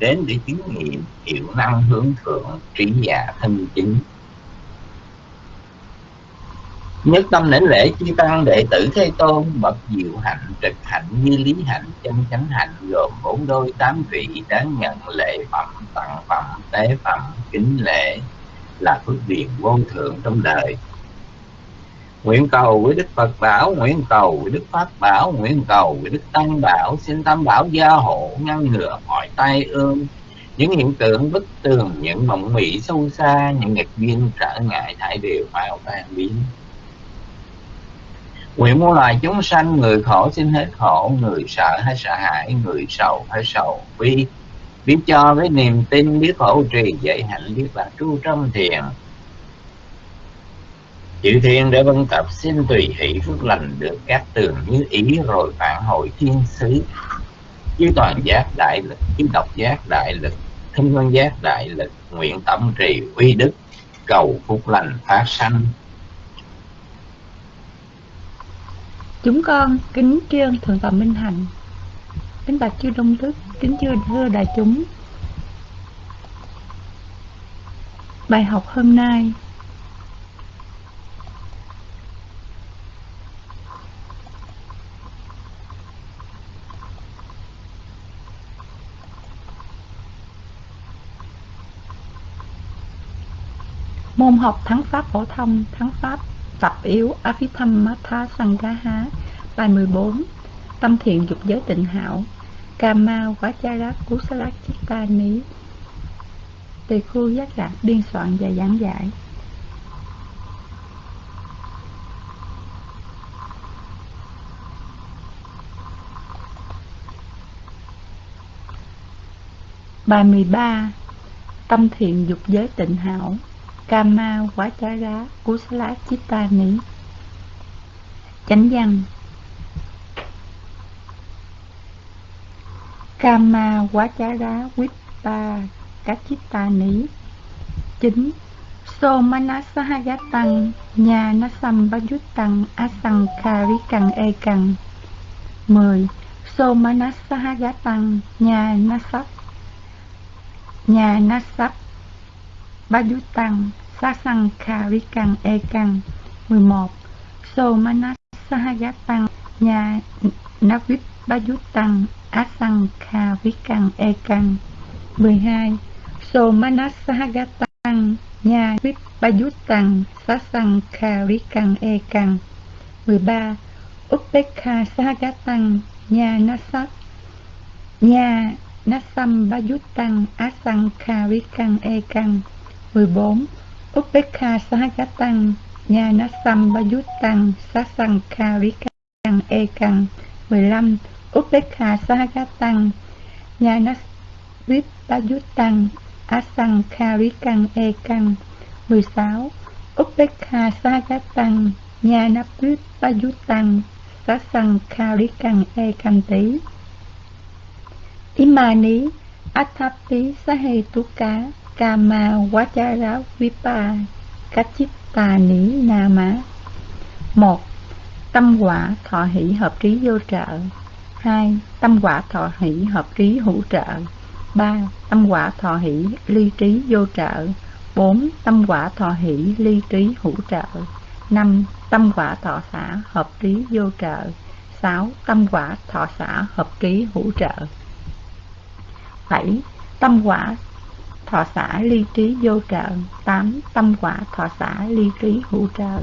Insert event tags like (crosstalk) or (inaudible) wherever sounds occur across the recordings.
đến để chứng nghiệm hiệu năng hướng thượng trí giả thân chính. Nhất tâm lễ lễ chư tăng đệ tử thế tôn, bậc diệu hạnh, trực hạnh như lý hạnh, chân chánh hạnh, gồm bốn đôi tám vị đáng nhận lễ phẩm, tặng phẩm, tế phẩm, kính lễ là phước điền vô thượng trong đời nguyện cầu với đức phật bảo, nguyện cầu với đức pháp bảo, nguyện cầu với đức tăng bảo. Xin tam bảo gia hộ, ngăn ngừa mọi tai ương. Những hiện tượng bất tường, những mộng mị sâu xa, những nghịch duyên trở ngại thải đều vào tan biến. Nguyện muôn loài chúng sanh, người khổ xin hết khổ, người sợ hay sợ hãi, người sầu hay sầu bi. Biết cho với niềm tin, biết hỗ trì dạy hạnh, biết là tru trong thiền chữ thiên để vân tập xin tùy hỷ phước lành được các tường như ý rồi phản hồi thiên sứ. Chứ toàn giác đại lực, chứ độc giác đại lực thinh văn giác đại lực, nguyện tâm trì uy đức, cầu phúc lành phát sanh. Chúng con kính trương thượng tọa minh hạnh. Kính bạch chư đông đức, kính chư thưa đại chúng. Bài học hôm nay môn học thắng pháp phổ thông, thắng pháp tập yếu Abhidhammatha Sangaha bài 14 tâm thiện dục giới tịnh hảo, Kama Vachara Kusala Chitta Ní Tỳ khu giác lạc biên soạn và giảng giải. Bài 13 Tâm thiện dục giới tịnh hảo. Kama Vachara Kusala Chitta Ní Chánh văn. Kama Vachara Vipa Kachitta Ní Chính. So Manasahayatang Nhà Nasam Bajutang Asang Karikang Ekang 10. So Manasahayatang Nhà Nasap Nhà Nasap Bajutang Sasang Karikang Ekang 11. So Manasahayatang Nhà Navip Bajutang Asang Karikang Ekang 12. So Manasahayatang Nhà Vip Bajutang Sasang Karikang Ekang 13. Upekha Sahagatang nha Nasat nha Nasam Bajutang Asang Karikang Ekang 14. Upekha Sahagatang Nhana Nasam Bajutang Sasang Karikang Ekang 15. Upekha Sahagatang Nhana Nasvip Bajutang Asang Karikang Ekang 16. Upekha Sahagatang Nhana Nasvip Bajutang Sasang Karikang Ekang Tí Imani, Athapi Sahetuka Kama Vachara Vipa Kachitta Ní Nama một, Tâm quả thọ hỷ hợp trí vô trợ 2. Tâm quả thọ hỷ hợp trí hữu trợ 3. Tâm quả thọ hỷ ly trí vô trợ 4. Tâm quả thọ hỷ ly trí hữu trợ 5. Tâm quả thọ xã hợp trí vô trợ 6. Tâm quả thọ xã hợp trí hữu trợ 7. Tâm quả thọ xã ly trí vô trợ 8. Tâm quả thọ xã ly trí hữu trợ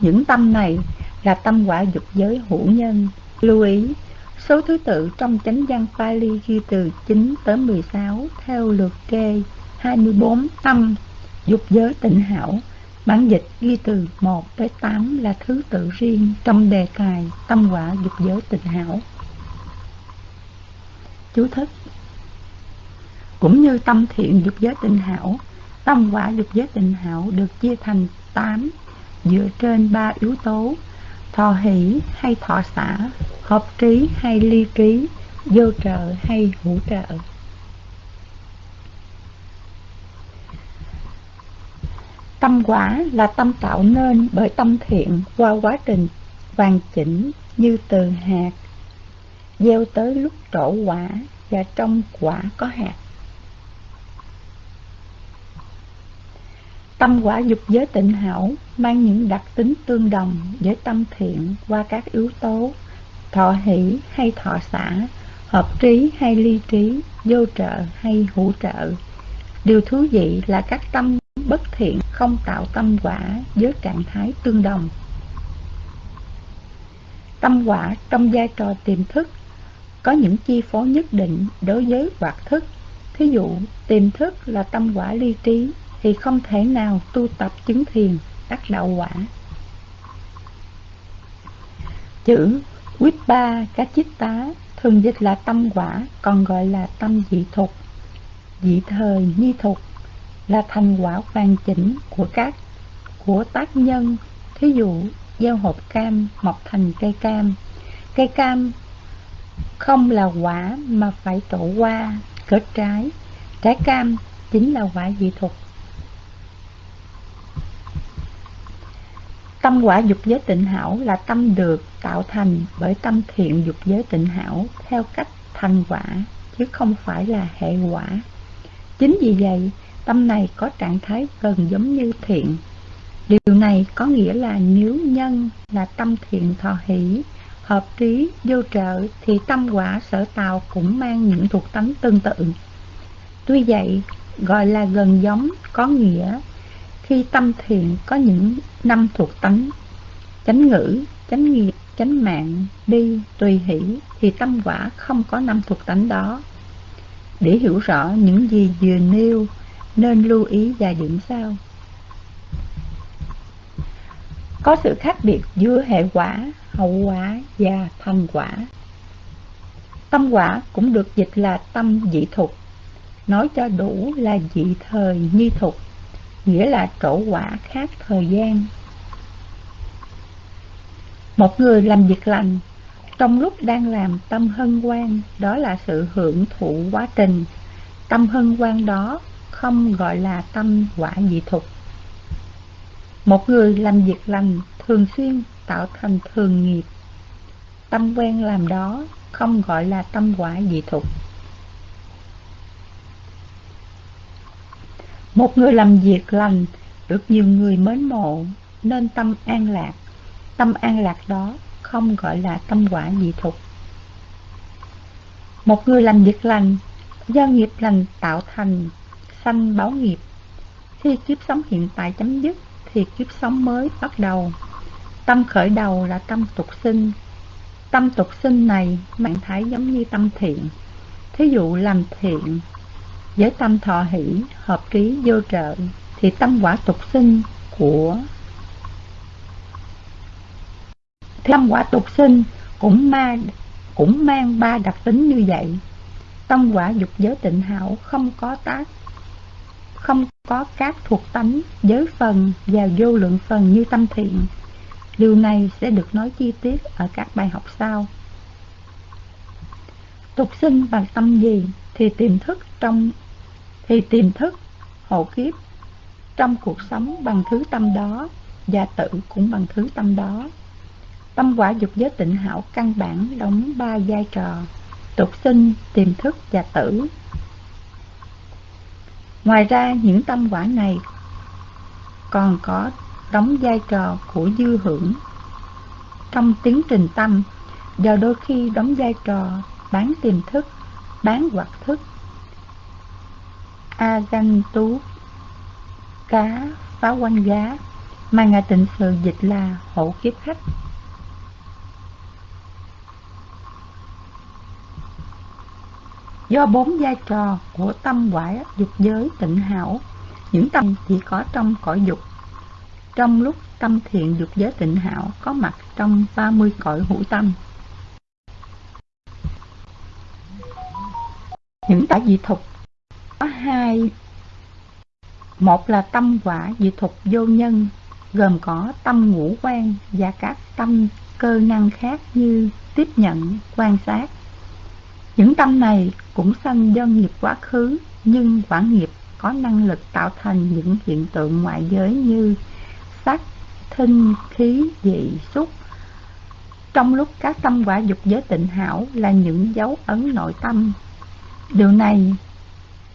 Những tâm này là tâm quả dục giới hữu nhân Lưu ý, Số thứ tự trong chánh văn Pali ghi từ 9 tới 16 theo lượt kê 24 tâm dục giới tịnh hảo Bản dịch ghi từ 1 tới 8 là thứ tự riêng trong đề tài tâm quả dục giới tịnh hảo. Chú thích cũng như tâm thiện dục giới tịnh hảo, tâm quả dục giới tịnh hảo được chia thành 8 dựa trên ba yếu tố thọ hỷ hay thọ xả, hợp trí hay ly trí, vô trợ hay hữu trợ. Tâm quả là tâm tạo nên bởi tâm thiện qua quá trình hoàn chỉnh như từ hạt, gieo tới lúc trổ quả và trong quả có hạt. Tâm quả dục giới tịnh hảo mang những đặc tính tương đồng với tâm thiện qua các yếu tố thọ hỷ hay thọ xã, hợp trí hay ly trí, vô trợ hay hữu trợ. Điều thú vị là các tâm bất thiện không tạo tâm quả với trạng thái tương đồng. Tâm quả trong vai trò tiềm thức có những chi phối nhất định đối với hoạt thức. Thí dụ, tiềm thức là tâm quả ly trí thì không thể nào tu tập chứng thiền đắc đạo quả. Chữ Vipa Tá thường dịch là tâm quả, còn gọi là tâm dị thục, dị thời nhi thục là thành quả hoàn chỉnh của các của tác nhân, thí dụ gieo hộp cam mọc thành cây cam. Cây cam không là quả mà phải trổ qua, kết trái. Trái cam chính là quả dị thục. Tâm quả dục giới tịnh hảo là tâm được tạo thành bởi tâm thiện dục giới tịnh hảo theo cách thành quả, chứ không phải là hệ quả. Chính vì vậy, tâm này có trạng thái gần giống như thiện. Điều này có nghĩa là nếu nhân là tâm thiện thọ hỷ, hợp trí, vô trợ thì tâm quả sở tạo cũng mang những thuộc tánh tương tự. Tuy vậy, gọi là gần giống có nghĩa khi tâm thiện có những năm thuộc tánh chánh ngữ, chánh nghiệp, chánh mạng, đi, tùy hỷ thì tâm quả không có năm thuộc tánh đó. Để hiểu rõ những gì vừa nêu nên lưu ý vài điểm sau. Có sự khác biệt giữa hệ quả, hậu quả và thành quả. Tâm quả cũng được dịch là tâm dị thục, nói cho đủ là dị thời nhi thục nghĩa là trổ quả khác thời gian. Một người làm việc lành, trong lúc đang làm tâm hân hoan, đó là sự hưởng thụ quá trình. Tâm hân hoan đó không gọi là tâm quả dị thục. Một người làm việc lành thường xuyên tạo thành thường nghiệp. Tâm quen làm đó không gọi là tâm quả dị thục. Một người làm việc lành, được nhiều người mến mộ, nên tâm an lạc. Tâm an lạc đó không gọi là tâm quả dị thục. Một người làm việc lành, do nghiệp lành tạo thành, sanh báo nghiệp. Khi kiếp sống hiện tại chấm dứt, thì kiếp sống mới bắt đầu. Tâm khởi đầu là tâm tục sinh. Tâm tục sinh này, mạng thái giống như tâm thiện. Thí dụ làm thiện với tâm thọ hỷ, hợp trí vô trợ thì tâm quả tục sinh của tâm quả tục sinh cũng mang cũng mang ba đặc tính như vậy. Tâm quả dục giới tịnh hảo không có tác không có các thuộc tánh, giới phần và vô lượng phần như tâm thiện. Điều này sẽ được nói chi tiết ở các bài học sau. Tục sinh bằng tâm gì thì tiềm thức trong thì tiềm thức, hộ kiếp, trong cuộc sống bằng thứ tâm đó và tự cũng bằng thứ tâm đó. Tâm quả dục giới tịnh hảo căn bản đóng ba vai trò, tục sinh, tiềm thức và tử. Ngoài ra, những tâm quả này còn có đóng vai trò của dư hưởng. Trong tiến trình tâm và đôi khi đóng vai trò bán tiềm thức, bán hoạt thức A danh Tú Cá phá quanh giá mà Ngài tịnh sự dịch là hộ kiếp khách. Do bốn vai trò của tâm quả dục giới tịnh hảo, những tâm chỉ có trong cõi dục. Trong lúc tâm thiện dục giới tịnh hảo có mặt trong 30 cõi hữu tâm. Những tả dị thục có hai. Một là tâm quả dị thục vô nhân, gồm có tâm ngũ quan và các tâm cơ năng khác như tiếp nhận, quan sát. Những tâm này cũng sanh do nghiệp quá khứ, nhưng quả nghiệp có năng lực tạo thành những hiện tượng ngoại giới như sắc thinh khí dị xúc. Trong lúc các tâm quả dục giới tịnh hảo là những dấu ấn nội tâm. Điều này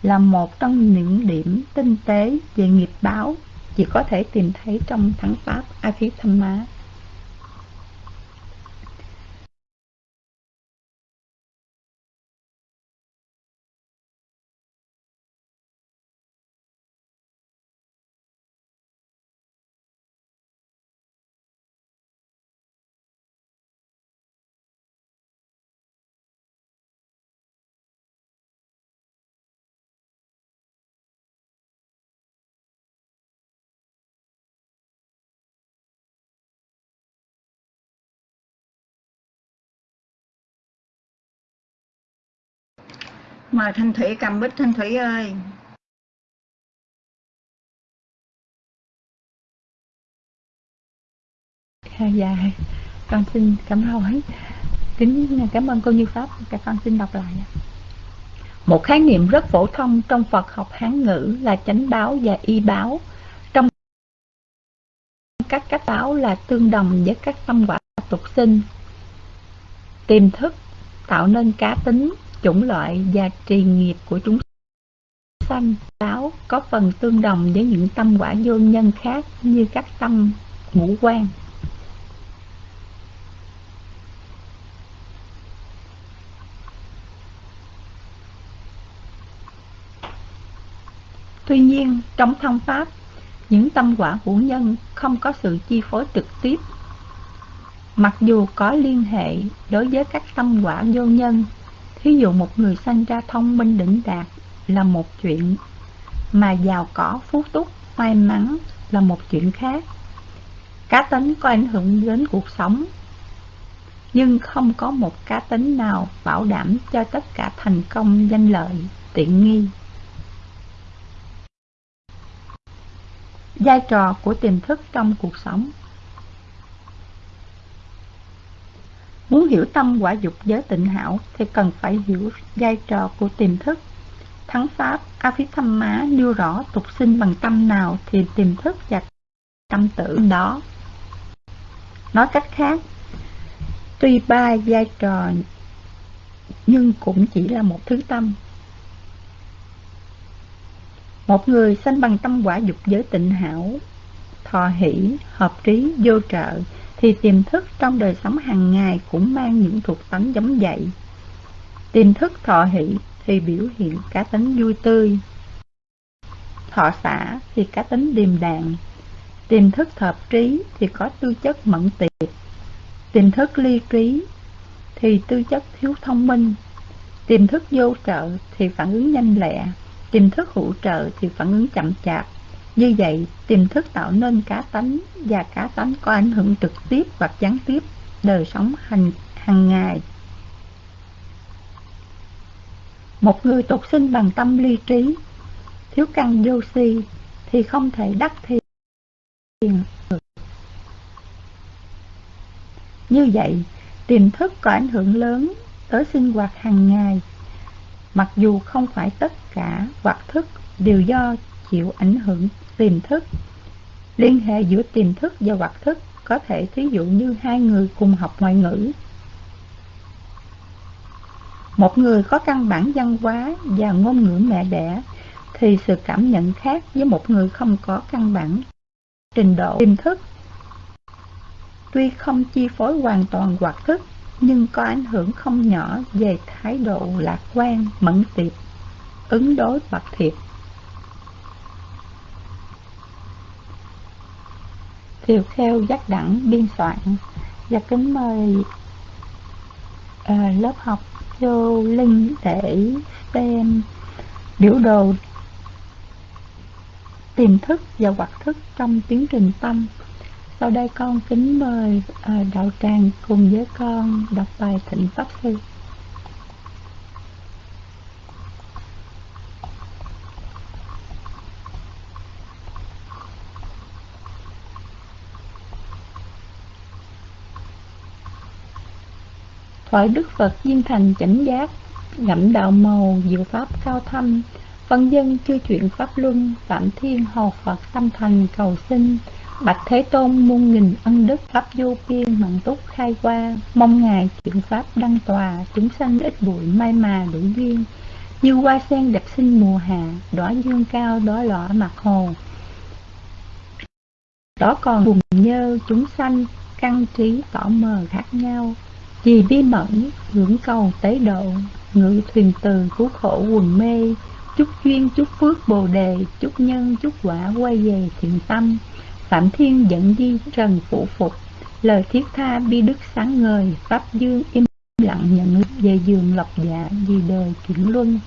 là một trong những điểm tinh tế về nghiệp báo, chỉ có thể tìm thấy trong thắng pháp Abhidhamma. Mời Thanh Thủy cầm bích Thanh Thủy ơi. À, dạ, con xin cảm hỏi Kính cảm ơn cô Như Pháp, các con xin đọc lại. Một khái niệm rất phổ thông trong Phật học Hán ngữ là chánh báo và y báo. Trong các cách báo là tương đồng với các tâm quả tục sinh. Tiềm thức tạo nên cá tính chủng loại và trì nghiệp của chúng sanh báo có phần tương đồng với những tâm quả vô nhân khác như các tâm ngũ quan Tuy nhiên, trong thông pháp, những tâm quả của nhân không có sự chi phối trực tiếp. Mặc dù có liên hệ đối với các tâm quả vô nhân Thí dụ một người sanh ra thông minh đỉnh đạt là một chuyện, mà giàu có, phú túc, may mắn là một chuyện khác. Cá tính có ảnh hưởng đến cuộc sống, nhưng không có một cá tính nào bảo đảm cho tất cả thành công, danh lợi, tiện nghi. Vai trò của tiềm thức trong cuộc sống Muốn hiểu tâm quả dục giới tịnh hảo thì cần phải hiểu vai trò của tiềm thức. Thắng Pháp, Má nêu rõ tục sinh bằng tâm nào thì tiềm thức và tâm tử đó. Nói cách khác, tuy ba vai trò nhưng cũng chỉ là một thứ tâm. Một người sanh bằng tâm quả dục giới tịnh hảo, thọ hỷ, hợp trí, vô trợ, thì tiềm thức trong đời sống hàng ngày cũng mang những thuộc tánh giống vậy. Tiềm thức thọ hỷ thì biểu hiện cá tính vui tươi. Thọ xả thì cá tính điềm đạm. Tiềm thức hợp trí thì có tư chất mẫn tiệp. Tiềm thức ly trí thì tư chất thiếu thông minh. Tiềm thức vô trợ thì phản ứng nhanh lẹ. Tiềm thức hữu trợ thì phản ứng chậm chạp. Như vậy, tiềm thức tạo nên cá tánh và cá tánh có ảnh hưởng trực tiếp hoặc gián tiếp đời sống hàng hàng ngày. Một người tục sinh bằng tâm ly trí, thiếu căn vô si thì không thể đắc thiền được. Như vậy, tiềm thức có ảnh hưởng lớn tới sinh hoạt hàng ngày, mặc dù không phải tất cả hoạt thức đều do chịu ảnh hưởng tiềm thức. Liên hệ giữa tiềm thức và hoạt thức có thể thí dụ như hai người cùng học ngoại ngữ. Một người có căn bản văn hóa và ngôn ngữ mẹ đẻ thì sự cảm nhận khác với một người không có căn bản trình độ tiềm thức. Tuy không chi phối hoàn toàn hoạt thức nhưng có ảnh hưởng không nhỏ về thái độ lạc quan, mẫn tiệp, ứng đối bậc thiệt. Kiều Kheo giác đẳng biên soạn. Và kính mời uh, lớp học vô link để xem biểu đồ tiềm thức và hoạt thức trong tiến trình tâm. Sau đây con kính mời uh, đạo tràng cùng với con đọc bài thịnh pháp sư. Thoại Đức Phật viên thành chánh giác, ngẫm đạo màu, diệu pháp cao thâm, văn dân chưa chuyện pháp luân, phạm thiên hồ Phật tâm thành cầu sinh, bạch Thế Tôn muôn nghìn ân đức pháp vô biên mặn túc khai qua, mong ngài chuyện pháp đăng tòa, chúng sanh ít bụi may mà đủ duyên, như hoa sen đẹp sinh mùa hạ, đỏ dương cao đóa lọ mặt hồ. đó còn buồn nhơ chúng sanh căn trí tỏ mờ khác nhau vì bi mẫn hưởng cầu tế độ, ngự thuyền từ cứu khổ quần mê chúc duyên chúc phước bồ đề chúc nhân chúc quả quay về thiện tâm. Phạm thiên dẫn di trần phụ phục. Lời thiết tha bi đức sáng ngời, pháp dương im lặng nhận về giường lộc dạ vì đời chuyển luân.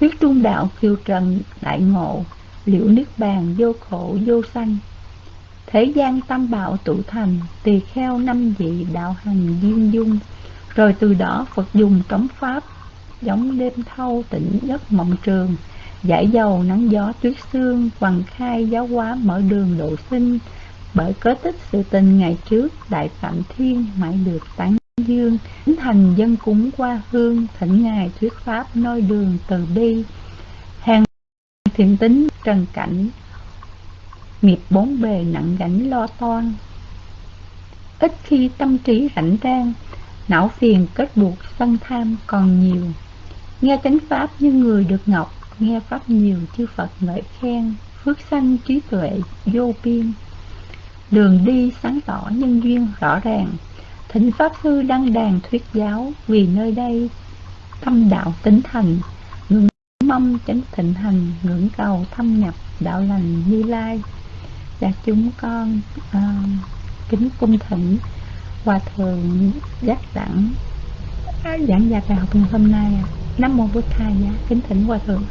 Thuyết trung đạo kiều trần đại ngộ, liễu niết bàn vô khổ vô sanh thế gian tâm bạo tụ thành, tỳ kheo năm vị đạo hành duyên dung. Rồi từ đó phật dùng cấm pháp, giống đêm thâu tỉnh giấc mộng trường, giải dầu nắng gió tuyết sương hoàng khai giáo hóa mở đường độ sinh. Bởi cớ tích sự tình ngày trước, đại phạm thiên mãi được tán dương. Tính thành dân cúng qua hương, thỉnh ngài thuyết pháp nơi đường từ bi. Hàng thiện tính, trần cảnh nghiệp bốn bề nặng gánh lo toan. Ít khi tâm trí rảnh rang, não phiền kết buộc sân tham còn nhiều. Nghe chánh pháp như người được ngọc, nghe pháp nhiều chư phật ngợi khen, phước sanh trí tuệ, vô biên. Đường đi sáng tỏ nhân duyên rõ ràng, thỉnh pháp sư đăng đàn thuyết giáo vì nơi đây. Tâm đạo tính thành, ngưỡng mong chánh thịnh hành, ngưỡng cầu thâm nhập đạo lành như lai và dạ, chúng con uh, kính cung thỉnh hòa thượng giác đẳng à, giảng dạy bài học ngày hôm nay nam mô bổn thầy dạ kính thỉnh hòa thượng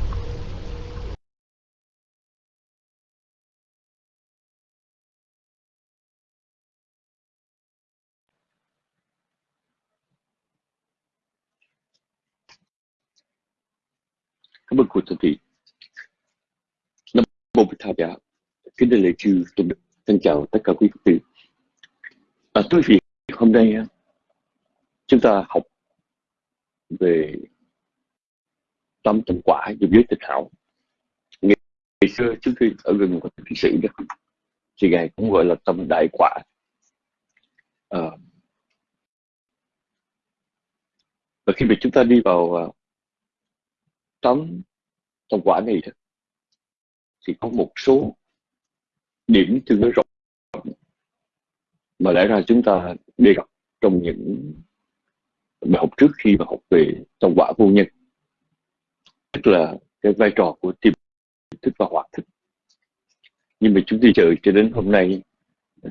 Cảm ơn cô Thượng Thị. Nam Mô Bích Thầy Dạ. Kính đề lễ chư tôn đức. Xin chào tất cả quý Phật tử. À, tôi vì hôm nay à, chúng ta học về tâm thành quả giúp giới tịch hảo. Ngày, ngày xưa trước khi ở gần một thị sĩ đó, thì ngài cũng gọi là tâm đại quả. À, và khi mà chúng ta đi vào uh, tâm quả này đó, thì có một số điểm tương đối rộng. Mà lẽ ra chúng ta đề cập trong những bài học trước khi mà học về trong quả vô nhân tức là cái vai trò của tiềm thức và hoạt thức. Nhưng mà chúng tôi chờ cho đến hôm nay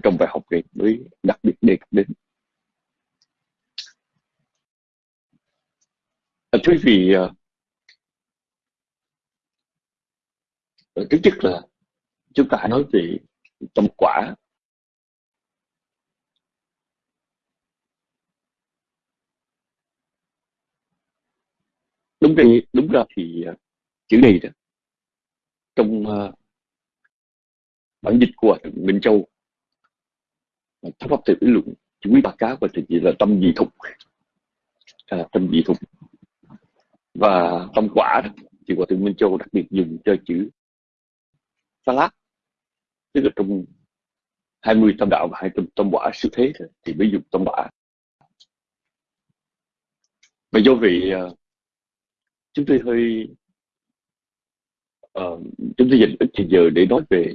trong bài học này mới đặc biệt đề cập đến. À, thưa quý vị à, à, thứ nhất là chúng ta nói về tâm quả. Đúng ra đúng ra thì à, chữ này đó trong uh, bản dịch của thượng Minh Châu tháp pháp tự luận chữ quý ba cá và thực sự là tâm dị thục. À, tâm dị thục. Và tâm quả đó, thì của thượng Minh Châu đặc biệt dùng cho chữ pha lát tức là trong 20 tâm đạo và hai tâm, tâm quả siêu thế thì mới dùng tâm quả. Và do vậy ờ, chúng tôi hơi uh, chúng tôi dành ít thời giờ để nói về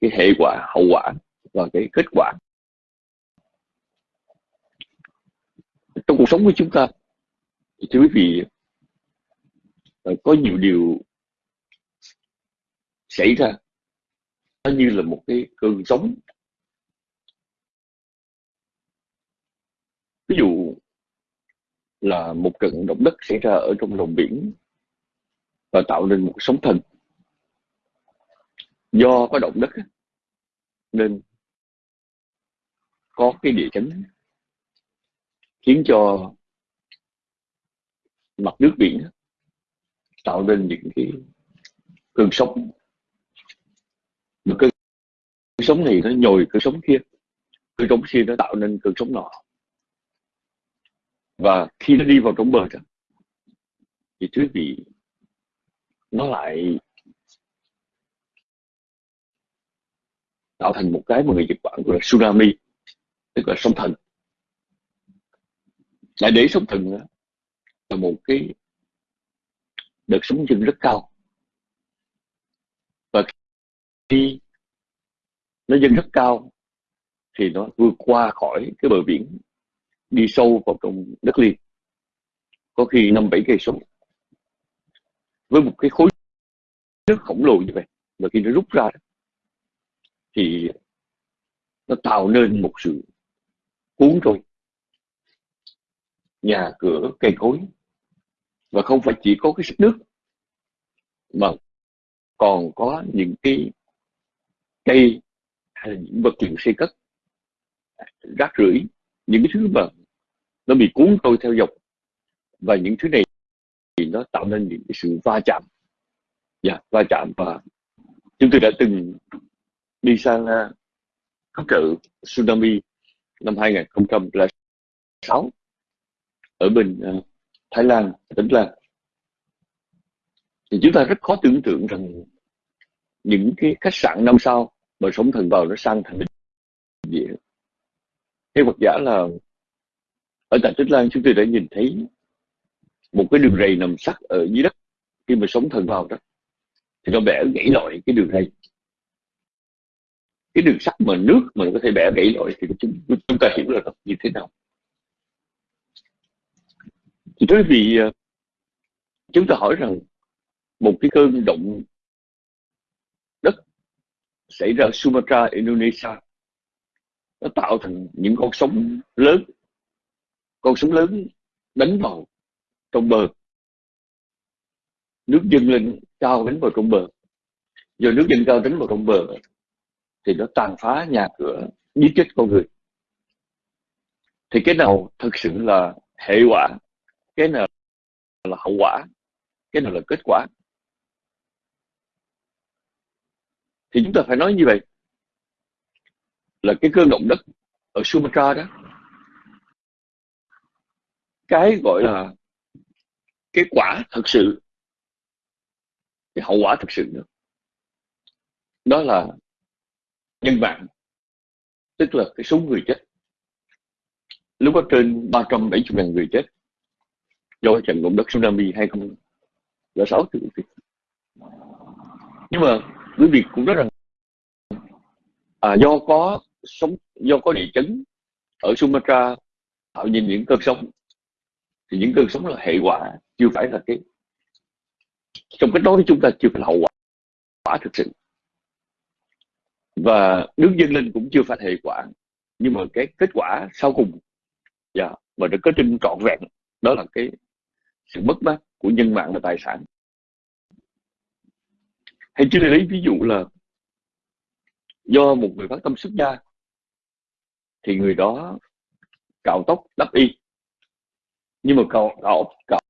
cái hệ quả hậu quả và cái kết quả. Trong cuộc sống của chúng ta thì thưa quý vị uh, có nhiều điều xảy ra nó như là một cái cơn sóng. Ví dụ là một trận động đất xảy ra ở trong lòng biển và tạo nên một sóng thần. Do có động đất nên có cái địa chấn khiến cho mặt nước biển tạo nên những cái cơn sóng mà cơn sống này nó nhồi cơn sống kia cơn sống kia nó tạo nên cơn sống nọ. Và khi nó đi vào trong bờ đó thì quý vị nó lại tạo thành một cái mà người Nhật Bản gọi là tsunami tức là sóng thần. Lại để sóng thần đó, là một cái đợt sóng dâng rất cao. Và khi nó dâng rất cao, thì nó vượt qua khỏi cái bờ biển, đi sâu vào trong đất liền. Có khi năm bảy cây số. Với một cái khối nước khổng lồ như vậy và khi nó rút ra thì nó tạo nên một sự cuốn trôi. Nhà cửa, cây cối. Và không phải chỉ có cái sức nước, mà còn có những cái cây hay là những vật liệu xây cất rác rưởi những cái thứ mà nó bị cuốn trôi theo dòng. Và những thứ này thì nó tạo nên những cái sự va chạm. Yeah, va chạm và chúng tôi đã từng đi sang à, cứu trợ tsunami năm 2006 ở bên uh, Thái Lan, tỉnh Lan. Thì chúng ta rất khó tưởng tượng rằng những cái khách sạn năm sao mà sống thần vào nó sang thành địa theo Phật giả là ở tại Tích Lan chúng tôi đã nhìn thấy một cái đường rầy nằm sắt ở dưới đất khi mà sống thần vào đó. Thì nó bẻ gãy loại cái đường rầy cái đường sắt mà nước mà nó có thể bẻ gãy loại thì chúng, chúng ta hiểu là nó như thế nào. Thì đối vì ờ, chúng ta hỏi rằng một cái cơn động xảy ra Sumatra, Indonesia. Nó tạo thành những con sóng lớn con sóng lớn đánh vào trong bờ. Nước dâng lên cao đánh vào trong bờ. Do nước dâng cao đánh vào trong bờ thì nó tàn phá nhà cửa giết chết con người. Thì cái nào thực sự là hệ quả cái nào là hậu quả cái nào là kết quả? Thì chúng ta phải nói như vậy. Là cái cơn động đất ở Sumatra đó, cái gọi là cái quả thực sự, cái hậu quả thực sự nữa. Đó là nhân mạng, tức là cái số người chết. Lúc đó trên 370 ngàn người chết do trận động đất tsunami 2006 nhưng mà quý vị cũng rất là à, do có sống do có địa chấn ở Sumatra tạo nên những cơn sóng. Thì những cơn sóng là hệ quả chưa phải là cái trong cái đó chúng ta chưa phải là hậu quả, quả thực sự. Và nước dân lên cũng chưa phải hệ quả nhưng mà cái kết quả sau cùng yeah, dạ, mà được kết trên trọn vẹn đó là cái sự mất mát của nhân mạng và tài sản hay chứ lấy ví dụ là do một người phát tâm xuất gia thì người đó cạo tóc đắp y. Nhưng mà cạo, cạo, cạo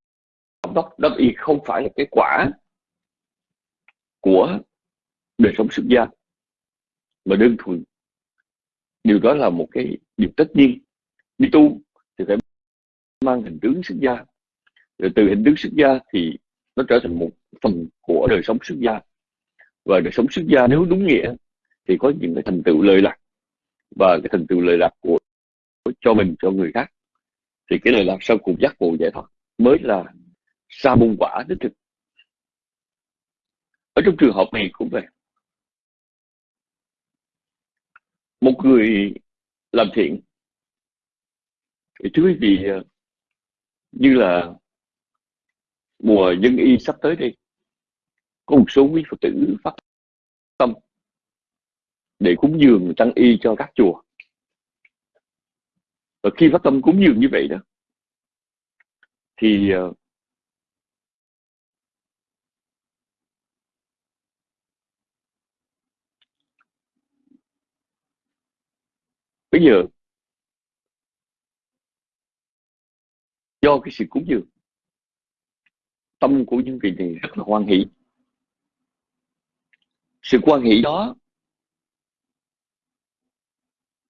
tóc đắp y không phải là cái quả của đời sống xuất gia mà đơn thuần điều đó là một cái điều tất nhiên. Đi tu thì phải mang hình tướng xuất gia. Rồi từ hình tướng xuất gia thì nó trở thành một phần của đời sống xuất gia và đời sống xuất gia nếu đúng nghĩa thì có những cái thành tựu lời lạc. Và cái thành tựu lời lạc của cho mình, cho người khác. Thì cái lời lạc sau cùng giác ngộ giải thoát mới là sa môn quả đích thực. Ở trong trường hợp này cũng vậy. Một người làm thiện. Thì thưa quý vị, như là mùa dân y sắp tới đây có một số quý phật tử phát tâm để cúng dường, tăng y cho các chùa. Và khi phát tâm cúng dường như vậy đó, thì ờ, bây giờ do cái sự cúng dường, tâm của những vị này rất là hoan hỷ sự quan hỷ đó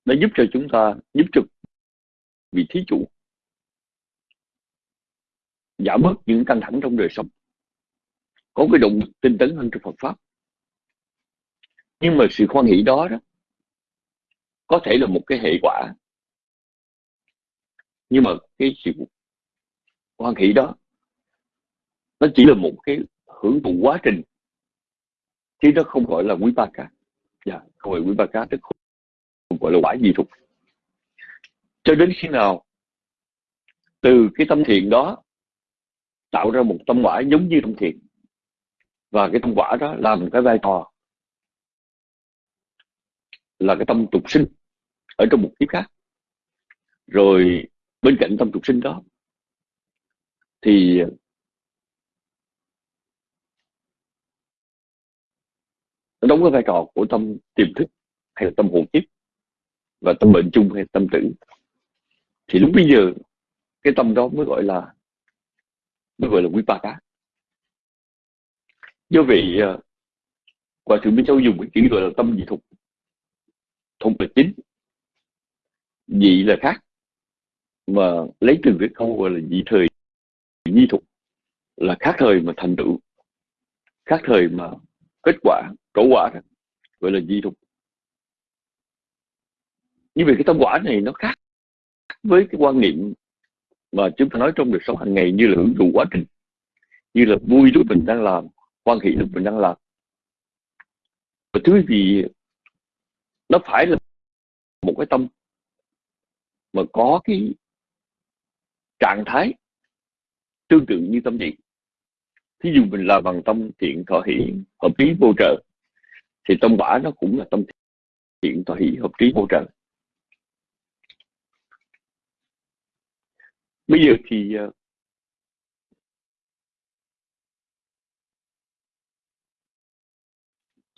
nó giúp cho chúng ta, giúp cho vị thí chủ giảm bớt những căng thẳng trong đời sống, có cái động tinh tấn hơn trong Phật pháp. Nhưng mà sự khoan hỷ đó đó có thể là một cái hệ quả. Nhưng mà cái sự khoan hỷ đó nó chỉ là một cái hưởng thụ quá trình chứ nó không gọi là quý ba cả dạ không phải quý ba cá tức không gọi là quả gì thuộc cho đến khi nào, từ cái tâm thiện đó, tạo ra một tâm quả giống như tâm thiện, và cái tâm quả đó làm cái vai trò là cái tâm tục sinh ở trong một kiếp khác. Rồi bên cạnh tâm tục sinh đó, thì nó đóng cái vai trò của tâm tiềm thức hay là tâm hồn kiếp và tâm bệnh chung hay tâm tử. Thì lúc bây giờ, cái tâm đó mới gọi là, mới gọi là quý ba cá. Do vậy à, quả thượng minh châu dùng cái chữ gọi là tâm dị thục thục là chính. Dị là khác, mà lấy từ cái câu gọi là dị thời nhi thục là khác thời mà thành tựu, khác thời mà kết quả, trổ quả đó gọi là di thục. Như vậy cái tâm quả này nó khác với cái quan niệm mà chúng ta nói trong đời sống hàng ngày như là hưởng thụ quá trình, như là vui lúc mình đang làm quan hệ lúc mình đang làm. Và thứ gì nó phải là một cái tâm mà có cái trạng thái tương tự như tâm niệm thí dụ mình làm bằng tâm thiện thọ hỷ, hợp trí vô trợ, thì tâm quả nó cũng là tâm thiện thọ hỷ, hợp trí vô trợ. Bây giờ thì ờ,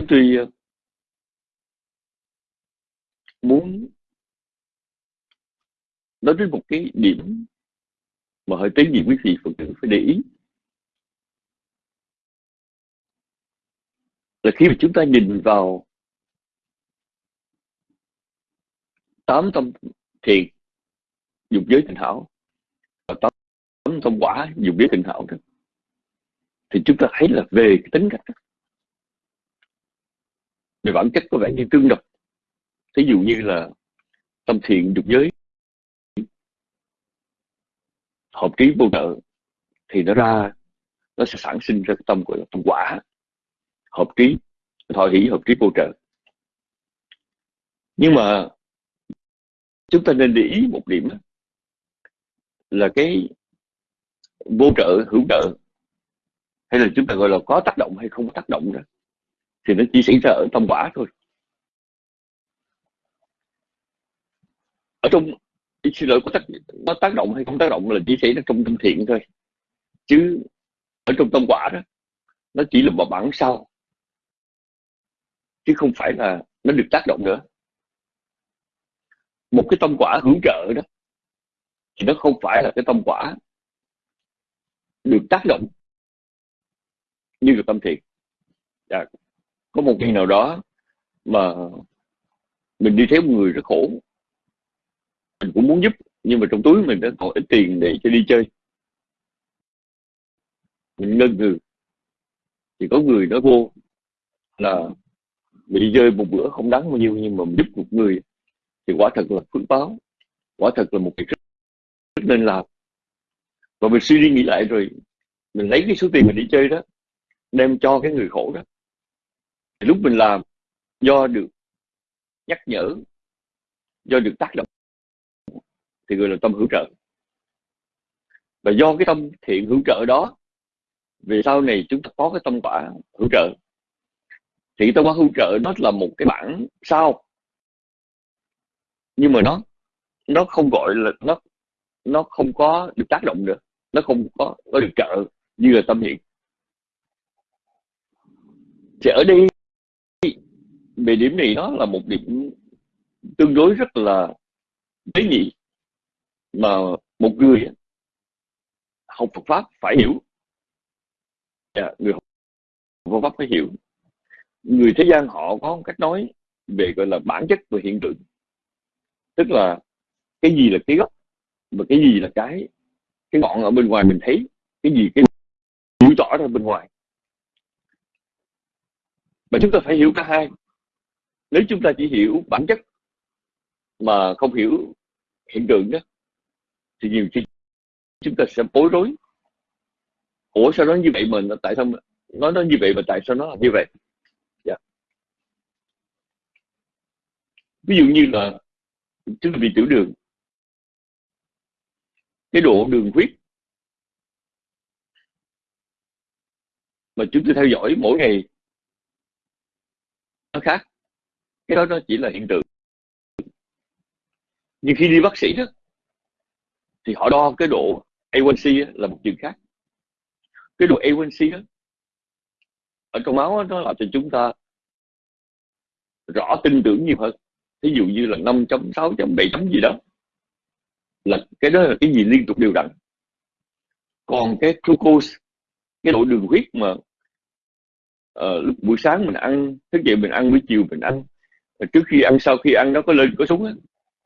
tôi ờ, muốn nói đến một cái điểm mà hơi tế nhị quý vị phật tử phải để ý. Là khi mà chúng ta nhìn vào tám tâm thiền dục giới tình hảo và tám tâm quả dục giới tình hảo đó thì chúng ta thấy là về cái tính cách đó, về bản chất có vẻ như tương đồng. Thí dụ như là tâm thiện dục giới hợp trí vô nợ thì nó ra nó sẽ sản sinh ra cái tâm gọi là tâm quả hợp trí, thọ hỷ hợp trí vô trợ nhưng mà chúng ta nên để ý một điểm là cái vô trợ, hữu trợ, hay là chúng ta gọi là có tác động hay không có tác động đó, thì nó chỉ xảy ra ở tâm quả thôi. Ở trong xin lỗi có tác có tác động hay không tác động là chỉ xảy ra trong tâm thiện thôi. Chứ ở trong tâm quả đó, nó chỉ là một bản sau chứ không phải là nó được tác động nữa. Một cái tâm quả hữu trợ đó thì nó không phải là cái tâm quả được tác động như là tâm thiện. À, có một ngày nào đó mà mình đi thấy một người rất khổ mình cũng muốn giúp nhưng mà trong túi mình đã còn ít tiền để cho đi chơi. Mình ngân ngừ thì có người nói vô là bị chơi một bữa không đáng bao nhiêu nhưng mà giúp một người thì quả thật là phước báo quả thật là một việc rất, rất nên làm. Và mình suy đi nghĩ lại rồi mình lấy cái số tiền mình đi chơi đó đem cho cái người khổ đó. Thì lúc mình làm do được nhắc nhở do được tác động thì gọi là tâm hữu trợ. Và do cái tâm thiện hữu trợ đó về sau này chúng ta có cái tâm quả hữu trợ thì tâm quả hữu trợ nó là một cái bản sau nhưng mà nó nó không gọi là nó nó không có được tác động nữa. Nó không có có được trợ như là tâm hiện. Thì ở đây về điểm này nó là một điểm tương đối rất là tế nhị mà một người học Phật pháp phải hiểu. Yeah, người học Phật pháp phải hiểu người thế gian họ có một cách nói về, gọi là, bản chất và hiện tượng. Tức là cái gì là cái gốc và cái gì là cái cái ngọn ở bên ngoài mình thấy, cái gì cái biểu tỏ ra bên ngoài. Mà chúng ta phải hiểu cả hai. Nếu chúng ta chỉ hiểu bản chất mà không hiểu hiện tượng đó, thì nhiều khi chúng ta sẽ bối rối. Ủa, sao nó như vậy mà tại sao nói nó như vậy mà tại sao nó là như vậy yeah. Dạ ví dụ như là chúng ta bị tiểu đường. Cái độ đường huyết mà chúng tôi theo dõi mỗi ngày nó khác. Cái đó nó chỉ là hiện tượng. Nhưng khi đi bác sĩ đó thì họ đo cái độ A1C là một chuyện khác. Cái độ A1C đó ở trong máu đó, nó làm cho chúng ta rõ tin tưởng nhiều hơn ví dụ như là 5 chấm 6 chấm 7 chấm gì đó là cái đó là cái gì liên tục đều đặn. Còn cái glucose cái độ đường huyết mà uh, lúc buổi sáng mình ăn thức dậy mình ăn buổi chiều mình ăn ờ, trước khi ăn sau khi ăn nó có lên có xuống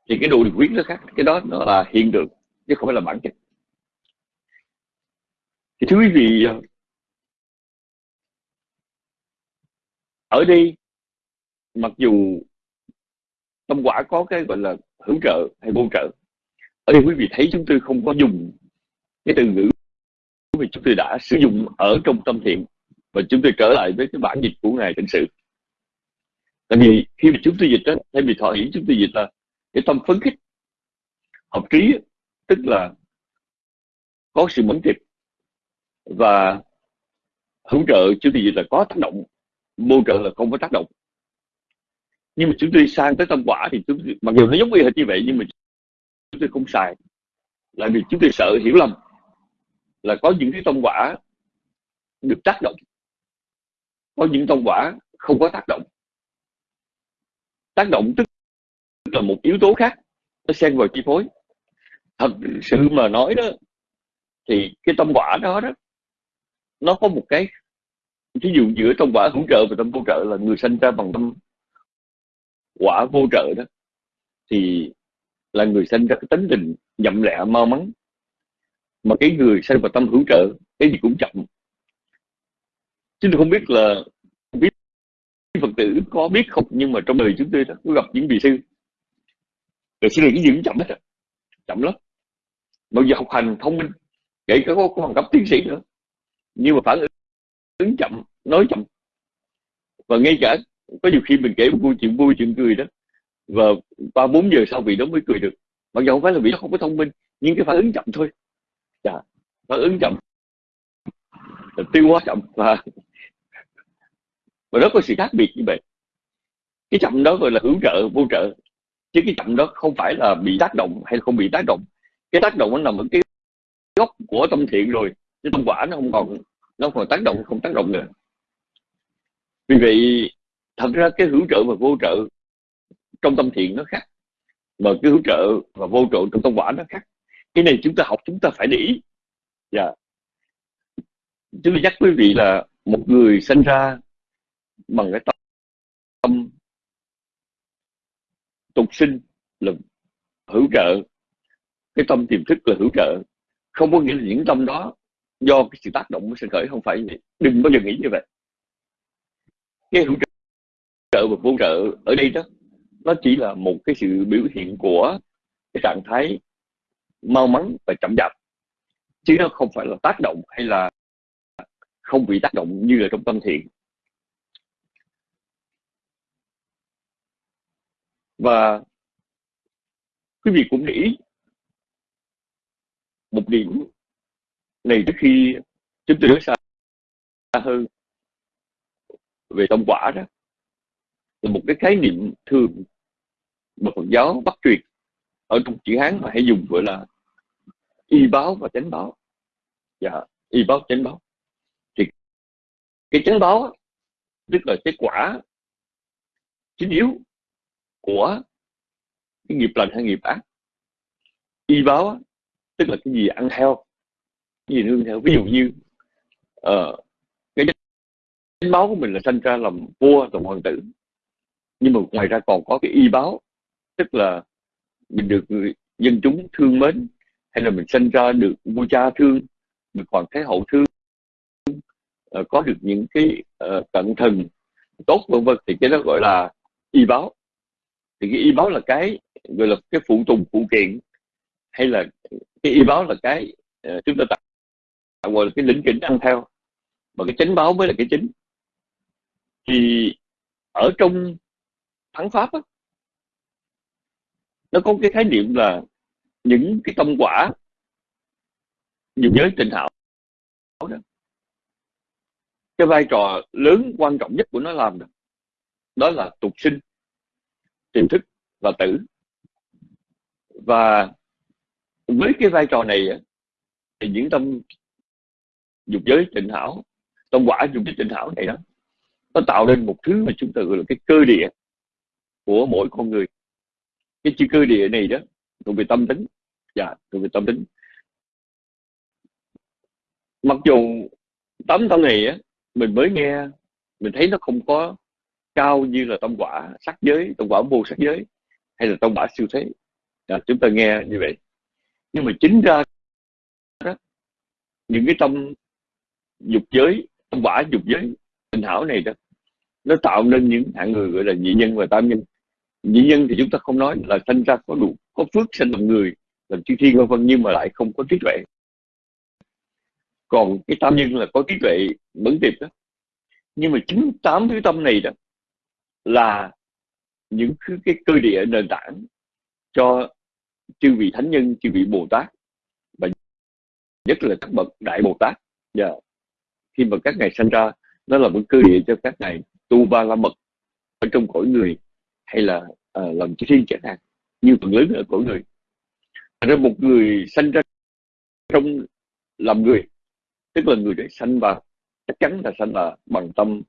thì cái độ đường huyết nó khác. Cái đó nó là hiện tượng chứ không phải là bản chất. Thì thưa quý vị ờ, ở đây mặc dù tâm quả có cái gọi là hữu trợ hay vô trợ. Ở đây quý vị thấy chúng tôi không có dùng cái từ ngữ mà chúng tôi đã sử dụng ở trong tâm thiện. Và chúng tôi trở lại với cái bản dịch của ngài tịnh sự. Tại vì khi mà chúng tôi dịch đó, thay vì thọ hỷ chúng tôi dịch là cái tâm phấn khích, hợp trí, tức là có sự mẫn tiệp và hữu trợ, chúng tôi dịch là có tác động, vô trợ là không có tác động nhưng mà chúng tôi sang tới tâm quả thì chúng tôi, mặc dù nó giống y hệt như vậy nhưng mà chúng tôi không xài là vì chúng tôi sợ hiểu lầm là có những cái tâm quả được tác động. Có những tâm quả không có tác động. Tác động tức là một yếu tố khác nó xen vào chi phối. Thật sự mà nói đó thì cái tâm quả đó đó nó có một cái ví dụ giữa tâm quả hữu trợ và tâm vô trợ là người sinh ra bằng tâm quả vô trợ đó thì là người sinh ra cái tính tình nhậm lẹ mau mắn. Mà cái người sinh vào tâm hữu trợ cái gì cũng chậm. Chứ tôi không biết là biết phật tử có biết không nhưng mà trong đời chúng tôi đó có gặp những vị sư. Rồi sư này cái gì cũng chậm hết rồi chậm lắm. Bây giờ học hành thông minh kể cả có, có bằng cấp tiến sĩ nữa nhưng mà phản ứng chậm nói chậm. Và ngay cả có nhiều khi mình kể một câu chuyện vui chuyện cười đó. Và ba bốn giờ sau vị đó mới cười được. Mặc dù không phải là vị đó không có thông minh nhưng cái phản ứng chậm thôi. Dạ, phản ứng chậm. Tiêu hóa chậm và (laughs) và nó có sự khác biệt như vậy. Cái chậm đó gọi là hữu trợ vô trợ. Chứ cái chậm đó không phải là bị tác động hay không bị tác động. Cái tác động nó nằm ở cái gốc của tâm thiện rồi. Chứ tâm quả nó không còn nó không còn tác động không tác động nữa. Vì vậy thật ra cái hữu trợ và vô trợ trong tâm thiện nó khác. Mà cái hữu trợ và vô trợ trong tâm quả nó khác. Cái này chúng ta học, chúng ta phải để ý. Dạ. Yeah. chúng tôi nhắc quý vị là một người sinh ra bằng cái tâm tục sinh là hữu trợ. Cái tâm tiềm thức là hữu trợ. Không có nghĩa là những tâm đó do cái sự tác động của sinh khởi, không phải vậy. Đừng bao giờ nghĩ như vậy. Cái hữu trợ vực vô trợ ở đây đó, nó chỉ là một cái sự biểu hiện của cái trạng thái mau mắn và chậm chạp. Chứ nó không phải là tác động hay là không bị tác động như là trong tâm thiện. Và quý vị cũng nghĩ một điểm này trước khi chúng tôi nói xa hơn về tâm quả đó là một cái khái niệm thường mà Phật giáo bắt truyền ở trong chữ Hán mà hay dùng gọi là y báo và chánh báo. Dạ y báo chánh báo. Thì cái chánh báo tức là cái quả chính yếu của cái nghiệp lành hay nghiệp ác. Y báo tức là cái gì? Ăn theo cái gì nương theo ví dụ như uh, cái chánh báo của mình là sinh ra làm vua làm hoàng tử nhưng mà ngoài ra còn có cái y báo tức là mình được người dân chúng thương mến hay là mình sinh ra được vua cha thương được hoàng thái hậu thương uh, có được những cái uh, cận thần tốt vân vân. Thì cái đó gọi là y báo. Thì cái y báo là cái gọi là cái phụ tùng phụ kiện hay là cái y báo là cái uh, chúng ta tạo gọi là cái lĩnh kỉnh ăn theo. Mà cái chánh báo mới là cái chính. Thì ở trong thắng pháp á, nó có cái khái niệm là những cái tâm quả dục giới tình hảo đó. Cái vai trò lớn quan trọng nhất của nó làm đó, đó là tục sinh tiềm thức và tử. Và với cái vai trò này thì những tâm dục giới tịnh hảo tâm quả dục giới tịnh hảo này đó nó tạo nên một thứ mà chúng ta gọi là cái cơ địa của mỗi con người. Cái chữ cơ địa này đó thuộc về tâm tính. Dạ thuộc về tâm tính. Mặc dù tấm tâm này á mình mới nghe mình thấy nó không có cao như là tâm quả sắc giới tâm quả vô sắc giới hay là tâm quả siêu thế. Dạ, chúng ta nghe như vậy. Nhưng mà chính ra đó, những cái tâm dục giới tâm quả dục giới tình hảo này đó nó tạo nên những hạng người gọi là nhị nhân và tam nhân dĩ nhân thì chúng ta không nói là sinh ra có đủ có phước sinh làm người làm chư thiên vân vân nhưng mà lại không có trí tuệ. Còn cái tam nhân là có trí tuệ mẫn tiệp đó. Nhưng mà chính tám thứ tâm này đó là những cái, cơ địa nền tảng cho chư vị thánh nhân chư vị bồ tát và nhất là các bậc đại bồ tát. Và yeah. khi mà các ngài sinh ra nó là một cơ địa cho các ngài tu ba la mật ở trong cõi người hay là uh, lòng chư thiên chẳng hạn như phần lớn ở của người. Thành ra một người sanh ra trong làm người tức là người để sanh vào chắc chắn là sanh là bằng tâm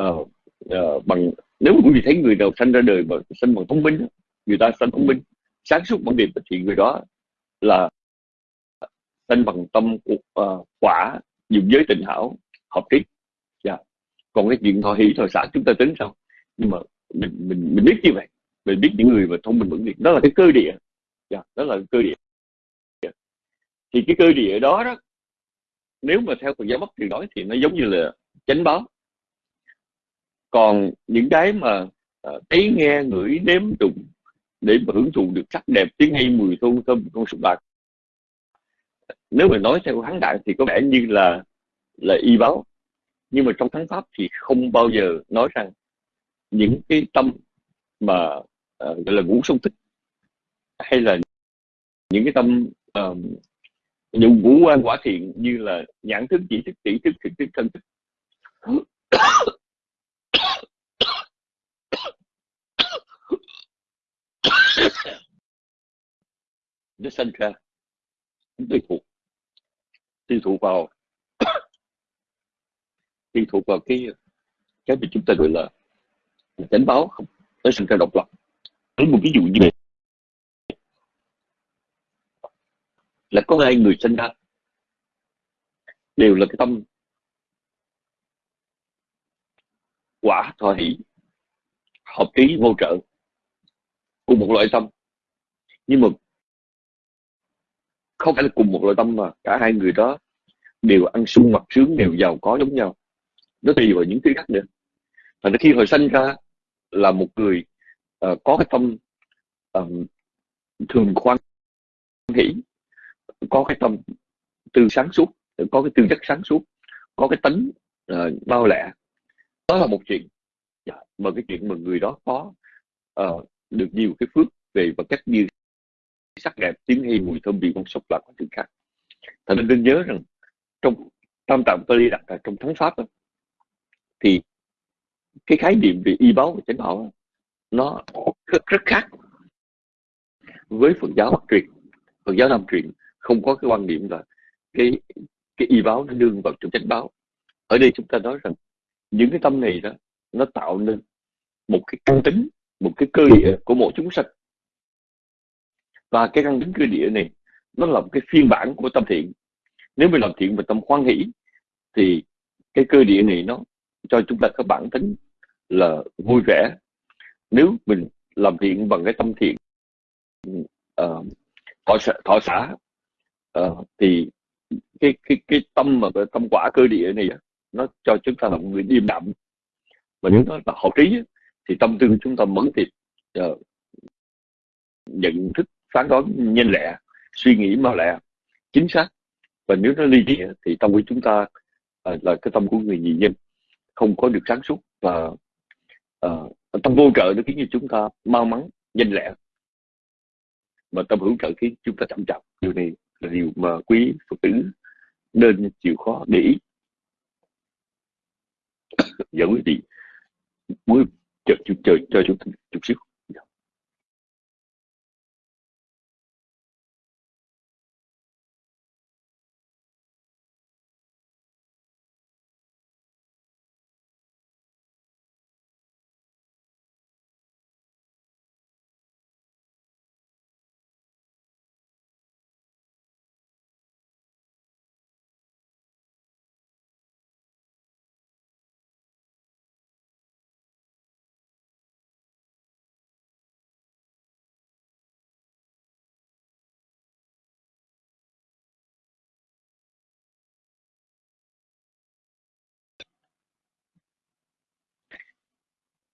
uh, uh, bằng nếu mà quý vị thấy người nào sanh ra đời mà sanh bằng thông minh người ta sanh thông minh sáng suốt bằng điểm thì người đó là sanh bằng tâm uh, quả dùng giới tình hảo hợp trí. Yeah. Còn cái chuyện thọ hỷ thọ xã chúng ta tính sao? Nhưng mà mình mình mình biết như vậy. Mình biết những người mà thông minh vững việc đó là cái cơ địa. Yeah. Đó là cái cơ địa. Thì cái cơ địa đó đó nếu mà theo Phật giáo Bắc thì nói thì nó giống như là chánh báo. Còn những cái mà uh, thấy nghe ngửi nếm đụng để mà hưởng thụ được sắc đẹp tiếng hay mùi thơm thơm con sụp bạc. Nếu mà nói theo hắn đại thì có vẻ như là là y báo. Nhưng mà trong thắng pháp thì không bao giờ nói rằng những cái tâm mà uh, gọi là ngũ sông tích hay là những cái tâm ờ, uh, những ngũ quan quả thiện như là nhãn thức chỉ thức tỷ thức thực thức thân thức. Nó sinh ra tùy thuộc tùy thuộc vào (coughs) tùy thuộc vào cái cái mà chúng ta gọi là chánh báo không tới sinh ra độc lập. Lấy một ví dụ như vậy. Là có hai người sinh ra đều là cái tâm quả thọ hỷ, hợp ý vô trợ cùng một loại tâm. Nhưng mà không phải là cùng một loại tâm mà cả hai người đó đều ăn sung mặc sướng, đều giàu có giống nhau. Nó tùy vào những thứ khác nữa. Và khi hồi sinh ra là một người uh, có cái tâm um, thường khoan hỷ có cái tâm tư sáng suốt có cái tư chất sáng suốt có cái tính ờ, uh, bao lẹ. Đó là một chuyện. Dạ, mà cái chuyện mà người đó có uh, được nhiều cái phước về vật chất như sắc đẹp tiếng hay mùi thơm vị con sốc là có chuyện khác. Thành nên nên nhớ rằng trong tam tạng Pali đặt là trong thắng pháp đó, thì cái khái niệm về y báo và chánh bảo nó rất, rất khác với Phật giáo Bắc truyền. Phật giáo Nam truyền không có cái quan niệm là cái cái y báo nó đương vào trong chánh báo ở đây chúng ta nói rằng những cái tâm này đó nó tạo nên một cái căn tính một cái cơ địa của mỗi chúng sanh. Và cái căn tính cơ địa này nó là một cái phiên bản của tâm thiện. Nếu mình làm thiện và tâm khoan hỷ thì cái cơ địa này nó cho chúng ta có bản tính là vui vẻ. Nếu mình làm thiện bằng cái tâm thiện uh, thọ, thọ xã uh, ờ, thì cái cái cái tâm mà cái tâm quả cơ địa này nó cho chúng ta là một người điềm đạm. Và nếu nó là hậu trí thì tâm tư của chúng ta mẫn tiệp uh, ờ, nhận thức phán đoán nhanh lẹ suy nghĩ mau lẹ chính xác. Và nếu nó ly trí thì tâm của chúng ta uh, là cái tâm của người nhị nhân không có được sáng suốt và uh, tâm vô trợ nó khiến cho chúng ta mau mắn nhanh lẹ. Mà tâm hữu trợ khiến chúng ta chậm chạp điều này là điều mà quý phật tử nên chịu khó để ý. Dẫn quý vị mới chờ, chờ, chờ, chờ chút, chút xíu.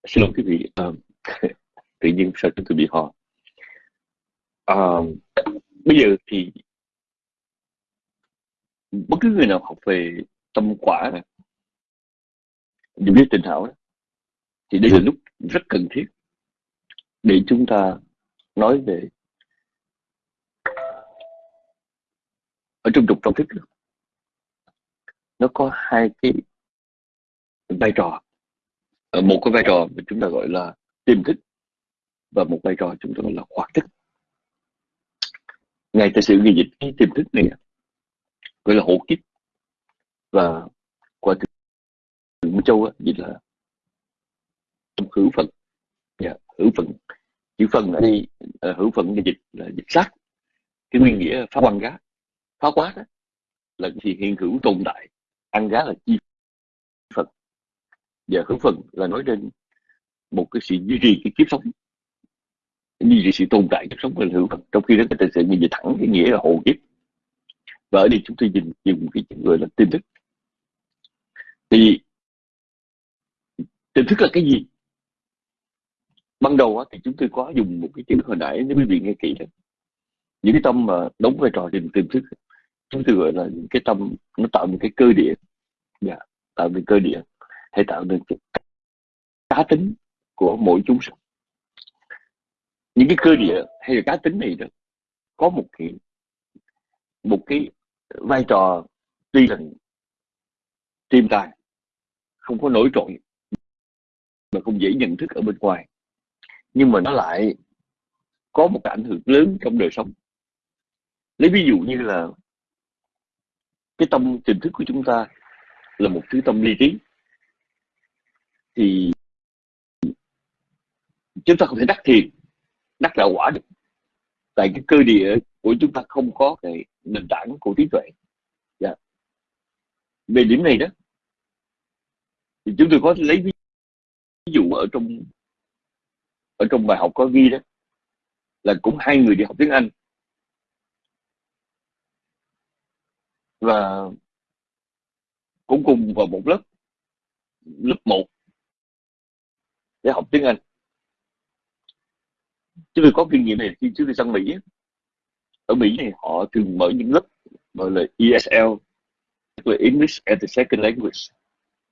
Xin lỗi quý vị. Uh, (laughs) tự nhiên sao chúng tôi bị ho uh, ờ, bây giờ thì bất cứ người nào học về tâm quả này biết tình hảo thì đây là lúc rất cần thiết để chúng ta nói về ở trong trục trong thức nó có hai cái vai trò một cái vai trò mà chúng ta gọi là tiềm thức và một vai trò chúng ta gọi là khoác thức. Ngay tại sự ghi dịch cái tiềm thức này gọi là hộ kiếp. Và qua từ Minh Châu dịch là hữu phận. Yeah, dạ, hữu phận. Chữ phần ở đây hữu phận là dịch là dịch sát. Cái nguyên nghĩa phá quan gá phá quá đó là thì hiện hữu tồn tại. Ăn gá là chi và hữu phần là nói đến một cái sự duy trì cái kiếp sống duy trì sự tồn tại kiếp sống là hữu phần trong khi đó cái tình sự nhìn về thẳng cái nghĩa là hộ kiếp. Và ở đây chúng tôi dùng dùng cái chữ gọi là tin thức. Thì tin thức là cái gì? Ban đầu thì chúng tôi có dùng một cái chữ hồi nãy nếu quý vị nghe kỹ đó. Những cái tâm mà đóng vai trò tìm tiềm thức chúng tôi gọi là những cái tâm nó tạo những cái cơ địa. Yeah, tạo nên cơ địa thể tạo nên cái cá tính của mỗi chúng sinh. Những cái cơ địa hay là cá tính này đó, có một cái một cái vai trò tuy là tiềm tàng không có nổi trội, mà không dễ nhận thức ở bên ngoài. Nhưng mà nó lại có một cái ảnh hưởng lớn trong đời sống. Lấy ví dụ như là cái tâm tiềm thức của chúng ta là một thứ tâm ly trí thì chúng ta không thể đắc thiền, đắc đạo quả được tại cái cơ địa của chúng ta không có cái nền tảng của trí tuệ yeah. Dạ. về điểm này đó, thì chúng tôi có lấy ví dụ ở trong ở trong bài học có ghi đó, là cũng hai người đi học tiếng Anh và cũng cùng vào một lớp lớp 1 để học tiếng Anh. Chứ tôi có kinh nghiệm này khi trước tôi sang Mỹ ở Mỹ này họ thường mở những lớp gọi là ESL tức là English as a Second Language.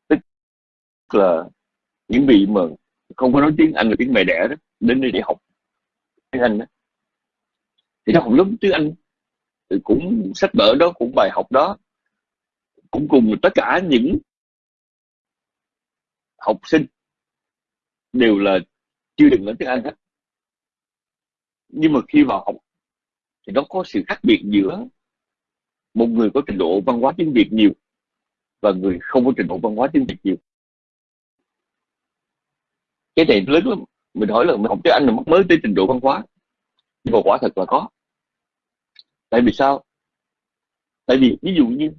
Tức là những vị mà không có nói tiếng Anh là tiếng mẹ đẻ đó, đến đây để học tiếng Anh đó. Thì nó học lớp tiếng Anh thì cũng sách vở đó, cũng bài học đó, cũng cùng tất cả những học sinh đều là chưa được nói tiếng Anh hết. Nhưng mà khi vào học thì nó có sự khác biệt giữa một người có trình độ văn hóa tiếng Việt nhiều và người không có trình độ văn hóa tiếng Việt nhiều. Cái này lớn lắm. Mình hỏi là mình học tiếng Anh là mất mới tới trình độ văn hóa nhưng mà quả thật là có. Tại vì sao? Tại vì ví dụ như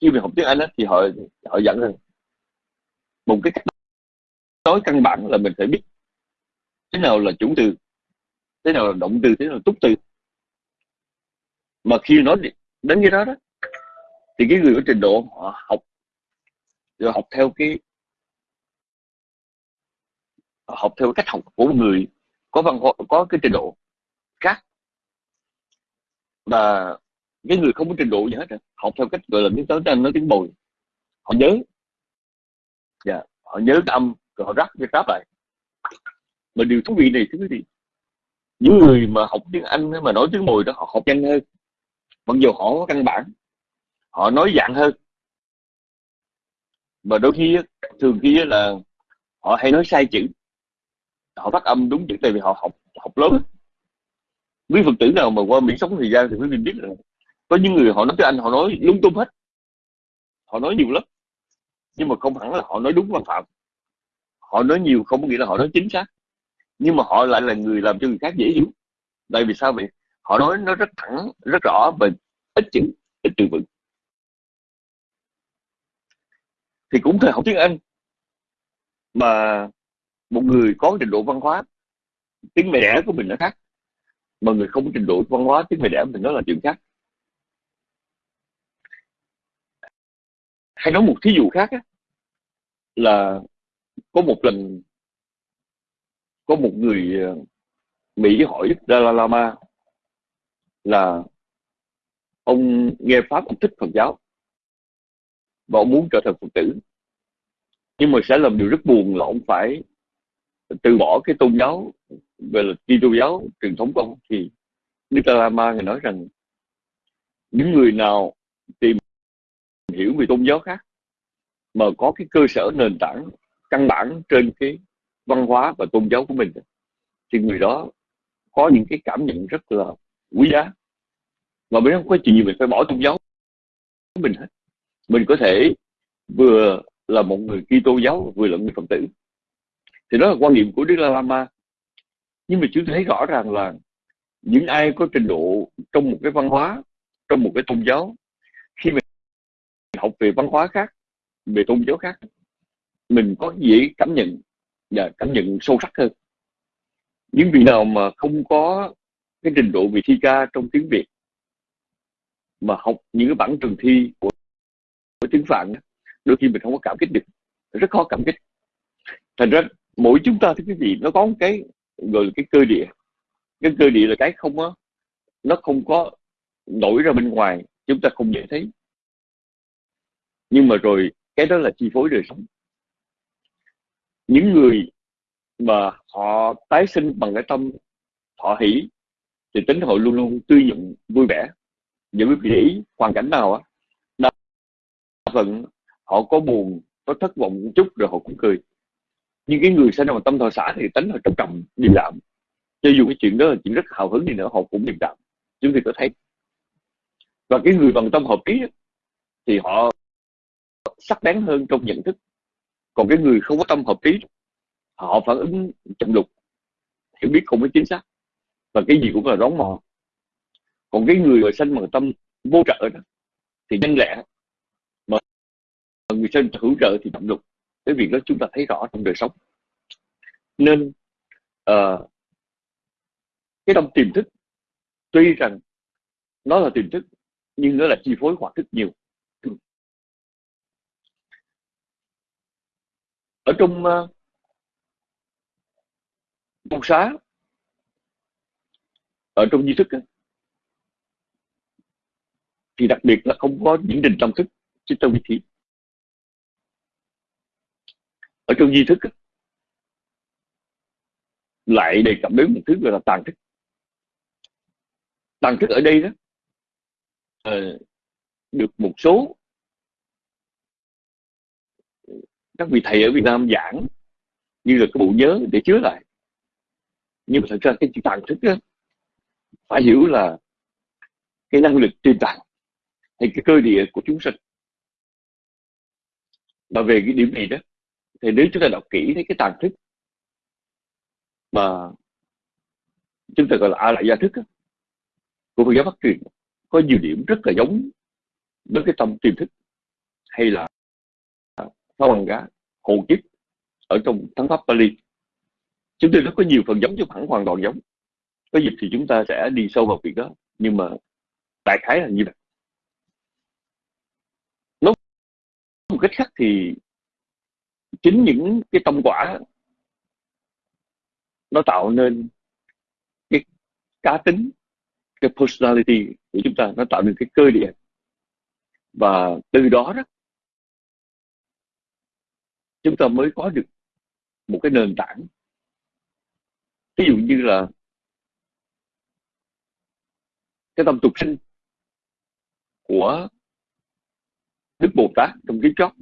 khi mình học tiếng Anh á, thì họ họ dặn rằng một cái cách tối căn bản là mình phải biết thế nào là chủ từ thế nào là động từ thế nào là túc từ mà khi nói đến cái đó đó, thì cái người có trình độ họ học rồi học theo cái học theo cách học của người, có văn hóa, có cái trình độ khác. Và cái người không có trình độ gì hết học theo cách gọi là tiếng tới anh, nói tiếng bồi. Họ nhớ. Dạ họ nhớ cái âm họ rắc cái ráp lại mà điều thú vị này, thưa quý vị, những người mà học tiếng Anh mà nói tiếng mùi đó, họ học nhanh hơn. Mặc dù họ có căn bản, họ nói dạng hơn. Mà đôi khi thường khi là họ hay nói sai chữ. Họ phát âm đúng chữ tại vì họ học học lớn. Quý phật tử nào mà qua mỹ sống thời gian thì quý vị biết là có những người họ nói tiếng anh, họ nói lung tung hết. Họ nói nhiều lắm, nhưng mà không hẳn là họ nói đúng văn phạm họ nói nhiều không có nghĩa là họ nói chính xác. Nhưng mà họ lại là người làm cho người khác dễ hiểu. Tại vì sao vậy? Họ nói nó rất thẳng rất rõ và ít chữ ít từ vựng. Thì cũng thời học tiếng Anh mà một người có trình độ văn hóa tiếng mẹ đẻ của mình nó khác. Mà người không có trình độ văn hóa tiếng mẹ đẻ mình nó là chuyện khác. Hay nói một thí dụ khác á, là có một lần, có một người ờ, Mỹ hỏi Dalai Lama là ông nghe pháp, ông thích Phật giáo và ông muốn trở thành Phật tử. Nhưng mà sẽ làm điều rất buồn là ông phải từ bỏ cái tôn giáo về là Kitô giáo truyền thống của ông. Thì Đức Dalai Lama thì nói rằng những người nào tìm hiểu về tôn giáo khác mà có cái cơ sở nền tảng căn bản trên cái văn hóa và tôn giáo của mình. Thì người đó có những cái cảm nhận rất là quý giá. Mà mình không có chuyện gì mình phải bỏ tôn giáo của mình hết. Mình có thể vừa là một người Kitô giáo, vừa là người Phật tử. Thì đó là quan niệm của Đức La Lama. Nhưng mà chúng thấy rõ ràng là những ai có trình độ trong một cái văn hóa, trong một cái tôn giáo, khi mình học về văn hóa khác, về tôn giáo khác mình có dễ cảm nhận và cảm nhận sâu sắc hơn. Những vị nào mà không có cái trình độ về thi ca trong tiếng Việt mà học những cái bản trường thi của, của tiếng Phạn đôi khi mình không có cảm kích được rất khó cảm kích. Thành ra mỗi chúng ta thưa quý vị nó có một cái gọi là cái cơ địa. Cái cơ địa là cái không á nó không có nổi ra bên ngoài chúng ta không dễ thấy. Nhưng mà rồi cái đó là chi phối đời sống những người mà họ tái sinh bằng cái tâm họ hỷ thì tính họ luôn luôn tươi nhuận, vui vẻ. Và quý vị để ý, hoàn cảnh nào á, đa phần họ có buồn, có thất vọng một chút rồi họ cũng cười. Nhưng cái người sinh ra tâm thọ xã thì tính họ trầm trầm điềm đạm. Cho dù cái chuyện đó là chuyện rất hào hứng đi nữa, họ cũng điềm đạm. Chúng ta có thấy. Và cái người bằng tâm hợp ký thì họ sắc bén hơn trong nhận thức còn cái người không có tâm hợp ý họ phản ứng chậm lục hiểu biết không có chính xác. Và cái gì cũng là rón mò còn cái người mà sanh bằng tâm vô trợ đó thì nhanh lẹ mà người sanh hữu trợ thì chậm lục. Cái việc đó chúng ta thấy rõ trong đời sống. Nên uh, cái tâm tiềm thức tuy rằng nó là tiềm thức nhưng nó là chi phối hoạt thức nhiều. Ở trong uh, xá. Ở trong di thức á, thì đặc biệt là không có những định tâm thức chứ tâm vị thị ở trong di thức á, lại đề cập đến một thứ gọi là tàn thức. Tàn thức ở đây đó uh, được một số các vị thầy ở Việt Nam giảng như là cái bộ nhớ để chứa lại. Nhưng mà thật ra cái chữ tàng thức đó, phải hiểu là cái năng lực trên tạng hay cái cơ địa của chúng sinh. Và về cái điểm này đó thì nếu chúng ta đọc kỹ thấy cái tàng thức mà chúng ta gọi là a lại gia thức đó, của Phật giáo phát truyền có nhiều điểm rất là giống với cái tâm tiềm thức hay là phá bằng gá hồ kiếp ở trong thắng pháp Pali chúng tôi rất có nhiều phần giống chứ hẳn hoàn toàn giống. Có dịp thì chúng ta sẽ đi sâu vào việc đó, nhưng mà đại khái là như vậy. Nói một cách khác thì chính những cái tâm quả nó tạo nên cái cá tính, cái personality của chúng ta, nó tạo nên cái cơ địa. Và từ đó đó chúng ta mới có được một cái nền tảng. Ví dụ như là cái tâm tục sinh của Đức Bồ Tát trong kiếp chót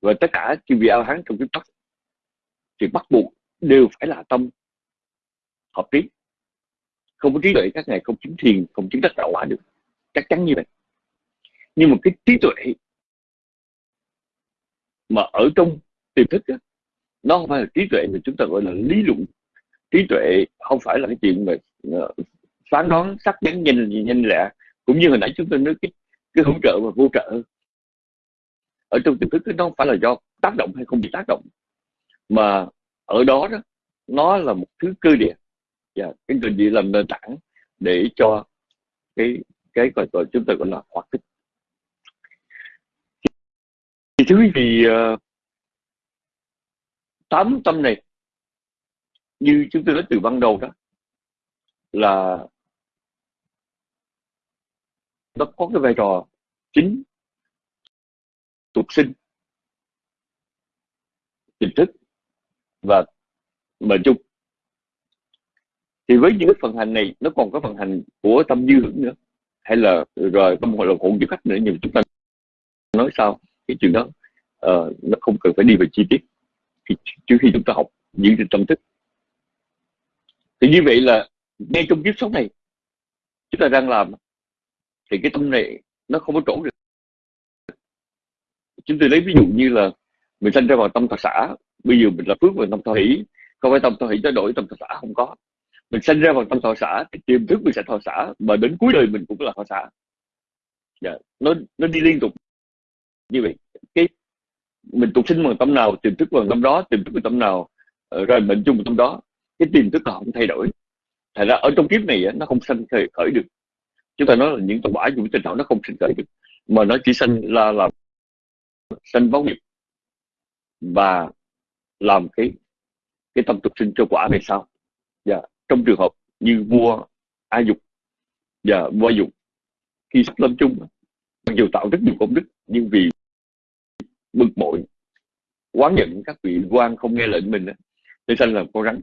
và tất cả chư vị ao hán trong kiếp chót thì bắt buộc đều phải là tâm hợp trí không có trí tuệ, các ngài không chứng thiền, không chứng đắc đạo quả được. Chắc chắn như vậy. Nhưng mà cái trí tuệ mà ở trong tiềm thức đó, nó không phải là trí tuệ mà chúng ta gọi là lý luận. Trí tuệ không phải là cái chuyện mà ờ, phán đoán sắc bén nhanh nhanh lẹ cũng như hồi nãy chúng ta nói cái cái hỗ trợ và vô trợ. Ở trong tiềm thức nó không phải là do tác động hay không bị tác động mà ở đó đó nó là một thứ cơ địa. Và cái cơ địa làm nền tảng để cho cái cái gọi gọi chúng ta gọi là hoạt tích thì thưa quý vị tám tâm này, như chúng tôi nói từ ban đầu đó, là nó có cái vai trò chính tục sinh tình thức và mệnh chung. Thì với những cái phần hành này, nó còn có phần hành của tâm dư hưởng nữa, hay là rồi tâm gọi là hồn du khách nữa, nhưng chúng ta nói sao cái chuyện đó uh, nó không cần phải đi về chi tiết. Khi, trước khi chúng ta học những cái tâm thức. Thì như vậy là ngay trong kiếp sống này chúng ta đang làm thì cái tâm này nó không có chỗ được. Chúng tôi lấy ví dụ như là mình sinh ra vào tâm thọ xã bây giờ mình là phước vào tâm thọ hỷ. Không phải tâm thọ hỷ cho đổi tâm thọ xã không có. Mình sinh ra vào tâm thọ xã thì tiềm thức mình sẽ thọ xã mà đến cuối đời mình cũng là thọ xã dạ. nó nó đi liên tục như vậy cái mình tục sinh bằng tâm nào tiềm thức bằng tâm đó tiềm thức bằng tâm nào ờ, rồi mệnh chung bằng tâm đó cái tiềm thức là không thay đổi. Thành ra ở trong kiếp này nó không sanh khởi, khởi được. Chúng ta nói là những tòa quả dùng tình đạo nó không sinh khởi được mà nó chỉ sanh là làm sanh báo nghiệp và làm cái cái tâm tục sinh cho quả về sau. Và trong trường hợp như vua a dục và vua dục khi sắp lâm chung mặc dù tạo rất nhiều công đức nhưng vì bực bội quán giận các vị quan không nghe lệnh mình để sanh làm con rắn.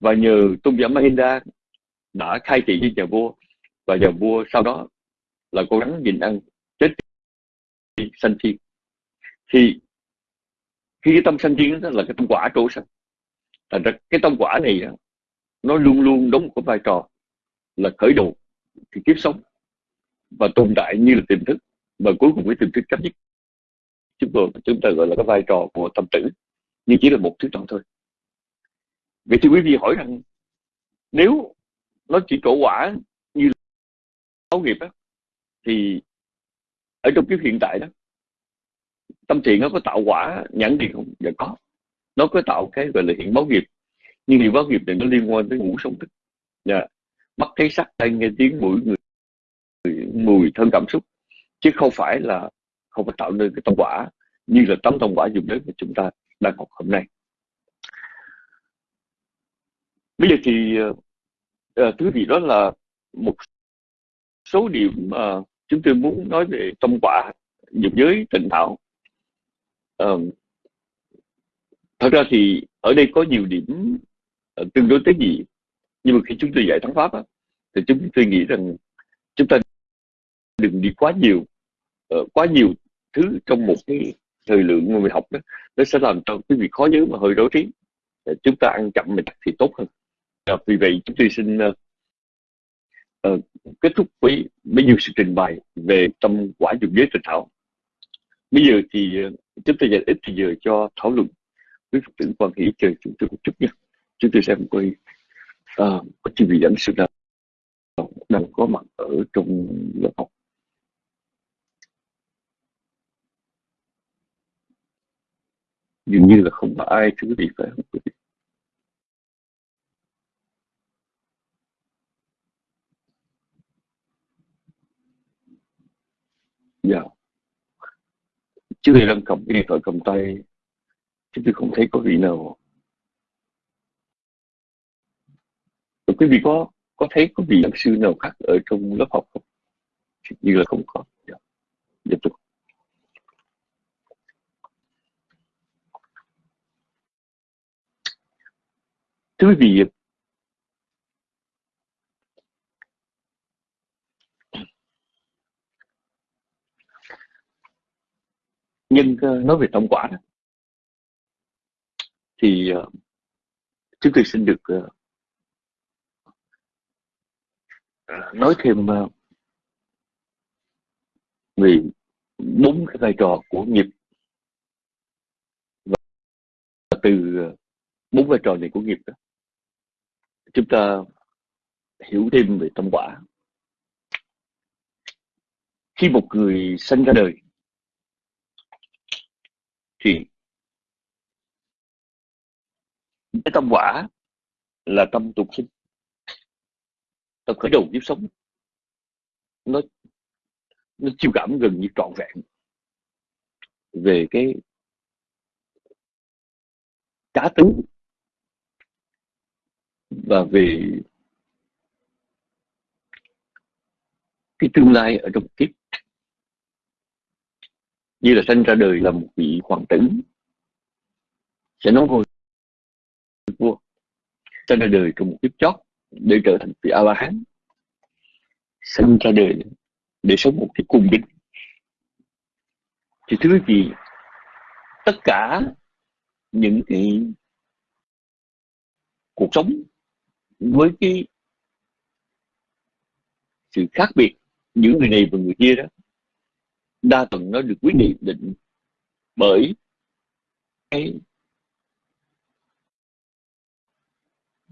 Và nhờ tôn giả Mahinda đã khai thị với nhà vua, và nhà vua sau đó là con rắn nhìn ăn chết sanh thiên. Thì khi cái tâm sanh thiên đó là cái tâm quả trổ sanh. Thành ra cái tâm quả này nó luôn luôn đóng một cái vai trò là khởi đầu thì kiếp sống, và tồn tại như là tiềm thức, và cuối cùng cái tiềm thức chấm nhất chúng tôi, chúng ta gọi là cái vai trò của tâm tử, nhưng chỉ là một thứ trọng thôi. Vậy thì quý vị hỏi rằng, nếu nó chỉ trổ quả như báo nghiệp á, thì ở trong kiếp hiện tại đó, tâm thiện nó có tạo quả nhãn điện không? Dạ có. Nó có tạo cái gọi là hiện báo nghiệp, nhưng hiện báo nghiệp này nó liên quan tới ngũ sống thức. Dạ. mắt thấy sắc tay nghe, tiếng mũi, người mùi thân cảm xúc, chứ không phải là không phải tạo nên cái tâm quả như là tấm tâm quả dùng đến mà chúng ta đang học hôm nay. Bây giờ thì uh, thứ gì đó là một số điểm mà uh, chúng tôi muốn nói về tâm quả dục giới tịnh thảo. Uh, thật ra thì ở đây có nhiều điểm uh, tương đối tế nhị nhưng mà khi chúng tôi dạy thắng pháp á, thì chúng tôi nghĩ rằng chúng ta đừng đi quá nhiều Ờ, quá nhiều thứ trong một cái thời lượng mà mình học đó nó sẽ làm cho quý vị khó nhớ mà hơi rối trí. Ờ, chúng ta ăn chậm mình thì tốt hơn. À, vì vậy chúng tôi xin uh, uh, kết thúc với bấy nhiêu sự trình bày về tâm quả dục giới tịnh thảo. Bây giờ thì uh, chúng tôi dành ít thì giờ cho thảo luận với phật tử quan hệ chờ chúng tôi một chút nha. Chúng tôi xem coi uh, có chi vị dẫn sư nào đang có mặt ở trong lớp học. Dường như là không có ai chứ gì phải không quý vị dạ chứ thì đang cầm cái điện thoại cầm tay chứ tôi không thấy có vị nào Rồi quý vị có có thấy có vị giảng sư nào khác ở trong lớp học không? Như là không có. Dạ. Dạ, tôi tứ diệp nhưng ờ, nói về tổng quả đó, thì ờ, chúng tôi xin được ờ, nói thêm về bốn cái vai trò của nghiệp. Và từ bốn vai trò này của nghiệp đó chúng ta hiểu thêm về tâm quả. Khi một người sinh ra đời, thì cái tâm quả là tâm tục sinh, tâm khởi đầu kiếp sống. Nó nó chiêu cảm gần như trọn vẹn về cái cá tính và về cái tương lai ở trong kiếp, như là sinh ra đời là một vị hoàng tử, sẽ nói ngôi vua sinh ra đời trong một kiếp chót để trở thành vị a la hán sinh ra đời để sống một cái cung đình thì thứ gì tất cả những cái cuộc sống với cái sự khác biệt giữa người này và người kia đó, đa phần nó được quyết định định bởi cái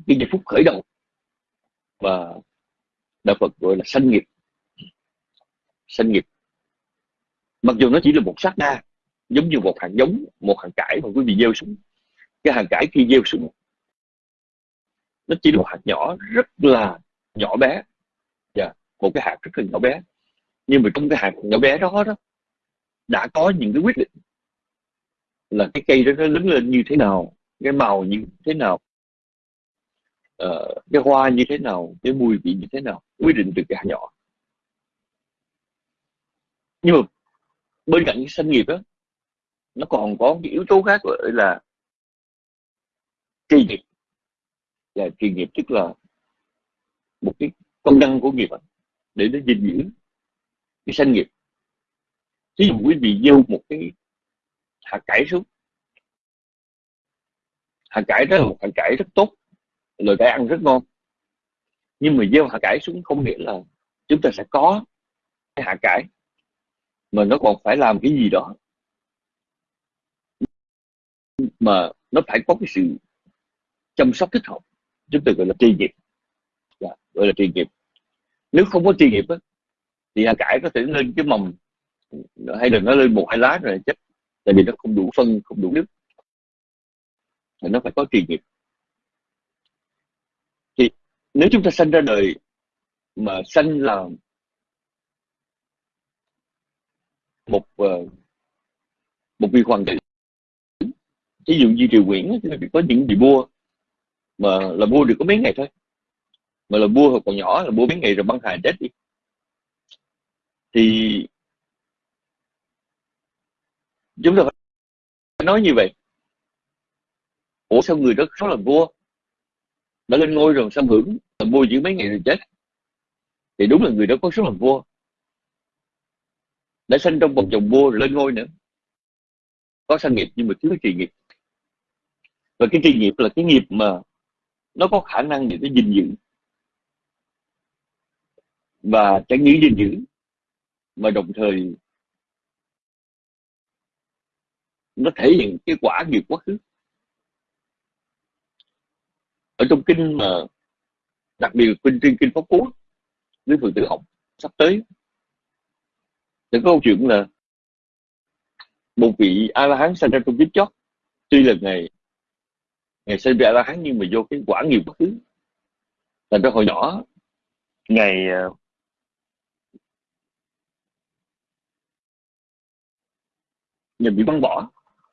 cái giây phút khởi đầu và đạo Phật gọi là sanh nghiệp. Sanh nghiệp. Mặc dù nó chỉ là một sát na, giống như một hạt giống, một hạt cải mà quý vị gieo xuống. Cái hạt cải khi gieo xuống nó chỉ là một hạt nhỏ rất là nhỏ bé. Yeah, dạ, một cái hạt rất là nhỏ bé. Nhưng mà trong cái hạt nhỏ bé đó đó đã có những cái quyết định là cái cây đó nó lớn lên như thế nào cái màu như thế nào uh, cái hoa như thế nào cái mùi vị như thế nào quyết định từ cái hạt nhỏ. Nhưng mà bên cạnh cái doanh nghiệp đó nó còn có cái yếu tố khác gọi là kỳ nghiệp và chuyên nghiệp, tức là một cái công năng của nghiệp để nó gìn giữ cái sanh nghiệp. Ví dụ quý vị gieo một cái hạt cải xuống, hạt cải đó là một hạt cải rất tốt lời cải ăn rất ngon. Nhưng mà gieo hạt cải xuống không nghĩa là chúng ta sẽ có cái hạt cải, mà nó còn phải làm cái gì đó. Mà nó phải có cái sự chăm sóc thích hợp chúng tôi gọi là tri nghiệp. Yeah, gọi là tri nghiệp. Nếu không có tri nghiệp á, thì hạt cải có thể lên cái mầm. Hay là nó lên một hai lá rồi chết tại vì nó không đủ phân không đủ nước. Thì nó phải có tri nghiệp. Thì nếu chúng ta sanh ra đời mà sanh là một ờ, một vị hoàng tử ví dụ như triều nguyễn thì có những vị vua mà là vua được có mấy ngày thôi. Mà là vua hồi còn nhỏ, là vua mấy ngày rồi băng hà chết đi. Thì chúng ta phải nói như vậy. Ủa sao người đó rất là vua? Đã lên ngôi rồi sao hưởng là vua chỉ mấy ngày rồi chết? Thì đúng là người đó có số làm vua. Đã sinh trong một chồng vua rồi lên ngôi nữa. Có sang nghiệp nhưng mà thiếu trì nghiệp. Và cái trì nghiệp là cái nghiệp mà nó có khả năng để nó gìn giữ. Và chẳng những gìn giữ, mà đồng thời nó thể hiện cái quả nghiệp quá khứ. Ở trong kinh mà, đặc biệt kinh trên kinh pháp cú với phượng tử học sắp tới, thì có câu chuyện là một vị a la hán sanh ra trong kiếp chót tuy là ngày ngày sinh ra la hán nhưng mà vô cái quả nghiệp quá khứ thành ra hồi nhỏ, ngày ờ, ngày bị băng bỏ,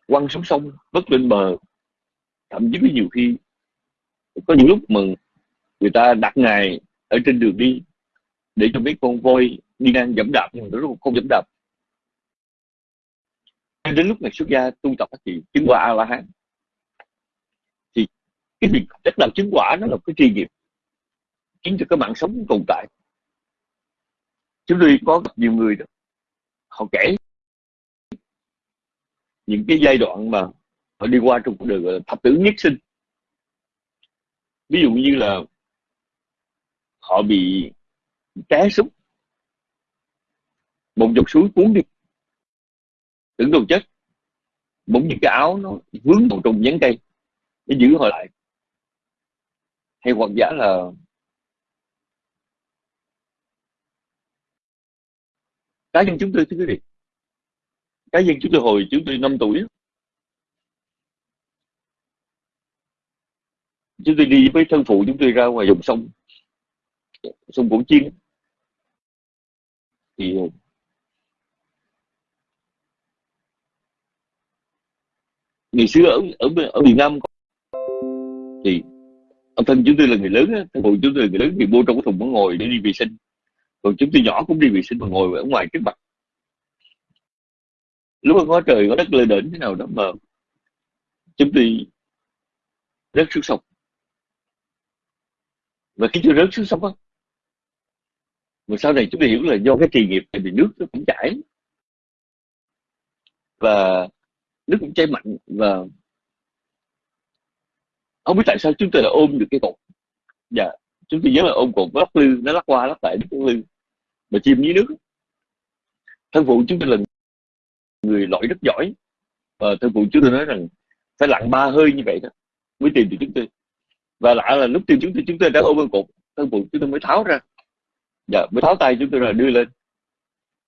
quăng xuống sông, vất lên bờ. Thậm chí có nhiều khi, có những lúc mà người ta đặt ngài ở trên đường đi, để cho mấy con voi đi ngang dẫm đạp, nhưng mà nó không dẫm đạp. Đến lúc này xuất gia tu tập thì chứng quả a la hán cái việc chất làm chứng quả nó là cái tri nghiệp, khiến cho cái mạng sống tồn tại. Chúng tôi có gặp nhiều người đó, họ kể những cái giai đoạn mà họ đi qua trong cuộc đời gọi là thập tử nhất sinh. Ví dụ như là họ bị té súng một dòng suối cuốn đi, tưởng đâu chết, bỗng những cái áo nó vướng vào trong nhánh cây, nó giữ họ lại hay hoặc giả là cá nhân chúng tôi, thưa quý vị. Cá nhân chúng tôi hồi chúng tôi 5 tuổi. Chúng tôi đi với thân phụ chúng tôi ra ngoài dòng sông sông Cổ Chiên. Thì ờ, ngày xưa ở ở ở miền Nam thì ông thân chúng tôi là người lớn thân phụ chúng tôi là người lớn thì vô trong cái thùng có ngồi để đi vệ sinh. Còn chúng tôi nhỏ cũng đi vệ sinh mà ngồi ở ngoài trước mặt. Lúc mà có trời, có đất lên đỉnh thế nào đó mà chúng tôi rớt xuống sông. Và khi tôi rớt xuống sông á, mà sau này chúng tôi hiểu là do cái trì nghiệp tại vì nước nó cũng chảy. Và nước cũng chảy mạnh, và không biết tại sao chúng tôi đã ôm được cái cột. Dạ chúng tôi nhớ là ôm cột lắc lư nó lắc qua lắc lại lắc lư. Mà chìm dưới nước. Thân phụ chúng tôi là người lội rất giỏi. Và thân phụ chúng tôi nói rằng phải lặn ba hơi như vậy đó mới tìm được chúng tôi. Và lạ là lúc tìm chúng tôi chúng tôi đã ôm cột. Thân phụ chúng tôi mới tháo ra. Dạ mới tháo tay chúng tôi là đưa lên.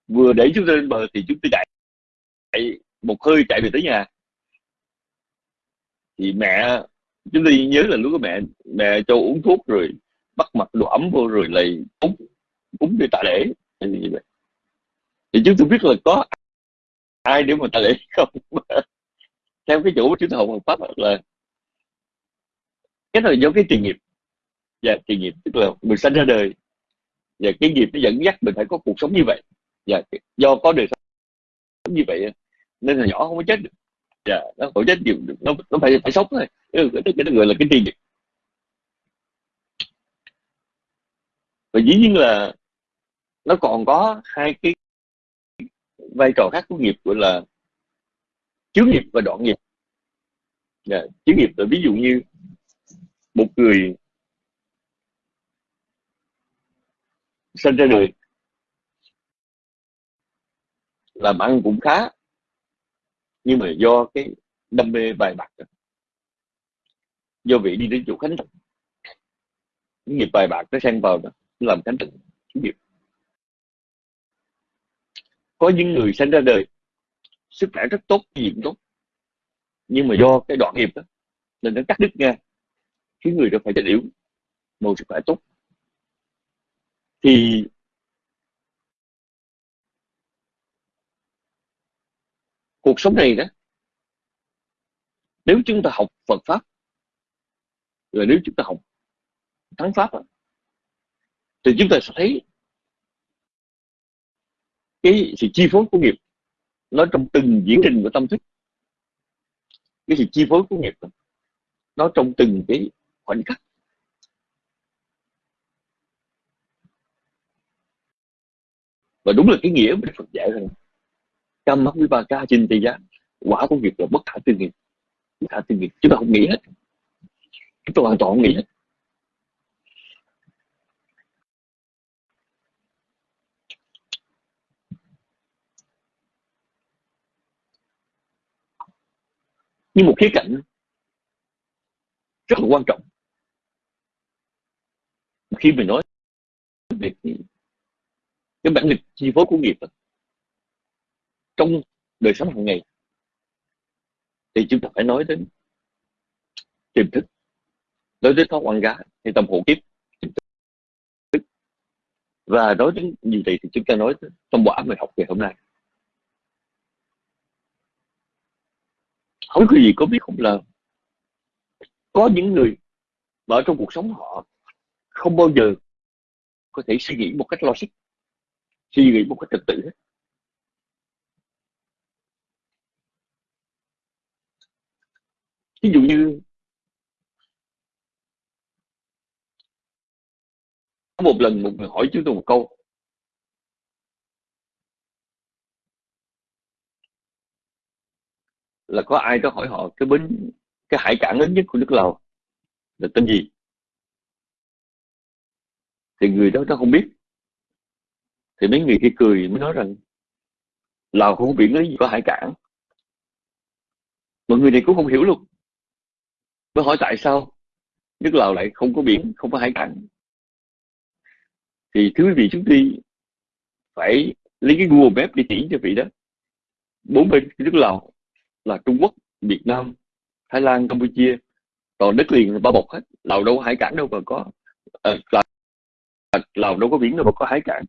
Vừa đẩy chúng tôi lên bờ thì chúng tôi chạy, chạy một hơi chạy về tới nhà. Thì mẹ chúng tôi nhớ là lúc đó mẹ mẹ cho uống thuốc rồi bắt mặt đồ ấm vô rồi lại cúng cúng đi tạ lễ. Thì thì chúng tôi biết là có ai để mà tạ lễ không? (laughs) Theo cái chủ chúng tôi học pháp là cái là do cái tiền nghiệp. Dạ, Và tiền nghiệp tức là mình sinh ra đời. Và cái nghiệp nó dẫn dắt mình phải có cuộc sống như vậy. Và do có đời sống như vậy nên là nhỏ không có chết được dạ nó khổ chết nhiều nó nó phải phải sống thôi. Cái cái, cái, người là cái tiền và dĩ nhiên là nó còn có hai cái vai trò khác của nghiệp gọi là chướng nghiệp và đoạn nghiệp. Yeah, chướng nghiệp là ví dụ như một người sinh ra đời làm ăn cũng khá nhưng mà do cái đam mê bài bạc do vị đi đến chỗ khánh tịnh nghiệp bài bạc nó xen vào đó làm khánh tịnh nghiệp có những người sinh ra đời sức khỏe rất tốt gì cũng tốt. Nhưng mà do cái đoạn nghiệp đó nên nó cắt đứt ngang khiến người đó phải chết yếu một sức khỏe tốt. Thì cuộc sống này đó nếu chúng ta học Phật pháp rồi nếu chúng ta học thắng pháp đó, thì chúng ta sẽ thấy cái sự chi phối của nghiệp nó trong từng diễn trình của tâm thức. Cái sự chi phối của nghiệp đó, nó trong từng cái khoảnh khắc. Và đúng là cái nghĩa của Phật dạy rằng cam mắc với ba ca chinh tây giá quả của nghiệp là bất khả tư nghiệp bất khả tư nghiệp chúng ta không nghĩ hết. Chúng ta hoàn toàn không nghĩ hết. Nhưng một khía cạnh rất là quan trọng. Khi mình nói về cái, bản lịch chi phối của nghiệp đó trong đời sống hàng ngày, thì chúng ta phải nói đến tiềm thức. Nói đến thói quan gá hay tâm hộ kiếp và nói đến như vậy thì chúng ta nói trong quả bài học ngày hôm nay. Không có gì có biết, không là có những người mà ở trong cuộc sống họ không bao giờ có thể suy nghĩ một cách logic, suy nghĩ một cách trật tự hết. Ví dụ như, có một lần một người hỏi chúng tôi một câu. Là có ai đó hỏi họ cái bến, cái hải cảng lớn nhất của nước Lào, là tên gì? Thì người đó nó không biết. Thì mấy người kia cười mới nói rằng, Lào không có biển lớn gì có hải cảng. Mọi người này cũng không hiểu luôn mới hỏi tại sao nước Lào lại không có biển không có hải cảng thì thưa quý vị chúng tôi phải lấy cái Google Maps đi chỉ cho vị đó. Bốn bên nước Lào là Trung Quốc Việt Nam Thái Lan Campuchia. Còn đất liền bao bọc hết. Lào đâu có hải cảng đâu mà có ờ, à, Lào, Lào đâu có biển đâu mà có hải cảng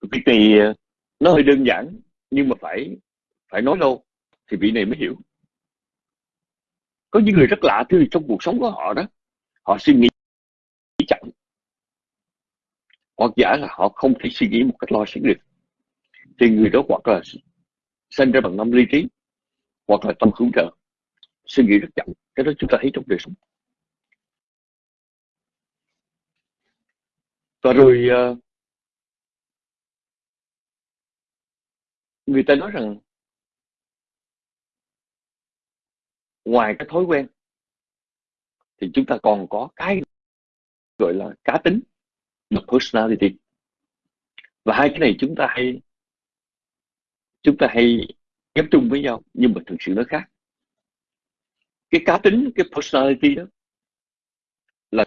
việc này ờ, nó hơi đơn giản nhưng mà phải phải nói lâu thì vị này mới hiểu có những người rất lạ thứ trong cuộc sống của họ đó, họ suy nghĩ chậm. Hoặc giả là họ không thể suy nghĩ một cách lo logic được. Thì người đó hoặc là sinh ra bằng năm lý trí, hoặc là tâm hướng trợ suy nghĩ rất chậm. Cái đó chúng ta thấy trong đời sống. Và rồi ờ, người ta nói rằng ngoài cái thói quen thì chúng ta còn có cái gọi là cá tính là personality. Và hai cái này chúng ta hay chúng ta hay ghép chung với nhau nhưng mà thực sự nó khác. Cái cá tính cái personality đó là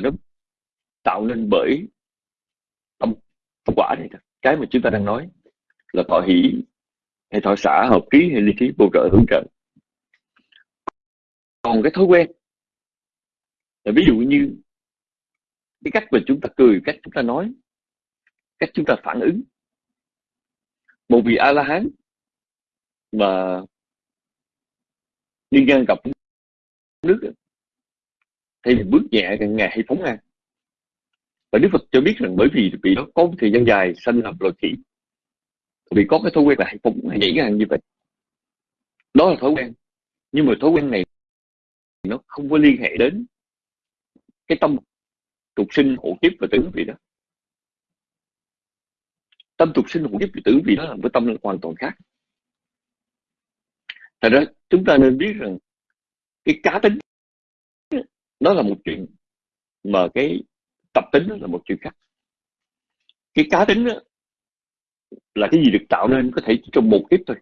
nó tạo nên bởi tâm, tâm quả này cái mà chúng ta đang nói là thọ hỷ hay thọ xã hợp trí hay lý trí bổ trợ hướng trợ còn cái thói quen. Là ví dụ như cái cách mà chúng ta cười, cách chúng ta nói, cách chúng ta phản ứng. Một vị a la hán mà đi ngang gặp nước thì bước nhẹ càng ngày hay phóng ngang. Và đức phật cho biết rằng bởi vì vị đó có một thời gian dài sanh làm loài khỉ vì có cái thói quen là hay phóng, hay nhảy ngang như vậy. Đó là thói quen. Nhưng mà thói quen này nó không có liên hệ đến cái tâm tục sinh hộ kiếp và tử vị đó. Tâm tục sinh hộ kiếp và tử vị đó là một tâm hoàn toàn khác. Thật ra chúng ta nên biết rằng cái cá tính nó là một chuyện mà cái tập tính là một chuyện khác. Cái cá tính đó, là cái gì được tạo nên có thể trong một kiếp thôi.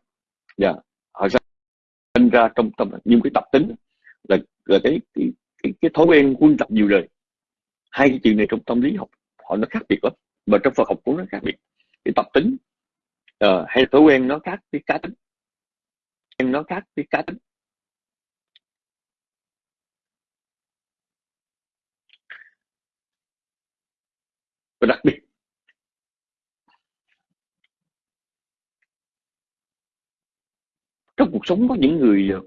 Dạ yeah. họ sinh ra trong tâm nhưng cái tập tính là là cái cái, cái, cái thói quen quân tập nhiều đời. Hai cái chuyện này trong tâm lý học họ nó khác biệt lắm mà trong Phật học cũng nó khác biệt. Cái tập tính uh, hay thói quen nó khác cái cá tính. Em nó khác cái cá tính. Và đặc biệt trong cuộc sống có những người ờ,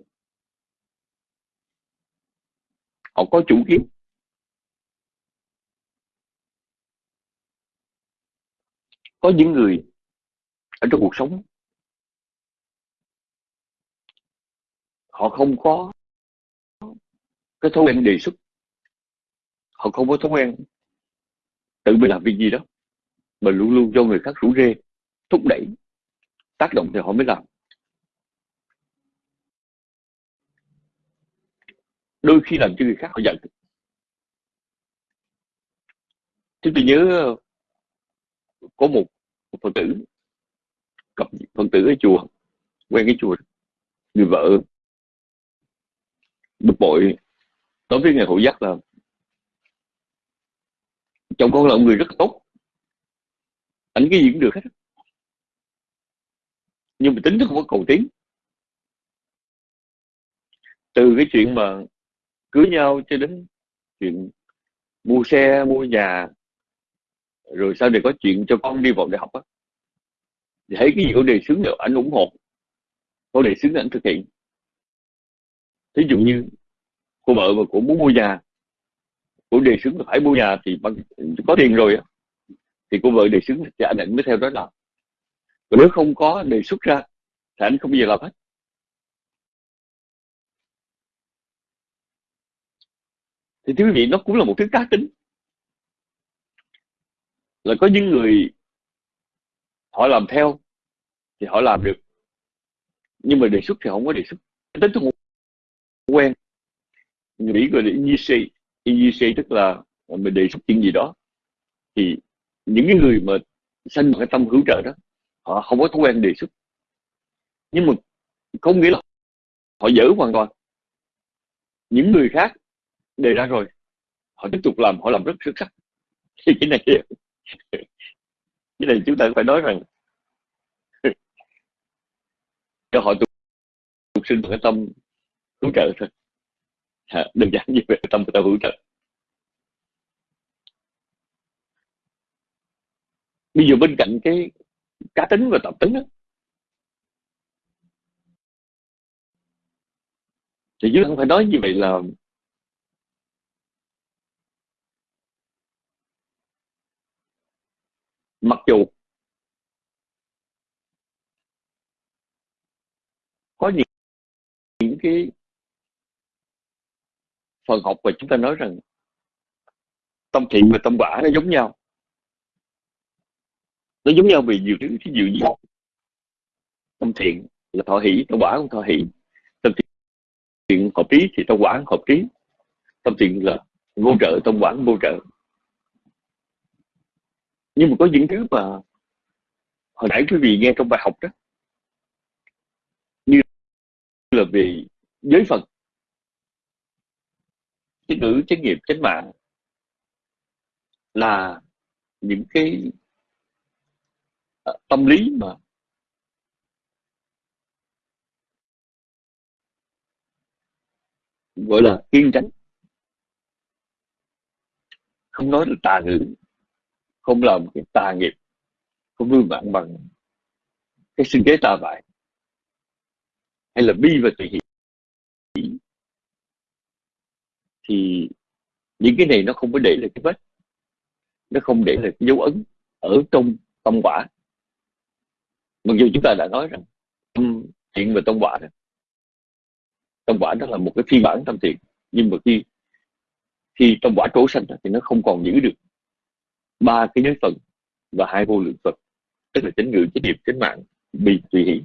họ có chủ kiến. Có những người ở trong cuộc sống, họ không có cái thói quen đề xuất. Họ không có thói quen tự mình làm việc gì đó, mà luôn luôn cho người khác rủ rê, thúc đẩy, tác động thì họ mới làm. Đôi khi làm cho người khác họ giận. Chúng tôi nhớ có một, một phật tử cặp phật tử ở chùa quen cái chùa người vợ bực bội. Đối với ngày hộ giác là chồng con là một người rất tốt. Ảnh cái gì cũng được hết nhưng mà tính nó không có cầu tiến. Từ cái chuyện mà cưới nhau cho đến chuyện mua xe, mua nhà, rồi sau này có chuyện cho con đi vào đại học á. Thì thấy cái gì có đề xướng được anh ủng hộ. Có đề xướng anh thực hiện. Thí dụ như cô vợ mà cũng muốn mua nhà cô đề xướng là phải mua nhà thì bằng, có tiền rồi á, thì cô vợ đề xướng thì anh định mới theo đó làm. Còn nếu không có, đề xuất ra thì anh không bao giờ làm hết. Thì thưa quý vị, nó cũng là một thứ cá tính. Là có những người họ làm theo thì họ làm được. Nhưng mà đề xuất thì không có đề xuất. Tính tôi quen. Người Mỹ gọi là initiate initiate tức là mình đề xuất chuyện gì đó. Thì những cái người mà sanh cái tâm hữu trợ đó, họ không có thói quen đề xuất. Nhưng mà không nghĩa là họ dở hoàn toàn. Những người khác đề ra rồi. Họ tiếp tục làm họ làm rất xuất sắc. Thì (laughs) cái này cái này chúng ta phải nói rằng (laughs) cho họ tục, tục sinh cái tâm hỗ trợ thôi. À, đơn giản như vậy tâm người ta hỗ trợ. Bây giờ bên cạnh cái cá tính và tập tính đó, thì chứ không phải nói như vậy là mặc dù có những, những cái phần học mà chúng ta nói rằng tâm thiện và tâm quả nó giống nhau. Nó giống nhau vì nhiều thứ thí dụ như tâm thiện là thọ hỷ tâm quả cũng thọ hỷ. Tâm thiện hợp trí thì tâm quả hợp trí tâm thiện là vô trợ tâm quả vô trợ nhưng mà có những thứ mà hồi nãy quý vị nghe trong bài học đó, như là về giới phật cái ngữ trách nhiệm chánh mạng là những cái ờ, tâm lý mà gọi là kiên tránh. Không nói là tà ngữ không làm cái tà nghiệp, không vương mạng bằng cái sinh kế tà bại, hay là bi và tùy hỷ. Thì những cái này nó không có để lại cái vết, nó không để lại cái dấu ấn ở trong tâm quả. Mặc dù chúng ta đã nói rằng tâm thiện và tâm quả đó, tâm quả đó là một cái phiên bản tâm thiện, nhưng mà khi khi tâm quả trổ sanh thì nó không còn giữ được ba cái giới phận và hai vô lượng phật, tức là chánh ngữ, chánh nghiệp chánh mạng bi tùy hỷ.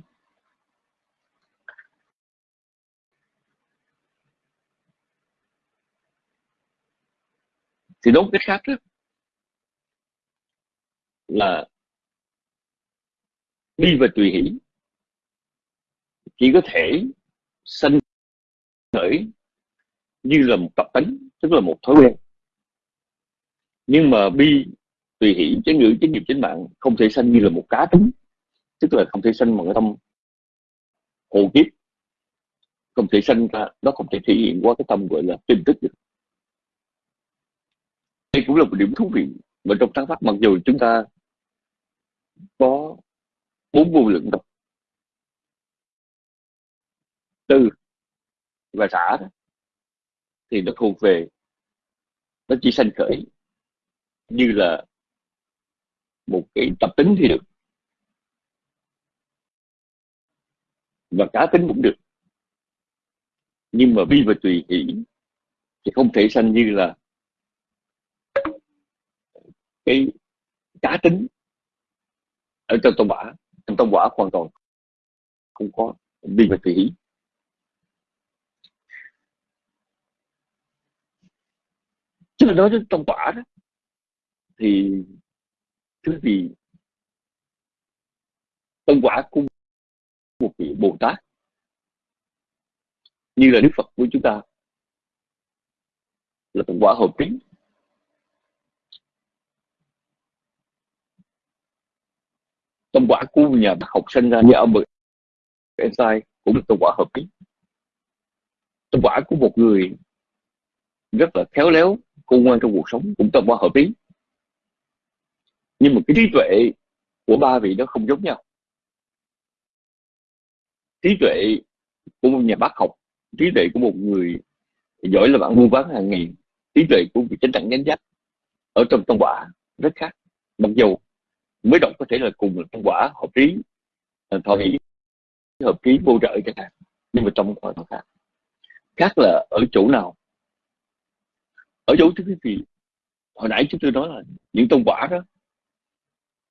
Thì nói cách khác đó, là bi và tùy hỷ chỉ có thể sanh khởi như là một tập tính tức là một thói quen. Nhưng mà bi tùy hỷ chánh ngữ chánh nghiệp chánh mạng không thể sanh như là một cá tính tức là không thể sanh bằng cái tâm hồ kiếp. Không thể sanh ra nó không thể thể hiện qua cái tâm gọi là tin tức được. Đây cũng là một điểm thú vị mà trong sáng pháp mặc dù chúng ta có bốn vô lượng tập tư và xã đó, thì nó thuộc về nó chỉ sanh khởi như là một cái tập tính thì được. Và cá tính cũng được. Nhưng mà bi và tùy hỷ thì không thể sanh như là cái cá tính ở trong tông quả trong tông quả hoàn toàn không có bi và tùy hỷ. Chứ là nói đến tông quả đó, thì thứ gì tân quả của một vị bồ tát như là đức phật của chúng ta là tân quả hợp tính tân quả của nhà bác học sinh ra như ông bậc Einstein cũng là tân quả hợp tính tân quả của một người rất là khéo léo, khôn ngoan trong cuộc sống cũng tân quả hợp tính nhưng mà cái trí tuệ của ba vị đó không giống nhau. Trí tuệ của một nhà bác học, trí tuệ của một người giỏi là bạn mua bán hàng nghìn trí tuệ của vị chánh đẳng chánh giác ở trong tông quả rất khác. Mặc dù mới đọc có thể là cùng là tông quả hợp trí à, thọ ý hợp trí vô trợ chẳng hạn, nhưng mà trong quả nó khác. Khác là ở chỗ nào? Ở chỗ thứ quý vị hồi nãy chúng tôi nói là những tông quả đó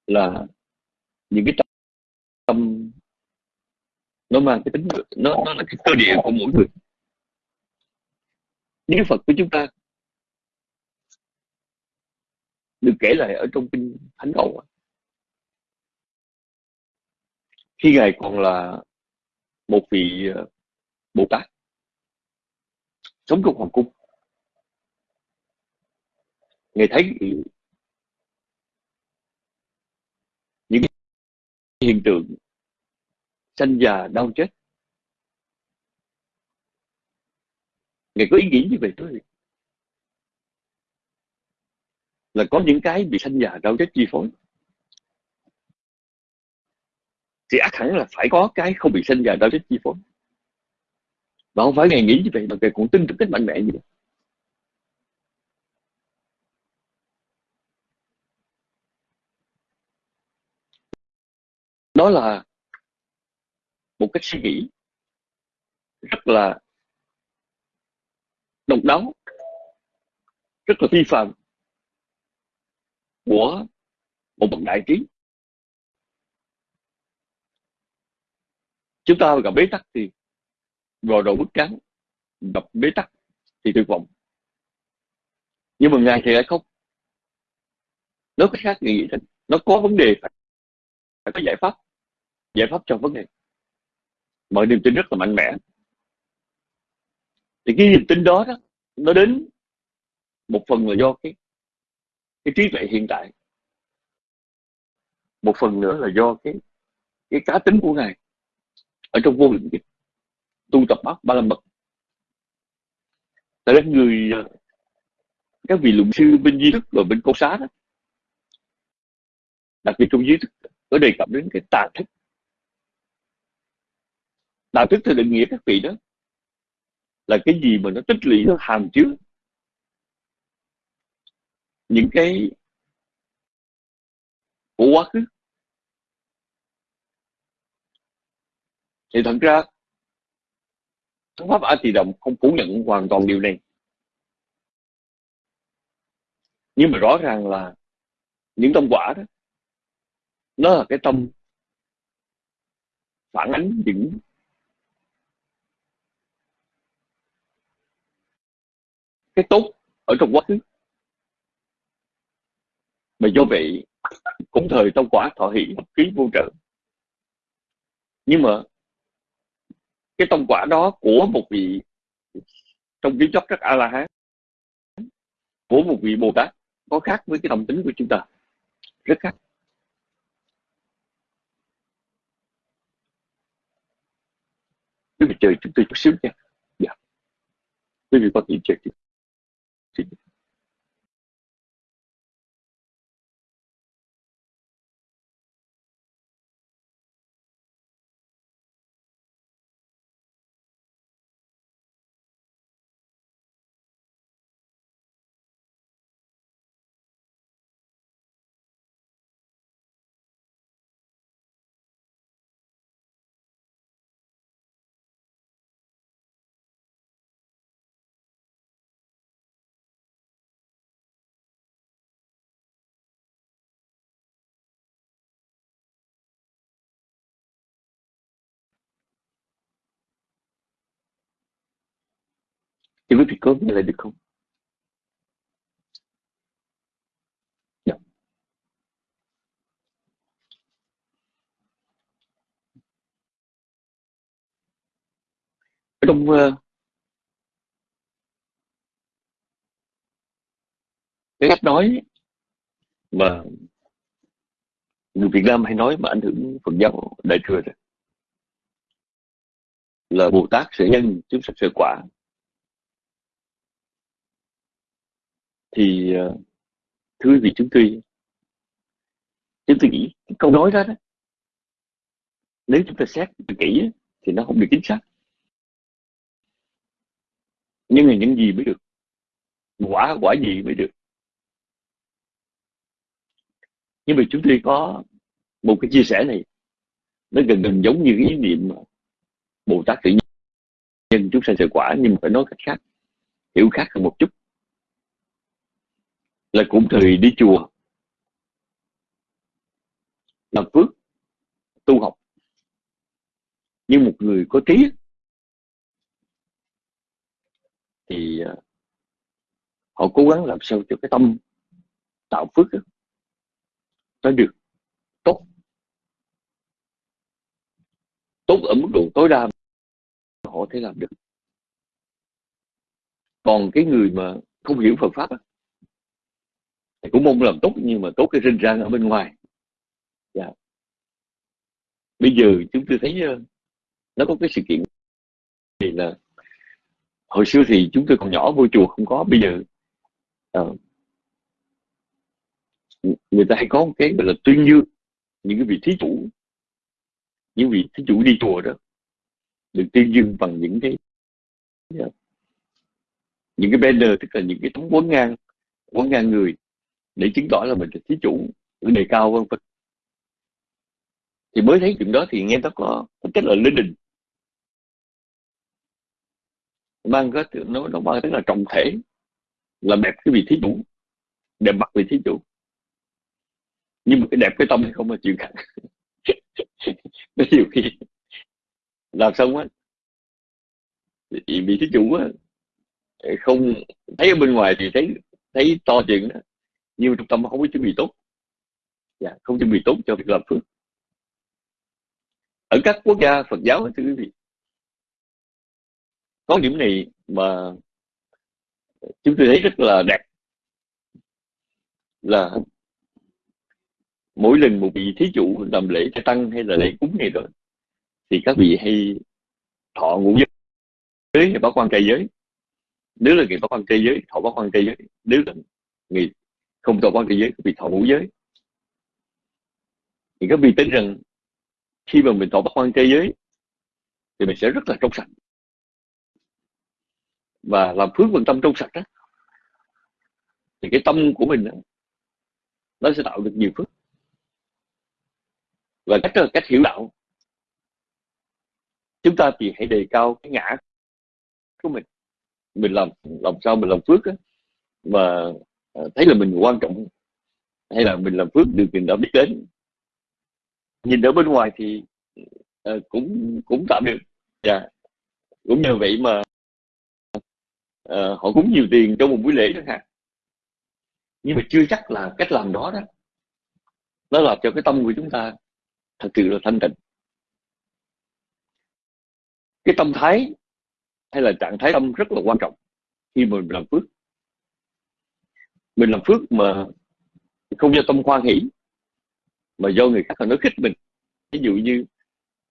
là những cái tâm nó mang cái tính, nó nó là cái cơ địa của mỗi người. Những Phật của chúng ta được kể lại ở trong kinh Thánh Cầu khi ngài còn là một vị ờ, Bồ Tát sống trong hoàng cung, ngài thấy hiện tượng sanh già đau chết. Ngài có ý nghĩ như vậy thôi. Là có những cái bị sanh già đau chết chi phối. Thì ác hẳn là phải có cái không bị sanh già đau chết chi phối. Và không phải ngài nghĩ như vậy mà ngài cũng tin rất cách mạnh mẽ như vậy. Đó là một cách suy nghĩ rất là độc đáo rất là phi phạm của một bậc đại trí. Chúng ta gặp bế tắc thì gò đầu bức trắng gặp bế tắc thì tuyệt vọng. Nhưng mà ngài thì lại không. Nó có khác nghĩ nó có vấn đề phải, phải có giải pháp giải pháp cho vấn đề. Mọi niềm tin rất là mạnh mẽ. Thì cái niềm tin đó, đó nó đến một phần là do cái cái trí tuệ hiện tại. Một phần nữa là do cái cái cá tính của ngài ở trong vô lượng kiếp tu tập bát ba la mật. Tại người à, các vị luận sư bên di thức và bên câu xá đó đặc biệt trong di thức có đề cập đến cái tà thức đạo đức thì định nghĩa các vị đó là cái gì mà nó tích lũy nó hàm chứa những cái của quá khứ. Thì thật ra thắng pháp a tỳ đồng không phủ nhận hoàn toàn điều này. Nhưng mà rõ ràng là những tâm quả đó, nó là cái tâm phản ánh những cái tốt ở trong quá khứ. Mà do vậy, cũng thời tông quả thọ hỷ ký vô trợ. Nhưng mà cái tông quả đó của một vị trong kiến chấp các a la hán của một vị bồ tát có khác với cái đồng tính của chúng ta. Rất khác. Quý vị chơi chúng tôi chút xíu nha. Dạ. Quý vị có thể chơi chút thì quý vị có nghe lại được không dạ. ở trong uh, cái cách nói mà người Việt Nam hay nói mà ảnh hưởng Phật giáo đại thừa rồi là Bồ Tát sẽ nhân chúng sanh sẽ quả thì ờ, thưa quý vị chúng tôi chúng tôi nghĩ cái câu nói đó, đó nếu chúng ta xét kỹ thì nó không được chính xác. Nhưng là những gì mới được quả quả gì mới được? Nhưng mà chúng tôi có một cái chia sẻ này nó gần gần giống như cái ý niệm Bồ Tát tự nhiên chúng sanh sự quả nhưng mà phải nói cách khác hiểu khác hơn một chút là cũng thời đi chùa. Làm phước, tu học. Nhưng một người có trí thì à, họ cố gắng làm sao cho cái tâm tạo phước nó được tốt. Tốt ở mức độ tối đa họ thể làm được. Còn cái người mà không hiểu Phật pháp thì cũng mong làm tốt nhưng mà tốt cái rinh rang ở bên ngoài dạ. bây giờ chúng tôi thấy ờ, nó có cái sự kiện thì là hồi xưa thì chúng tôi còn nhỏ vô chùa không có bây giờ uh, người ta hay có một cái gọi là tuyên dương những cái vị thí chủ những vị thí chủ đi chùa đó được tuyên dương bằng những cái yeah, những cái banner tức là những cái tấm quấn ngang quấn ngang người để chứng tỏ là mình là thí chủ đề cao vân vân. Thì mới thấy chuyện đó thì nghe nó có rất là linh đình. Mang cái nó nó mang cái là trọng thể, là đẹp cái vị thí chủ, đẹp mặt vị thí chủ. Nhưng mà cái đẹp cái tâm thì không là chuyện khác. (laughs) Nó nhiều khi làm xong á vị thí chủ á, không thấy ở bên ngoài thì thấy thấy to chuyện đó nhưng trong tâm không có chuẩn bị tốt. Dạ, không chuẩn bị tốt cho việc làm phước. Ở các quốc gia Phật giáo thưa quý vị có điểm này mà chúng tôi thấy rất là đẹp. Là mỗi lần một vị thí chủ làm lễ cho tăng hay là lễ cúng này rồi thì các vị hay thọ ngũ giới hay bác quan trai giới. Nếu là người bác quan trai giới thọ bác quan trai giới nếu là người không thọ quan thế giới vì thọ ngũ giới. Thì các vị tin rằng khi mà mình thọ bác quan thế giới thì mình sẽ rất là trong sạch. Và làm phước bằng tâm trong sạch đó thì cái tâm của mình đó, nó sẽ tạo được nhiều phước. Và cách cách hiểu đạo chúng ta thì hãy đề cao cái ngã của mình. Mình làm làm sao mình làm phước đó, mà thấy là mình quan trọng hay là mình làm phước được mình đã biết đến. Nhìn ở bên ngoài thì uh, cũng cũng tạm được. Dạ. Yeah. cũng nhờ vậy mà uh, họ cúng nhiều tiền trong một buổi lễ chẳng hạn nhưng mà chưa chắc là cách làm đó đó nó làm cho cái tâm của chúng ta thật sự là thanh tịnh. Cái tâm thái hay là trạng thái tâm rất là quan trọng khi mình làm phước mình làm phước mà không do tâm khoan hỷ mà do người khác họ nói khích mình. Ví dụ như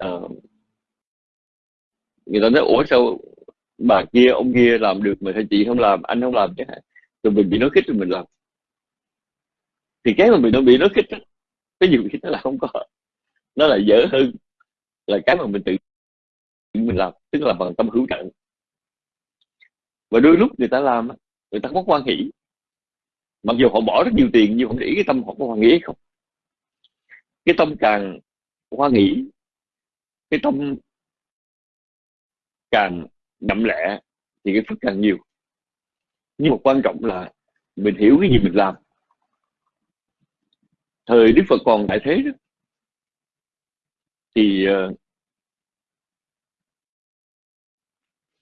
uh, người ta nói ủa sao bà kia ông kia làm được mà sao chị không làm anh không làm? Chứ rồi mình bị nói khích rồi mình làm. Thì cái mà mình nó bị nói khích đó, cái nhiều khi nó là không có. Nó là dở hơn là cái mà mình tự mình làm tức là bằng tâm hữu trận và đôi lúc người ta làm người ta không có quan hỷ mặc dù họ bỏ rất nhiều tiền nhưng không để ý cái tâm họ có hoan nghĩ không? Cái tâm càng quan nghĩ cái tâm càng đậm lẹ thì cái phước càng nhiều. Nhưng mà quan trọng là mình hiểu cái gì mình làm. Thời đức phật còn đại thế đó. Thì uh,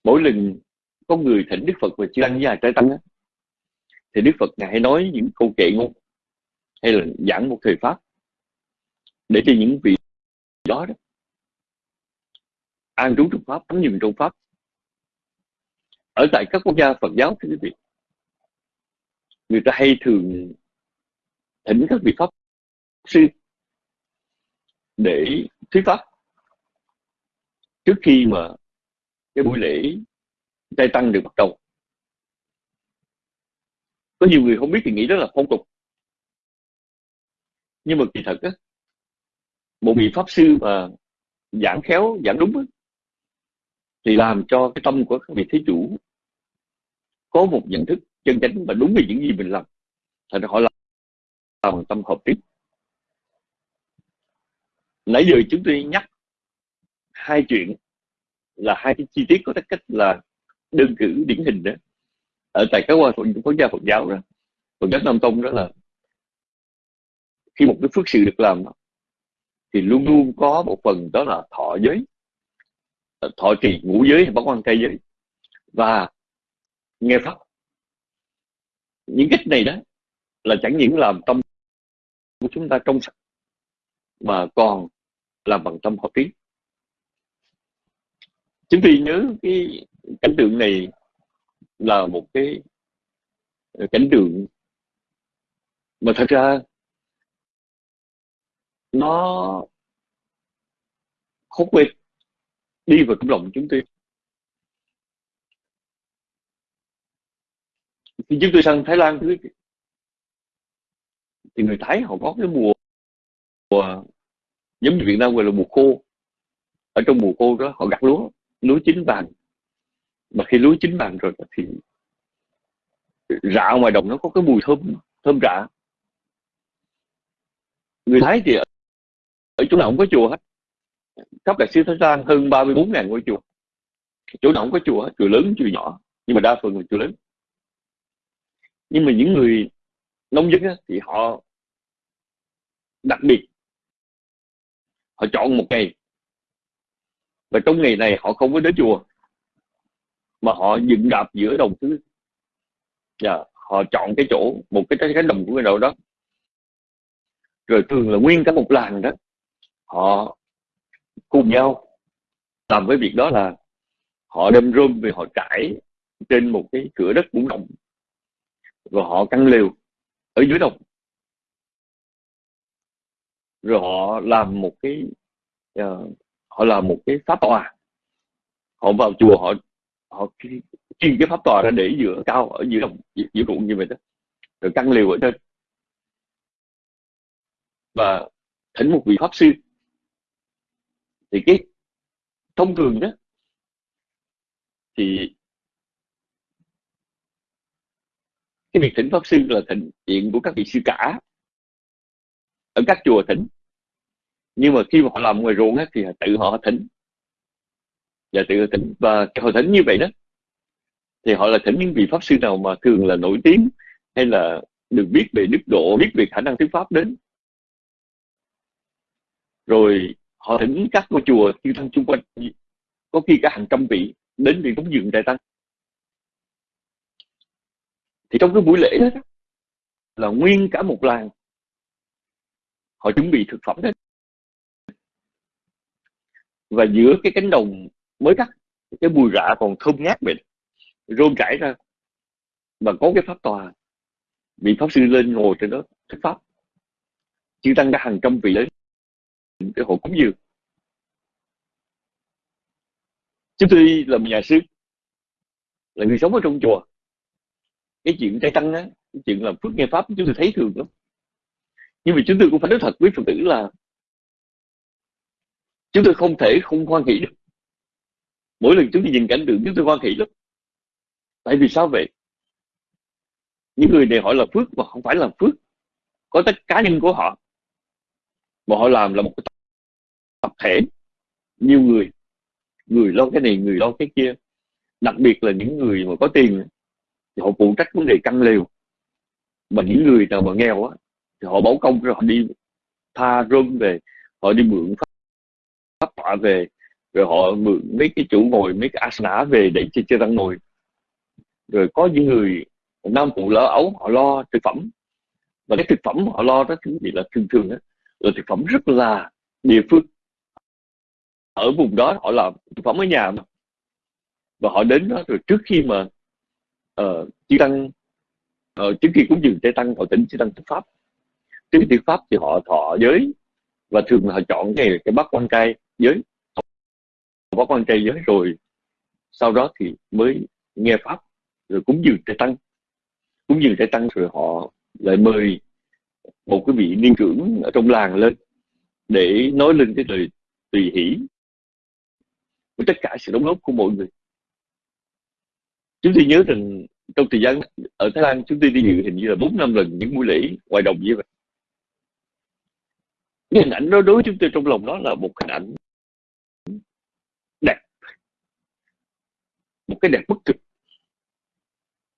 mỗi lần có người thỉnh đức phật và chưa ăn với ai trái tăng thì đức phật ngài nói những câu kệ ngôn hay là giảng một thời pháp để cho những vị đó đó an trú trong pháp, tắm dừng trong pháp. Ở tại các quốc gia Phật giáo, thưa quý vị, người ta hay thường thỉnh các vị pháp sư để thuyết pháp trước khi mà cái buổi lễ trai tăng được bắt đầu có nhiều người không biết thì nghĩ đó là phong tục. Nhưng mà kỳ thật á một vị pháp sư mà giảng khéo giảng đúng á, thì làm cho cái tâm của các vị thế chủ có một nhận thức chân chánh và đúng về những gì mình làm. Thành ra họ làm bằng tâm hợp tiếp nãy giờ chúng tôi nhắc hai chuyện là hai cái chi tiết có cách là đơn cử điển hình đó ở tại các quốc gia Phật giáo đó, Phật giáo Nam Tông đó là khi một cái phước sự được làm thì luôn luôn có một phần đó là thọ giới. Ờ, thọ trì ngũ giới hay bác quan trai giới. Và nghe pháp. Những cách này đó là chẳng những làm tâm của chúng ta trong sạch, mà còn làm bằng tâm hợp trí chúng tôi nhớ cái cảnh tượng này là một cái cảnh tượng. Mà thật ra nó không quên đi vào trong lòng chúng tôi. Khi chúng tôi sang Thái Lan thì người Thái họ có cái mùa, mùa giống như Việt Nam gọi là mùa khô. Ở trong mùa khô đó họ gặt lúa lúa chín vàng mà khi lúa chín vàng rồi thì rạ ngoài đồng nó có cái mùi thơm thơm rạ. Người Thái thì ở, ở chỗ nào không có chùa hết. Khắp cả siêu Thái Lan hơn 34 ngàn ngôi chùa. Chỗ nào không có chùa chùa lớn chùa nhỏ. Nhưng mà đa phần là chùa lớn. Nhưng mà những người nông dân á, thì họ đặc biệt. Họ chọn một ngày. Và trong ngày này họ không có đến chùa mà họ dựng đạp giữa đồng thứ và dạ, họ chọn cái chỗ một cái cánh đồng của người nào đó. Rồi thường là nguyên cả một làng đó họ cùng nhau làm cái việc đó là họ đem rơm về họ trải trên một cái cửa đất cũng rộng. Rồi họ căng lều ở dưới đồng. Rồi họ làm một cái uh, họ làm một cái pháp tòa. Họ vào chùa họ họ chuyên cái pháp tòa ra để giữa cao ở giữa đồng giữa ruộng như vậy đó rồi căng liều ở trên. Và thỉnh một vị pháp sư thì cái thông thường đó thì cái việc thỉnh pháp sư là thỉnh chuyện của các vị sư cả ở các chùa thỉnh. Nhưng mà khi mà họ làm ngoài ruộng á, thì tự họ thỉnh và tự họ thỉnh, và hội thỉnh như vậy đó, thì họ là thỉnh những vị pháp sư nào mà thường là nổi tiếng hay là được biết về đức độ, biết về khả năng thuyết pháp đến. Rồi họ thỉnh các ngôi chùa chư tăng chung quanh, có khi cả hàng trăm vị đến để cúng dường đại tăng. Thì trong cái buổi lễ đó, là nguyên cả một làng, họ chuẩn bị thực phẩm đấy và giữa cái cánh đồng mới cắt, cái bùi rạ còn thơm ngát mình rôm rải ra, mà có cái pháp tòa, vị pháp sư lên ngồi trên đó, thuyết pháp. Chư tăng đã hàng trăm vị đến cái hộ cúng dường. Chúng tôi là một nhà sư, là người sống ở trong chùa. Cái chuyện trai tăng á, cái chuyện làm phước nghe pháp chúng tôi thấy thường lắm. Nhưng mà chúng tôi cũng phải nói thật với phật tử là, chúng tôi không thể không hoan hỷ được mỗi lần chúng tôi nhìn cảnh tượng chúng tôi hoan hỷ lắm. Tại vì sao vậy? Những người này họ là phước mà không phải là phước. Có tất cá nhân của họ. Mà họ làm là một cái tập thể. Nhiều người. Người lo cái này người lo cái kia. Đặc biệt là những người mà có tiền thì họ phụ trách vấn đề căn liều mà những người nào mà nghèo á thì họ báo công rồi họ đi tha rơm về họ đi mượn pháp, pháp tọa về rồi họ mượn mấy cái chủ ngồi mấy cái asana về để cho chơi tăng ngồi. Rồi có những người nam phụ lỡ ấu họ lo thực phẩm. Và cái thực phẩm họ lo đó thì là thường thường đó, là thực phẩm rất là địa phương. Ở vùng đó họ làm thực phẩm ở nhà mà. Và họ đến đó rồi trước khi mà uh, chư tăng uh, trước khi cúng dường chư tăng họ tỉnh chư tăng thực pháp. Trước khi thực pháp thì họ thọ giới. Và thường là họ chọn cái cái bát quan trai giới có quan trai giới rồi sau đó thì mới nghe pháp, rồi cúng dường trai tăng. Cúng dường trai tăng rồi họ lại mời một cái vị niên trưởng ở trong làng lên để nói lên cái lời tùy hỷ với tất cả sự đóng góp của mọi người. Chúng tôi nhớ rằng trong thời gian ở Thái Lan, chúng tôi đi dự hình như là bốn năm lần những buổi lễ ngoài đồng như vậy. Cái hình ảnh đó đối với chúng tôi trong lòng đó là một hình ảnh đẹp một cái đẹp bất cực,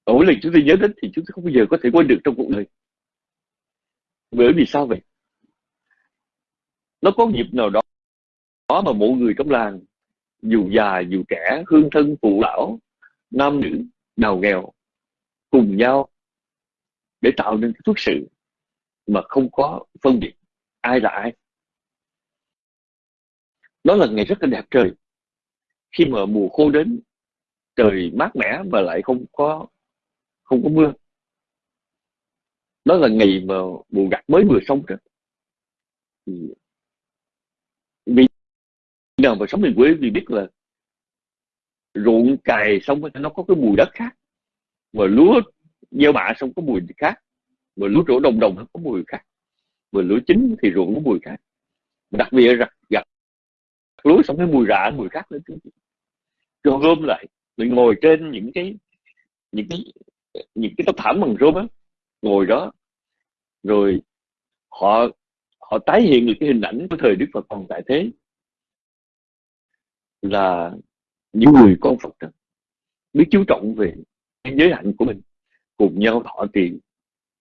ở mỗi lần chúng tôi nhớ đến thì chúng tôi không bao giờ có thể quên được trong cuộc đời. Bởi vì sao vậy? Nó có dịp nào đó đó mà mọi người trong làng dù già dù trẻ hương thân phụ lão nam nữ nào nghèo cùng nhau để tạo nên cái phước sự mà không có phân biệt ai là ai. Đó là ngày rất là đẹp trời. Khi mà mùa khô đến trời mát mẻ mà lại không có không có mưa. Đó là ngày mà mùa gặt mới vừa xong rồi vì nào mà sống miền quê thì biết là ruộng cày xong nó có cái mùi đất khác, mà lúa gieo bạ xong có mùi khác, mà lúa trổ đồng đồng nó có mùi khác, mà lúa chín thì ruộng có mùi khác. Đặc biệt là gặt lúa xong cái mùi rạ, mùi khác nữa rồi gom lại mình ngồi trên những cái những cái những cái tấm thảm bằng rôm á, ngồi đó. Rồi họ họ tái hiện được cái hình ảnh của thời Đức Phật còn tại thế là những người con Phật đó biết chú trọng về giới hạnh của mình, cùng nhau thọ trì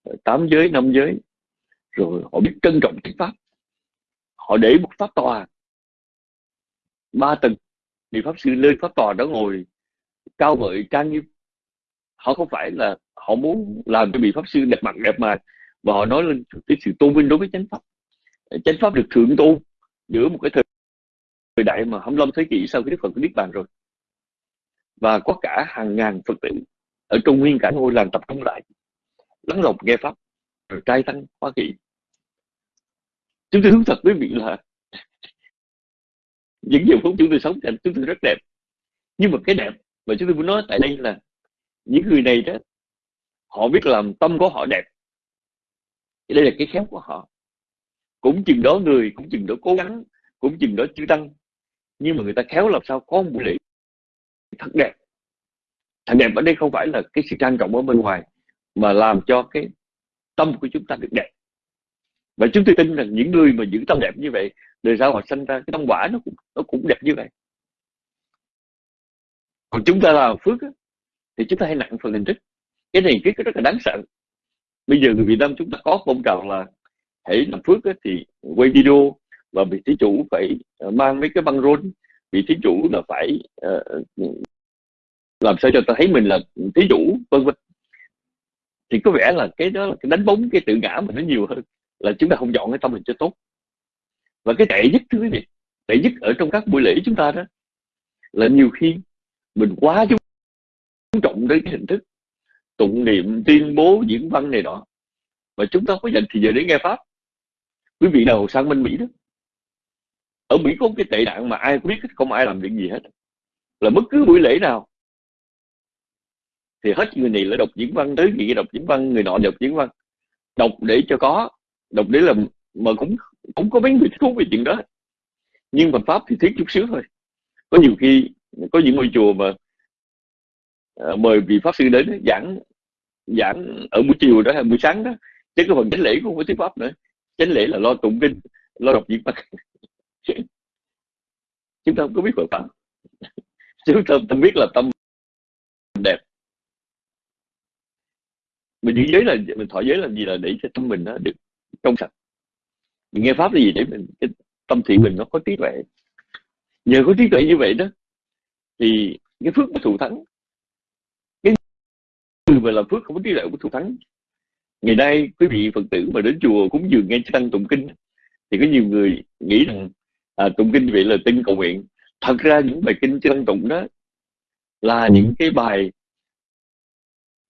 ờ, tám giới, năm giới. Rồi họ biết trân trọng cái pháp. Họ để một pháp tòa. Ba tầng. Thì pháp sư lên pháp tòa đó ngồi cao vợi trang nghiêm họ không phải là, họ muốn làm cho vị pháp sư đẹp mặt, đẹp mà và họ nói lên cái sự tôn vinh đối với chánh pháp. Ờ, chánh pháp được thượng tôn giữa một cái thời thời đại mà 25 thế kỷ sau khi Đức Phật biết bàn rồi. Và có cả hàng ngàn Phật tử ở Trung nguyên cả ngôi làng tập trung lại, lắng lòng nghe pháp, rồi trai tăng hoa kỳ. Chúng tôi hướng thật với vị là (laughs) những giờ phút chúng tôi sống thì chúng tôi rất đẹp. Nhưng mà cái đẹp và chúng tôi muốn nói tại đây là những người này đó, họ biết làm tâm của họ đẹp. Đây là cái khéo của họ. Cũng chừng đó người, cũng chừng đó cố gắng, cũng chừng đó chưa tăng. Nhưng mà người ta khéo làm sao có một buổi lễ thật đẹp. Thật đẹp ở đây không phải là cái sự trang trọng ở bên ngoài, mà làm cho cái tâm của chúng ta được đẹp. Và chúng tôi tin rằng những người mà giữ tâm đẹp như vậy, đời sau họ sinh ra cái tâm quả nó cũng nó cũng đẹp như vậy còn chúng ta làm phước á, thì chúng ta hay nặng phần hình thức. Cái này cái rất là đáng sợ. Bây giờ người Việt Nam chúng ta có phong trào là hãy làm phước á, thì quay video và vị thí chủ phải ờ, mang mấy cái băng rôn. Vị thí chủ là phải uh, làm sao cho ta thấy mình là thí chủ vân vân. Thì có vẻ là cái đó là cái đánh bóng cái tự ngã mình nó nhiều hơn là chúng ta không dọn cái tâm mình cho tốt. Và cái tệ nhất thưa quý vị tệ nhất ở trong các buổi lễ chúng ta đó là nhiều khi mình quá chú trọng đến cái hình thức tụng niệm, tuyên bố diễn văn này đó mà chúng ta có dành thì giờ để nghe pháp. Quý vị nào sang bên mỹ đó. Ở mỹ có cái tệ nạn mà ai cũng biết không ai làm được gì hết. Là bất cứ buổi lễ nào, thì hết người này lại đọc diễn văn tới người đọc diễn văn, người nọ đọc diễn văn. Đọc để cho có, đọc để làm, mà cũng cũng có mấy người thú về chuyện đó. Nhưng mà pháp thì thiết chút xíu thôi. Có nhiều khi có những ngôi chùa mà à, mời vị pháp sư đến giảng giảng ở buổi chiều đó hay buổi sáng đó. Chứ cái phần chánh lễ cũng không có thuyết pháp nữa. Chánh lễ là lo tụng kinh lo đọc diễn văn. (laughs) Chúng ta không có biết Phật pháp. (laughs) Chúng ta tâm biết là tâm đẹp. Mình giữ giới là mình thọ giới làm gì là để cho tâm mình nó được trong sạch. Mình nghe pháp là gì để mình cái tâm thiện mình nó có trí tuệ. Nhờ có trí tuệ như vậy đó thì cái phước nó thù thắng cái người mà làm phước không có trí tuệ của thù thắng ngày nay quý vị phật tử mà đến chùa cúng dường nghe tăng tụng kinh thì có nhiều người nghĩ rằng à, tụng kinh vậy là tin cầu nguyện. Thật ra những bài kinh tăng tụng đó là những cái bài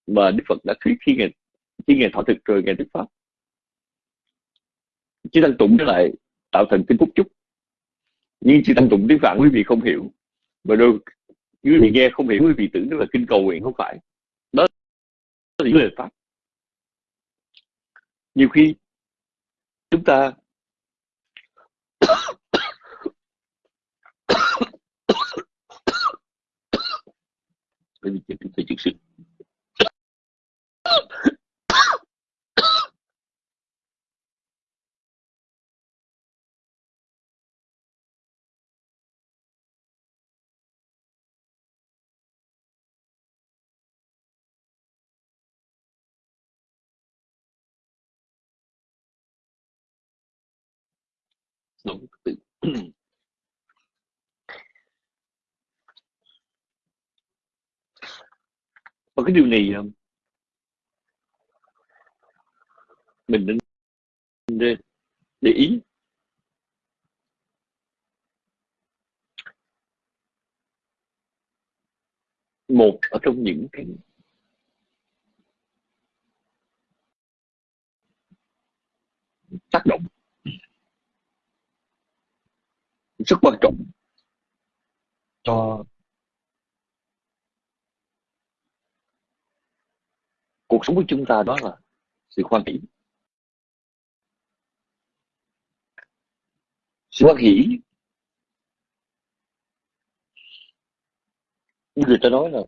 mà đức phật đã thuyết khi ngày khi ngày thọ thực rồi ngày đức pháp. Chứ tăng tụng nó lại tạo thành kinh phúc chúc. Nhưng chỉ tăng tụng tiếng phạn quý vị không hiểu và đôi quý vị nghe, không hiểu quý vị tưởng đó là kinh cầu nguyện, không phải. Đó là những lời pháp. Nhiều khi, chúng ta bởi vì chúng ta sự đúng và cái điều này ờ, mình nên để, để ý. Một ở trong những cái tác động rất quan trọng cho cuộc sống của chúng ta đó là sự hoan hỷ. Sự hoan hỷ. Như người ta nói là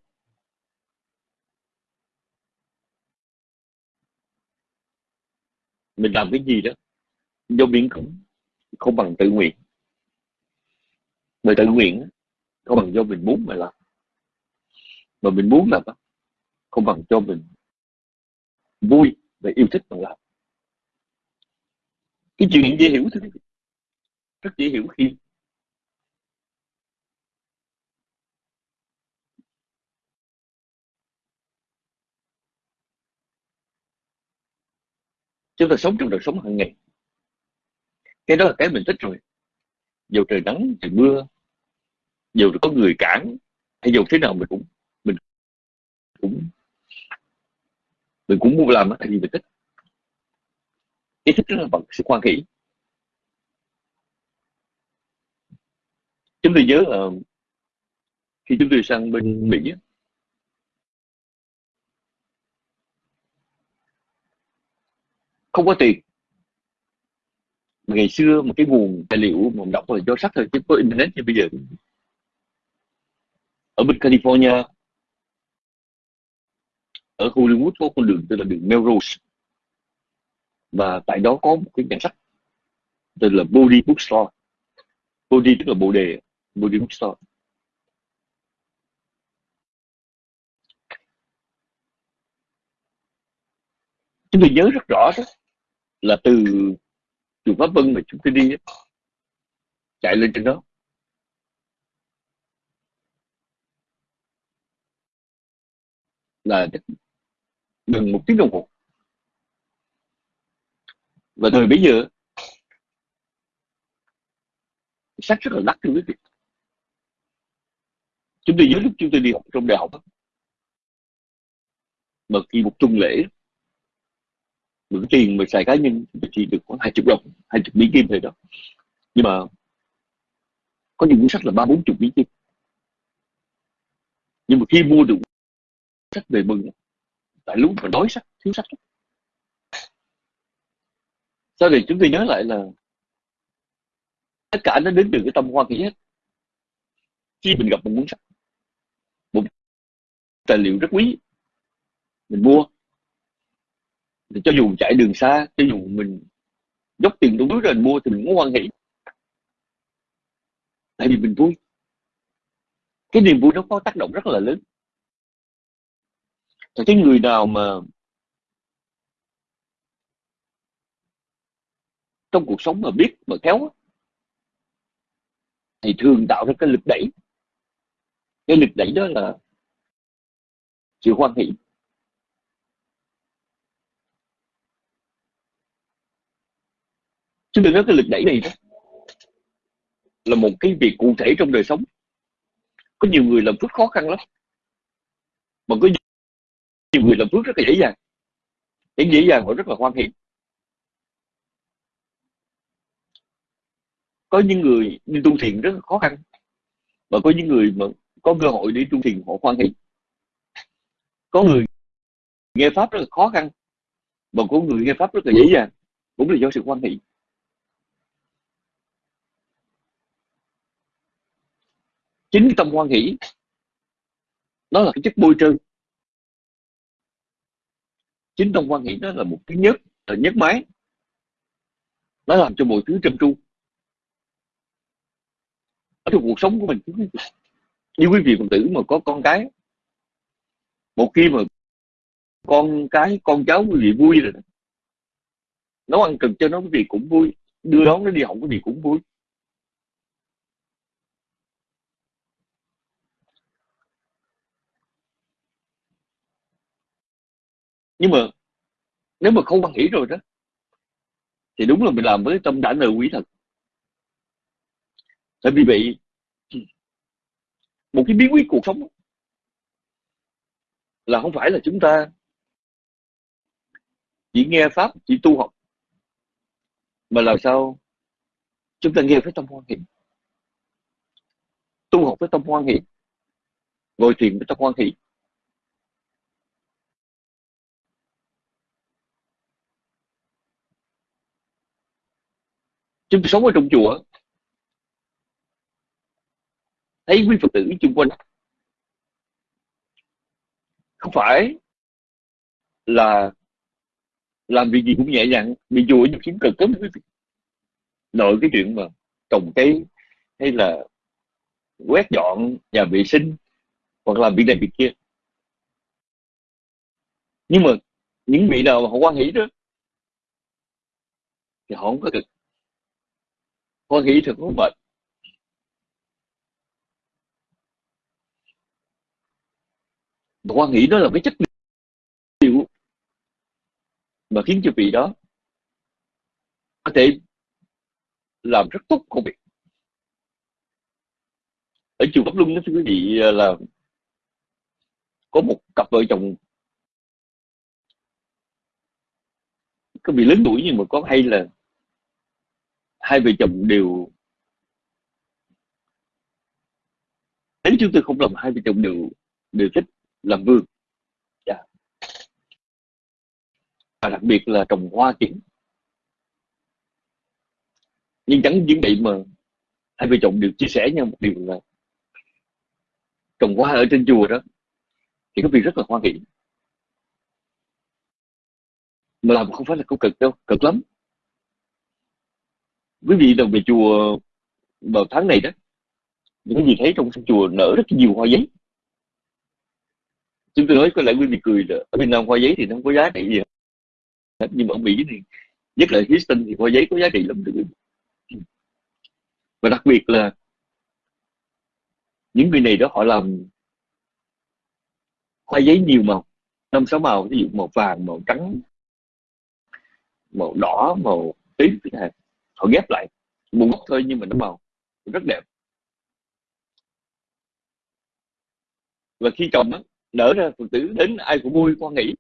mình làm cái gì đó do biến cũng không bằng tự nguyện. Mà tự nguyện không bằng do mình muốn mà làm. Mà mình muốn làm không bằng cho mình vui và yêu thích bằng làm cái chuyện dễ hiểu thôi rất dễ hiểu khi chúng ta sống trong đời sống hàng ngày. Cái đó là cái mình thích rồi. Dù trời nắng, trời mưa, dù có người cản, hay dù thế nào mình cũng mình cũng mình cũng muốn làm tại vì mình thích cái thích là bằng sự khoan hỷ chúng tôi nhớ là khi chúng tôi sang bên Mỹ không có tiền. Ngày xưa một cái nguồn tài liệu mà đọc là do sách thôi chứ có internet như bây giờ. Ở bên California ở Hollywood có con đường tên là đường Melrose. Và tại đó có một cái nhà sách tên là Body Bookstore. Body tức là bộ đề Body Bookstore. Chúng tôi nhớ rất rõ đó là từ chùa Pháp Vân mà chúng tôi đi chạy lên trên đó. Là gần một tiếng đồng hồ. Và thời bây giờ sách rất là đắt thưa quý vị. Chúng tôi nhớ lúc chúng tôi đi học trong đại học mà khi một tuần lễ, mà cái tiền mà xài cá nhân thì được khoảng hai chục đồng, hai chục mỹ kim thôi đó. Nhưng mà có những cuốn sách là ba, bốn chục mỹ kim nhưng mà khi mua được sách về mừng tại lúc mà đói sách thiếu sách sau này chúng tôi nhớ lại là tất cả nó đến từ cái tâm hoan hỷ hết. Khi mình gặp một cuốn sách, một tài liệu rất quý, mình mua, thì cho dù chạy đường xa, cho dù mình dốc tiền trong túi rồi mình mua thì mình cũng hoan hỷ. Tại vì mình vui. Cái niềm vui nó có tác động rất là lớn cái người nào mà trong cuộc sống mà biết mà khéo thì thường tạo ra cái lực đẩy. Cái lực đẩy đó là sự hoan hỷ. Chứ đừng nói cái lực đẩy này đó là một cái việc cụ thể trong đời sống. Có nhiều người làm phước khó khăn lắm, mà có nhiều người làm phước rất là dễ dàng. Những dễ dàng họ rất là hoan hỷ. Có những người đi tu thiền rất là khó khăn và có những người mà có cơ hội đi tu thiền họ hoan hỷ. Có người nghe pháp rất là khó khăn và có người nghe pháp rất là dễ dàng, cũng là do sự hoan hỷ. Chính tâm hoan hỷ nó là cái chất bôi trơn chính trong quan nghĩ đó là một cái nhất, là nhất máy nó làm cho mọi thứ trơn tru. Ở trong cuộc sống của mình, (laughs) như quý vị phật tử mà có con cái, một khi mà con cái, con cháu quý vị vui rồi nấu ăn cần cho nó quý vị cũng vui, đưa đón nó đi học quý vị cũng vui. Nhưng mà nếu mà không hoan hỷ rồi đó, thì đúng là mình làm với tâm đã nợ quý thật. Tại vì vậy, một cái bí quyết cuộc sống là không phải là chúng ta chỉ nghe pháp, chỉ tu học, mà làm sao chúng ta nghe với tâm hoan hỷ. Tu học với tâm hoan hỷ, ngồi thiền với tâm hoan hỷ. Chúng sống ở trong chùa. Thấy quý phật tử chung quanh. Không phải là, làm việc gì cũng nhẹ nhàng bị chùa nhiều kiếm cực lắm quý vị. Nội cái chuyện mà trồng cây, hay là quét dọn nhà vệ sinh, hoặc làm việc này việc kia. Nhưng mà những vị nào mà họ quan hỷ đó, thì họ không có cực có nghĩ thì không mệt quan nghĩ đó là cái chất liệu mà khiến cho vị đó có thể làm rất tốt công việc. Ở chùa Pháp Luân đó, thưa quý vị, là có một cặp vợ chồng có bị lớn tuổi nhưng mà có hay là hai vợ chồng đều nếu chúng tôi không làm hai vợ chồng đều đều thích làm vườn. Yeah. Và đặc biệt là trồng hoa kiển. Nhưng chẳng những vậy mà hai vợ chồng đều chia sẻ nhau một điều là trồng hoa ở trên chùa đó thì có việc rất là hoan hỷ mà làm không phải là câu cực đâu, cực lắm quý vị đồng về chùa vào tháng này đó, những gì thấy trong chùa nở rất nhiều hoa giấy. Chúng tôi nói có lẽ quý vị cười là, ở Việt Nam hoa giấy thì nó không có giá trị gì. Hết nhưng mà ở Mỹ thì, nhất là Houston thì hoa giấy có giá trị lắm, thưa và đặc biệt là những người này đó họ làm hoa giấy nhiều màu, năm sáu màu ví dụ màu vàng, màu trắng, màu đỏ, màu tím họ ghép lại một gốc thôi nhưng mà nó màu rất đẹp. Và khi trồng đó, nở ra phật tử đến ai cũng vui quan nghĩ.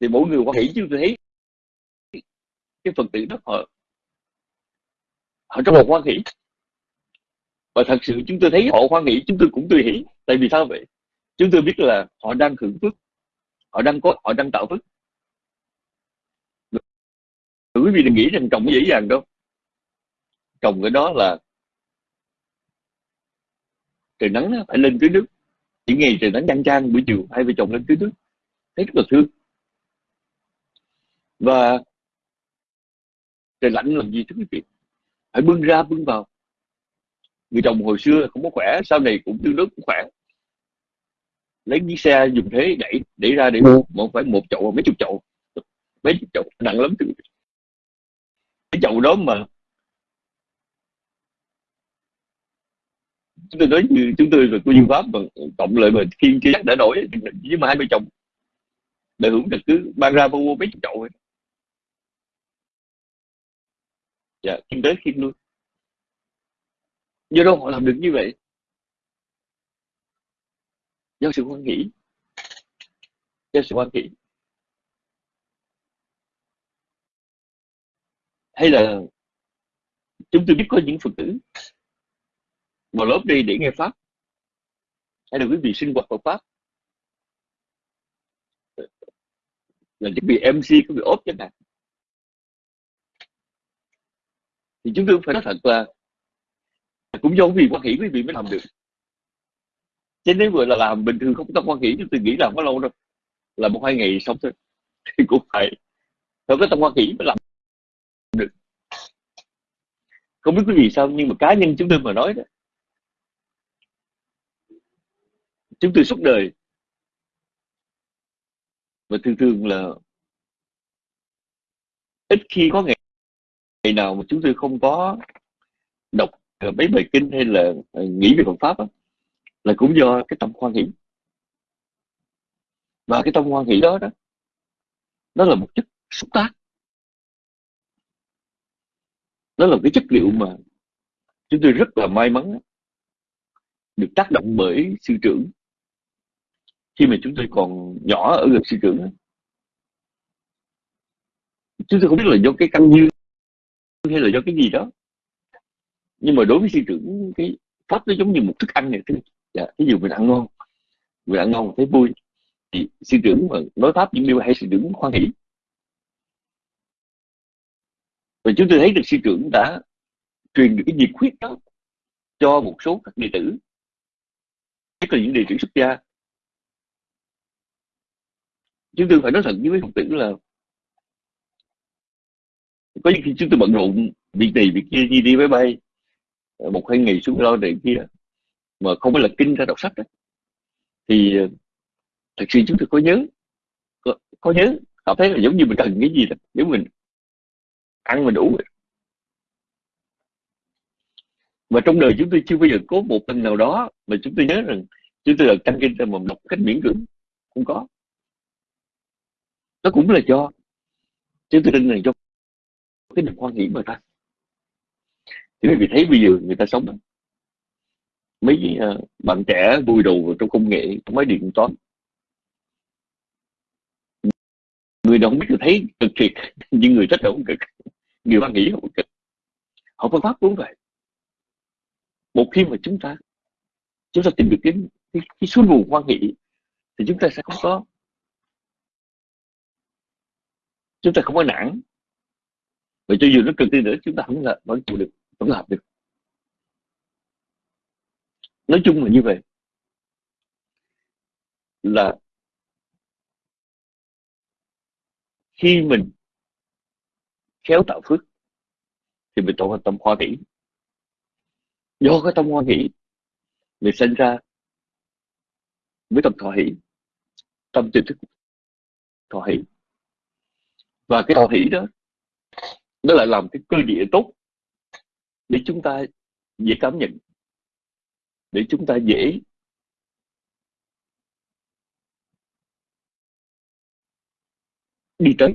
Thì mỗi người quan nghĩ chứ tôi thấy cái phật tử đó họ họ trong một quan nghĩ và thật sự chúng tôi thấy họ hoan nghĩ chúng tôi cũng tươi hỷ. Tại vì sao vậy? Chúng tôi biết là họ đang hưởng phước họ đang có họ đang tạo phước quý vị đừng nghĩ rằng trồng dễ dàng đâu. Trồng cái đó là trời nắng phải lên tưới nước. Những ngày trời nắng chang chang, buổi chiều hai vợ chồng lên tưới nước. Thấy rất là thương. Và trời lạnh làm gì thưa quý vị? Phải bưng ra, bưng vào. Người chồng hồi xưa không có khỏe, sau này cũng tương đối cũng khỏe. Lấy chiếc xe dùng thế đẩy đẩy ra để mua một phải một chậu mấy chục chậu. Mấy chục chậu, nặng lắm cái chậu đó mà. Chúng tôi nói như, chúng tôi là cô dương pháp mà cộng lại mà khiên chắc đã nổi với mà hai vợ chồng. Để hưởng được cứ ban ra mua mấy chục chậu ấy. dạ kinh tế khiêm luôn. Do đâu họ làm được như vậy. Do sự hoan hỷ. Do sự hoan hỷ. Hay là chúng tôi biết có những phật tử vào lớp đi để nghe pháp? Hay là quý vị sinh hoạt Phật pháp? Là cái bị MC có bị ốp chẳng hạn. Thì chúng tôi phải nói thật là cũng do vì quan hỷ quý vị mới làm được. Chứ nếu vừa là làm bình thường không có quan hỷ chúng tôi nghĩ làm có lâu đâu. Là một hai ngày xong thôi. (laughs) Thì cũng phải phải có tâm quan hỷ mới làm được không biết quý vị sao nhưng mà cá nhân chúng tôi mà nói đó chúng tôi suốt đời và thường thường là ít khi có ngày, ngày nào mà chúng tôi không có đọc ờ, mấy bài kinh hay là ờ, nghĩ về Phật pháp đó, là cũng do cái tâm hoan hỷ. Và cái tâm hoan hỷ đó đó nó là một chất xúc tác nó là cái chất liệu mà chúng tôi rất là may mắn được tác động bởi sư trưởng. Khi mà chúng tôi còn nhỏ ở gần sư trưởng chúng tôi không biết là do cái căn duyên hay là do cái gì đó. Nhưng mà đối với sư trưởng cái pháp nó giống như một thức ăn này dạ, ví dụ mình ăn ngon mình ăn ngon thấy vui thì sư trưởng mà nói pháp những điều hay sư trưởng khoan hỷ và chúng tôi thấy được sư trưởng đã truyền được cái nhiệt huyết đó cho một số các đệ tử nhất là những đệ tử xuất gia. Chúng tôi phải nói thật với mấy học tử là có những khi chúng tôi bận rộn việc này việc kia đi đi máy bay ờ, một hai ngày xuống lo này kia mà không phải là kinh ra đọc sách đó. Thì ờ, thật sự chúng tôi có nhớ có, có nhớ cảm thấy là giống như mình cần cái gì đó. Nếu mình ăn mình đủ mà trong đời chúng tôi chưa bao giờ có một lần nào đó mà chúng tôi nhớ rằng chúng tôi là tăng kinh mà đọc cách miễn cưỡng. Không có. Nó cũng là cho chúng tôi tin rằng cho cái niềm hoan hỷ mà ta thì quý vị thấy bây giờ người ta sống mấy uh, bạn trẻ vui đầu trong công nghệ trong máy điện toán. Người nào không biết thấy cực thiệt nhưng người rất là không cực người ta nghĩ không kịch. Họ phương pháp cũng vậy một khi mà chúng ta chúng ta tìm được cái cái, cái suối nguồn quan hỷ thì chúng ta sẽ không có chúng ta không có nản. Và cho dù nó cực đi nữa chúng ta không là vẫn chịu được vẫn làm được. Nói chung là như vậy. Là khi mình khéo tạo phước, thì mình tạo thành tâm hoa hỷ. Do cái tâm hoa hỷ, mình sinh ra với tâm thọ hỷ, tâm tiềm thức thọ hỷ. Và cái thọ hỷ đó, nó lại làm cái cơ địa tốt để chúng ta dễ cảm nhận, để chúng ta dễ đi tới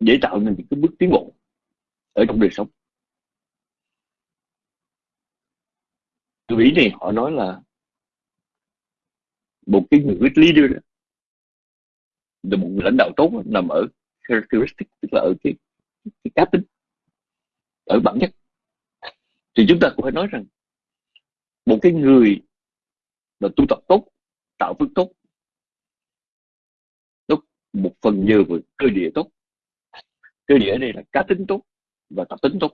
dễ tạo nên những cái bước tiến bộ ở trong đời sống. Tôi nghĩ này họ nói là một cái người leader đó, là một người lãnh đạo tốt nằm ở characteristic tức là ở cái, cái cá tính ở bản chất. Thì chúng ta cũng phải nói rằng một cái người mà tu tập tốt tạo phước tốt nó một phần nhờ vào cơ địa tốt cơ địa đây là cá tính tốt và tập tính tốt.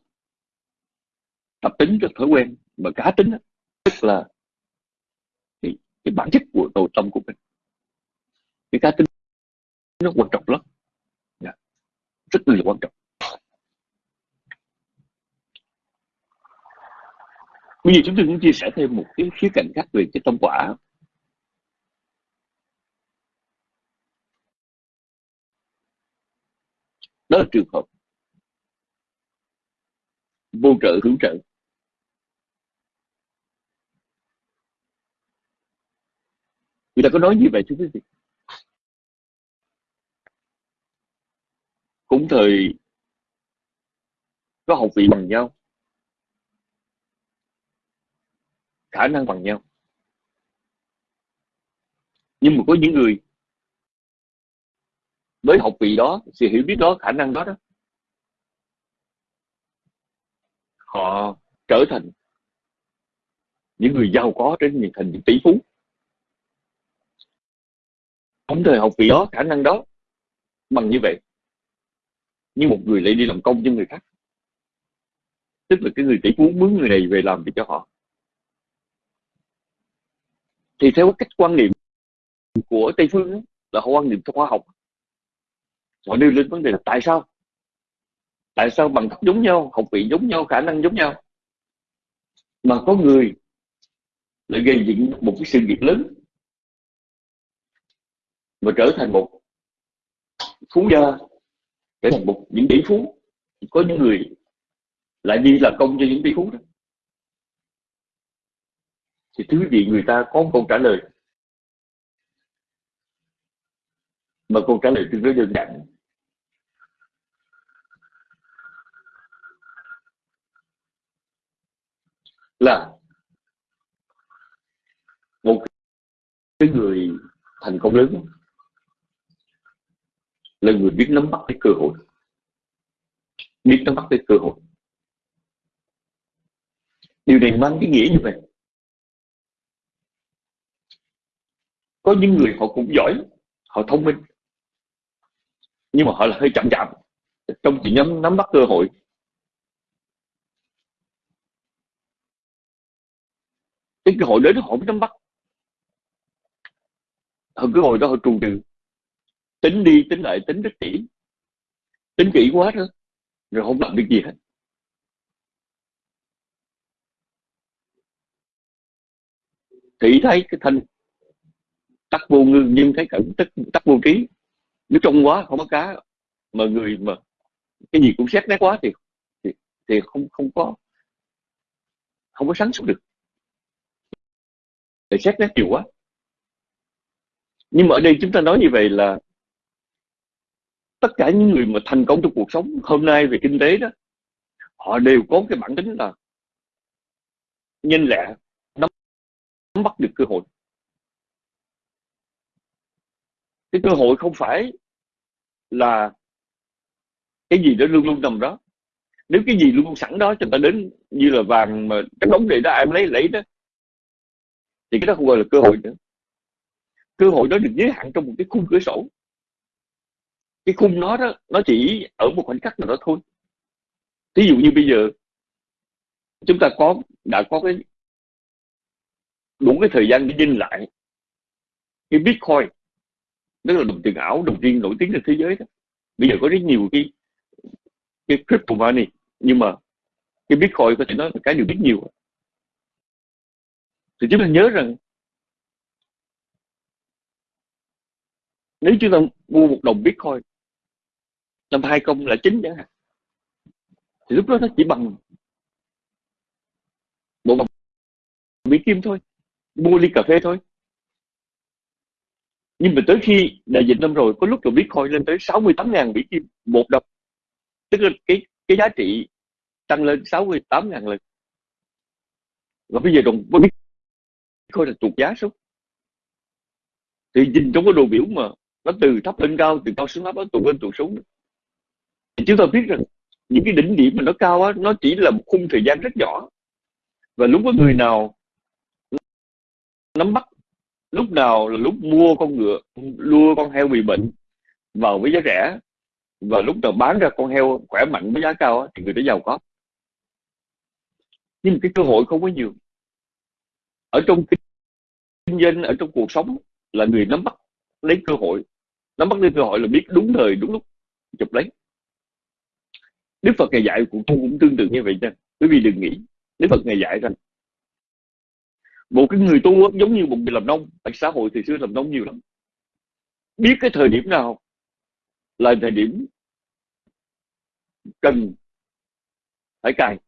Tập tính rất thói quen mà cá tính đó, tức là cái, cái bản chất của nội tâm của mình. Cái cá tính nó quan trọng lắm. Yeah. rất là quan trọng. Bây giờ chúng tôi cũng chia sẻ thêm một cái khía cạnh khác về cái tâm quả. Đó là trường hợp. Vô trợ hữu trợ. Người ta có nói như vậy thưa quý vị. Cũng thời có học vị bằng nhau. Khả năng bằng nhau. Nhưng mà có những người với học vị đó sự hiểu biết đó khả năng đó đó. Họ trở thành những người giàu có trên những thành những tỷ phú. Không thời học vị đó khả năng đó bằng như vậy nhưng một người lại đi làm công cho người khác. Tức là cái người tỷ phú mướn người này về làm việc cho họ. Thì theo cách quan niệm của tây phương đó, là họ quan niệm khoa học họ nêu lên vấn đề là tại sao? Tại sao bằng cấp giống nhau, học vị giống nhau, khả năng giống nhau? Mà có người lại gây dựng một cái sự nghiệp lớn và trở thành một phú gia, trở thành một những tỷ phú. Có những người lại đi làm công cho những tỷ phú đó. Thì thứ gì người ta có một câu trả lời? Mà câu trả lời tương đối đơn giản. Là một cái người thành công lớn, là người biết nắm bắt cái cơ hội, biết nắm bắt cái cơ hội. Điều này mang cái nghĩa như vậy. Có những người họ cũng giỏi, họ thông minh, nhưng mà họ là hơi chậm chạp trong chuyện nắm nắm bắt cơ hội. Cái cơ hội đến họ mới nắm bắt. Họ cái hội đó họ trù trừ. Tính đi tính lại tính rất kỹ. Tính kỹ quá nữa, rồi không làm được gì hết. Thì thấy cái thanh tắc vô ngư nhưng thấy cẩn tắc, tắc vô trí. Nếu trong quá không có cá mà người mà cái gì cũng xét nét quá thì thì, thì không không có không có sáng suốt được để xét nét nhiều quá. Nhưng mà ở đây chúng ta nói như vậy là tất cả những người mà thành công trong cuộc sống hôm nay về kinh tế đó, họ đều có cái bản tính là nhanh lẹ, nắm bắt được cơ hội. Cái cơ hội không phải là cái gì đó luôn luôn nằm đó. Nếu cái gì luôn luôn sẵn đó, cho ta đến như là vàng mà cái đống này đó em lấy lấy đó thì cái đó không gọi là cơ hội nữa. Cơ hội đó được giới hạn trong một cái khung cửa sổ. Cái khung nó đó nó chỉ ở một khoảnh khắc nào đó thôi. Ví dụ như bây giờ chúng ta có đã có cái đủ cái thời gian để nhìn lại cái bitcoin. Đó là đồng tiền ảo đồng tiền nổi tiếng trên thế giới đó. Bây giờ có rất nhiều cái cái crypto money. Nhưng mà cái bitcoin có thể nói là cái điều biết nhiều thì chúng ta nhớ rằng, nếu chúng ta mua một đồng bitcoin, năm hai công là chín chẳng hạn, thì lúc đó nó chỉ bằng một đồng mỹ kim thôi, mua ly cà phê thôi. Nhưng mà tới khi đại dịch năm rồi, có lúc là bitcoin lên tới 68 ngàn mỹ kim một đồng. Tức là cái cái giá trị tăng lên 68 ngàn lần. Và bây giờ đồng bitcoin là tụt giá xuống. Thì nhìn trong cái đồ biểu mà nó từ thấp lên cao từ cao xuống thấp nó tụt lên tụt xuống. Thì chúng ta biết rằng những cái đỉnh điểm mà nó cao á nó chỉ là một khung thời gian rất nhỏ. Và lúc có người nào nắm bắt lúc nào là lúc mua con ngựa lua con heo bị bệnh vào với giá rẻ và lúc nào bán ra con heo khỏe mạnh với giá cao á, thì người đó giàu có. Nhưng cái cơ hội không có nhiều. Ở trong kinh kinh doanh ở trong cuộc sống là người nắm bắt lấy cơ hội, nắm bắt lấy cơ hội là biết đúng thời, đúng lúc chụp lấy. Đức Phật ngày dạy cũng cũng tương tự như vậy nha. Quý vị đừng nghĩ, Đức Phật ngày dạy rằng một cái người tu giống như một người làm nông tại xã hội thì xưa làm nông nhiều lắm. Biết cái thời điểm nào là thời điểm cần phải cài.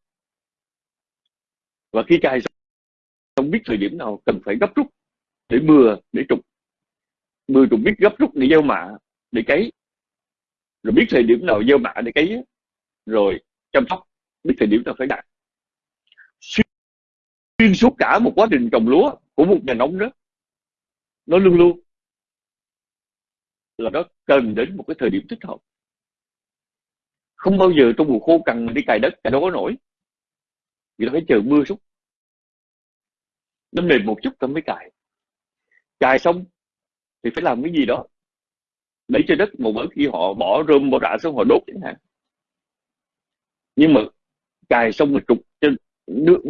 Và khi cài không biết thời điểm nào cần phải gấp rút để mưa, để trục. Mưa trục biết gấp rút để gieo mạ, để cấy. Rồi biết thời điểm nào gieo mạ để cấy rồi chăm sóc, biết thời điểm nào phải đạt xuyên suốt cả một quá trình trồng lúa của một nhà nông đó. Nó luôn luôn là nó cần đến một cái thời điểm thích hợp. Không bao giờ trong mùa khô cần đi cài đất cài đâu có nổi. Vì nó phải chờ mưa xuống nó mềm một chút ta mới cài cài xong thì phải làm cái gì đó. Để cho đất một bữa khi họ bỏ rơm, bỏ rạ xuống, họ đốt chẳng hạn. Nhưng mà cài xong rồi trục trên nước,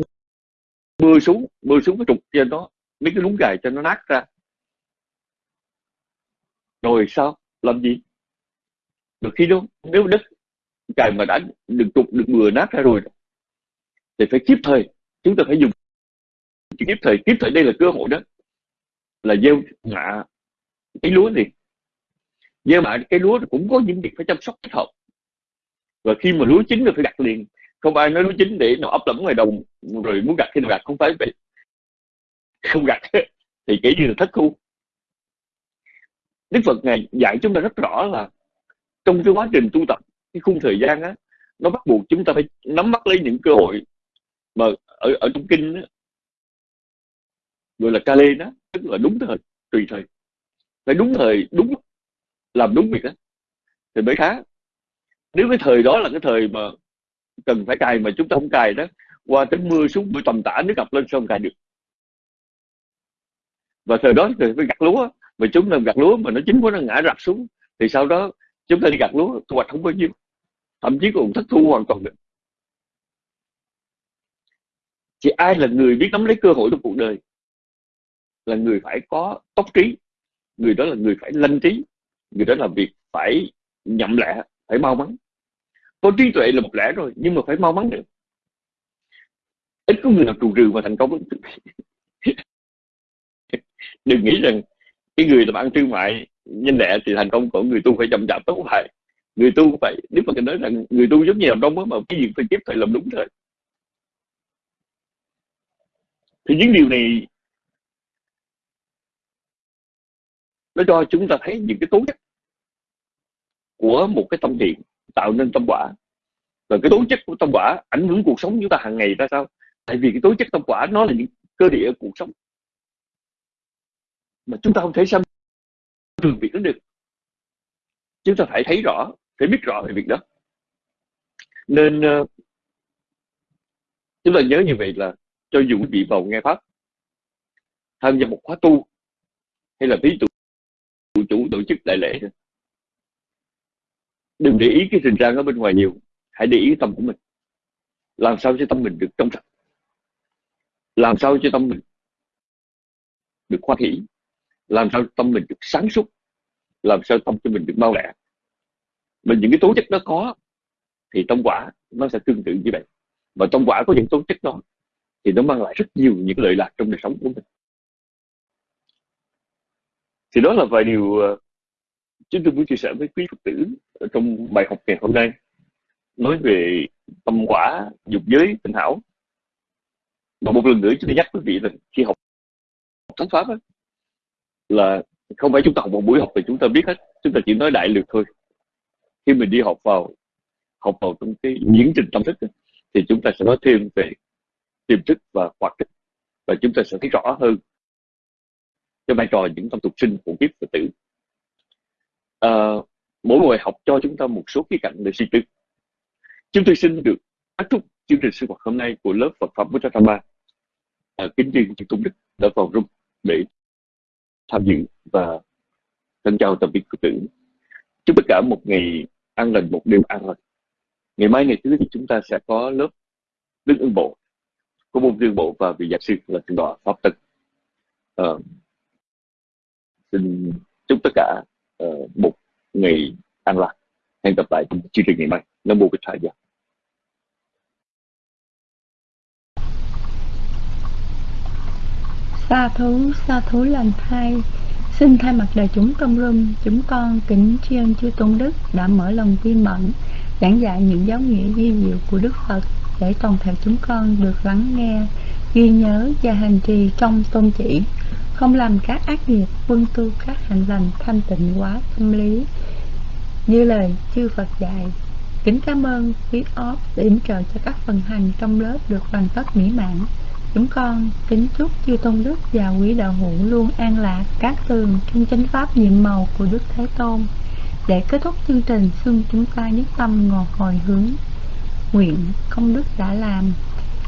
mưa xuống mưa xuống cái trục trên đó. Mấy cái lúng cài cho nó nát ra. Rồi sao? Làm gì? Được khi đó, nếu đất cài mà đã được trục, được mưa nát ra rồi, thì phải kịp thời. Chúng ta phải dùng kịp thời. Kịp thời đây là cơ hội đó là gieo mạ cái lúa gì. Gieo mạ cái lúa cũng có những việc phải chăm sóc thích hợp. Và khi mà lúa chín rồi phải gặt liền. Không ai nói lúa chín để nó ấp lẫm ngoài đồng rồi muốn gặt khi nào gặt không phải vậy. Không gặt (laughs) thì kể như là thất thu. Đức Phật ngài dạy chúng ta rất rõ là trong cái quá trình tu tập cái khung thời gian á nó bắt buộc chúng ta phải nắm bắt lấy những cơ hội mà ở ở trong kinh đó, gọi là kale đó, tức là đúng thời, tùy thời. Phải đúng thời, đúng làm đúng việc đó. Thì mới khá, nếu cái thời đó là cái thời mà cần phải cài mà chúng ta không cài đó, qua tới mưa xuống mưa tầm tã nước ngập lên sao không cài được. Và thời đó thì phải gặt lúa, mà chúng ta gặt lúa mà nó chính quá nó ngã rạp xuống, thì sau đó chúng ta đi gặt lúa, thu hoạch không bao nhiêu, thậm chí còn thất thu hoàn toàn được. Chỉ ai là người biết nắm lấy cơ hội trong cuộc đời là người phải có tốc trí, người đó là người phải lanh trí, người đó là việc phải nhậm lẹ phải mau mắn. Có trí tuệ là một lẽ rồi, nhưng mà phải mau mắn nữa. Ít có người nào trù trừ mà thành công (laughs) đừng nghĩ rằng cái người làm ăn thương mại nhanh lẹ thì thành công, còn người tu phải chậm chạp tốt phải người tu phải nếu mà nói rằng người tu giống như làm đông mà cái gì phải tiếp phải làm đúng thôi. Thì những điều này nó cho chúng ta thấy những cái tố chất của một cái tâm thiện tạo nên tâm quả. Và cái tố chất của tâm quả ảnh hưởng cuộc sống chúng ta hàng ngày ra sao? Tại vì cái tố chất tâm quả nó là những cơ địa cuộc sống. Mà chúng ta không thể xâm thường việc đó được. Chúng ta phải thấy rõ, phải biết rõ về việc đó. Nên ờ, chúng ta nhớ như vậy là cho dù quý vị vào nghe pháp, tham gia một khóa tu hay là ví dụ chủ tổ chức đại lễ đừng để ý cái tình trạng ở bên ngoài nhiều, hãy để ý tâm của mình. Làm sao cho tâm mình được trong sạch? Làm sao cho tâm mình được khoa hỷ? Làm sao tâm mình được sáng suốt? Làm sao tâm cho mình được mau lẹ? Mình những cái tố chất nó có, thì tâm quả nó sẽ tương tự như vậy. Và tâm quả có những tố chất đó, thì nó mang lại rất nhiều những lợi lạc trong đời sống của mình thì đó là vài điều ờ, chúng tôi muốn chia sẻ với quý phật tử ở trong bài học ngày hôm nay. Nói về tâm quả dục giới tình hảo. Và một lần nữa chúng tôi nhắc quý vị là khi học thánh pháp ấy, là không phải chúng ta học một buổi học thì chúng ta biết hết chúng ta chỉ nói đại lược thôi. Khi mình đi học vào học vào trong cái diễn trình tâm thức ấy, thì chúng ta sẽ nói thêm về tiềm thức và hoạt thức và chúng ta sẽ thấy rõ hơn cho vai trò những tâm tục sinh của kiếp phật tử. À, mỗi buổi học cho chúng ta một số khía cạnh để suy tư. Chúng tôi xin được kết thúc chương trình sinh hoạt hôm nay của lớp Phật pháp Vajradhamma à, ờ, kính riêng chư tôn đức đã vào room để tham dự và thân chào tạm biệt phật tử. Chúc tất cả một ngày an lành một đêm an lành. Ngày mai ngày thứ thì chúng ta sẽ có lớp đức ưng bộ. Có môn dương bộ và vị giáo sư là thượng Đọa pháp tịch uh, ờ, xin chúc tất cả uh, một ngày an lạc hẹn gặp lại trong chương trình ngày mai. Nam mô bích gia. Sa thú, sa thú lành thay, Xin thay mặt đời chúng trong rung Chúng con kính tri ân chư Tôn Đức Đã mở lòng vi mẫn Giảng dạy những giáo nghĩa vi diệu của Đức Phật Để toàn thể chúng con được lắng nghe Ghi nhớ và hành trì trong tôn chỉ. Không làm các ác nghiệp quân tu các hành lành thanh tịnh quá tâm lý. Như lời chư Phật dạy Kính cảm ơn quý óc để yểm trợ cho các phần hành trong lớp được hoàn tất mỹ mãn. Chúng con kính chúc chư Tôn Đức và quý đạo hữu luôn an lạc các tường trong chánh pháp nhiệm màu của Đức Thế Tôn. Để kết thúc chương trình, xin chúng ta nhất tâm ngồi hồi hướng nguyện công đức đã làm.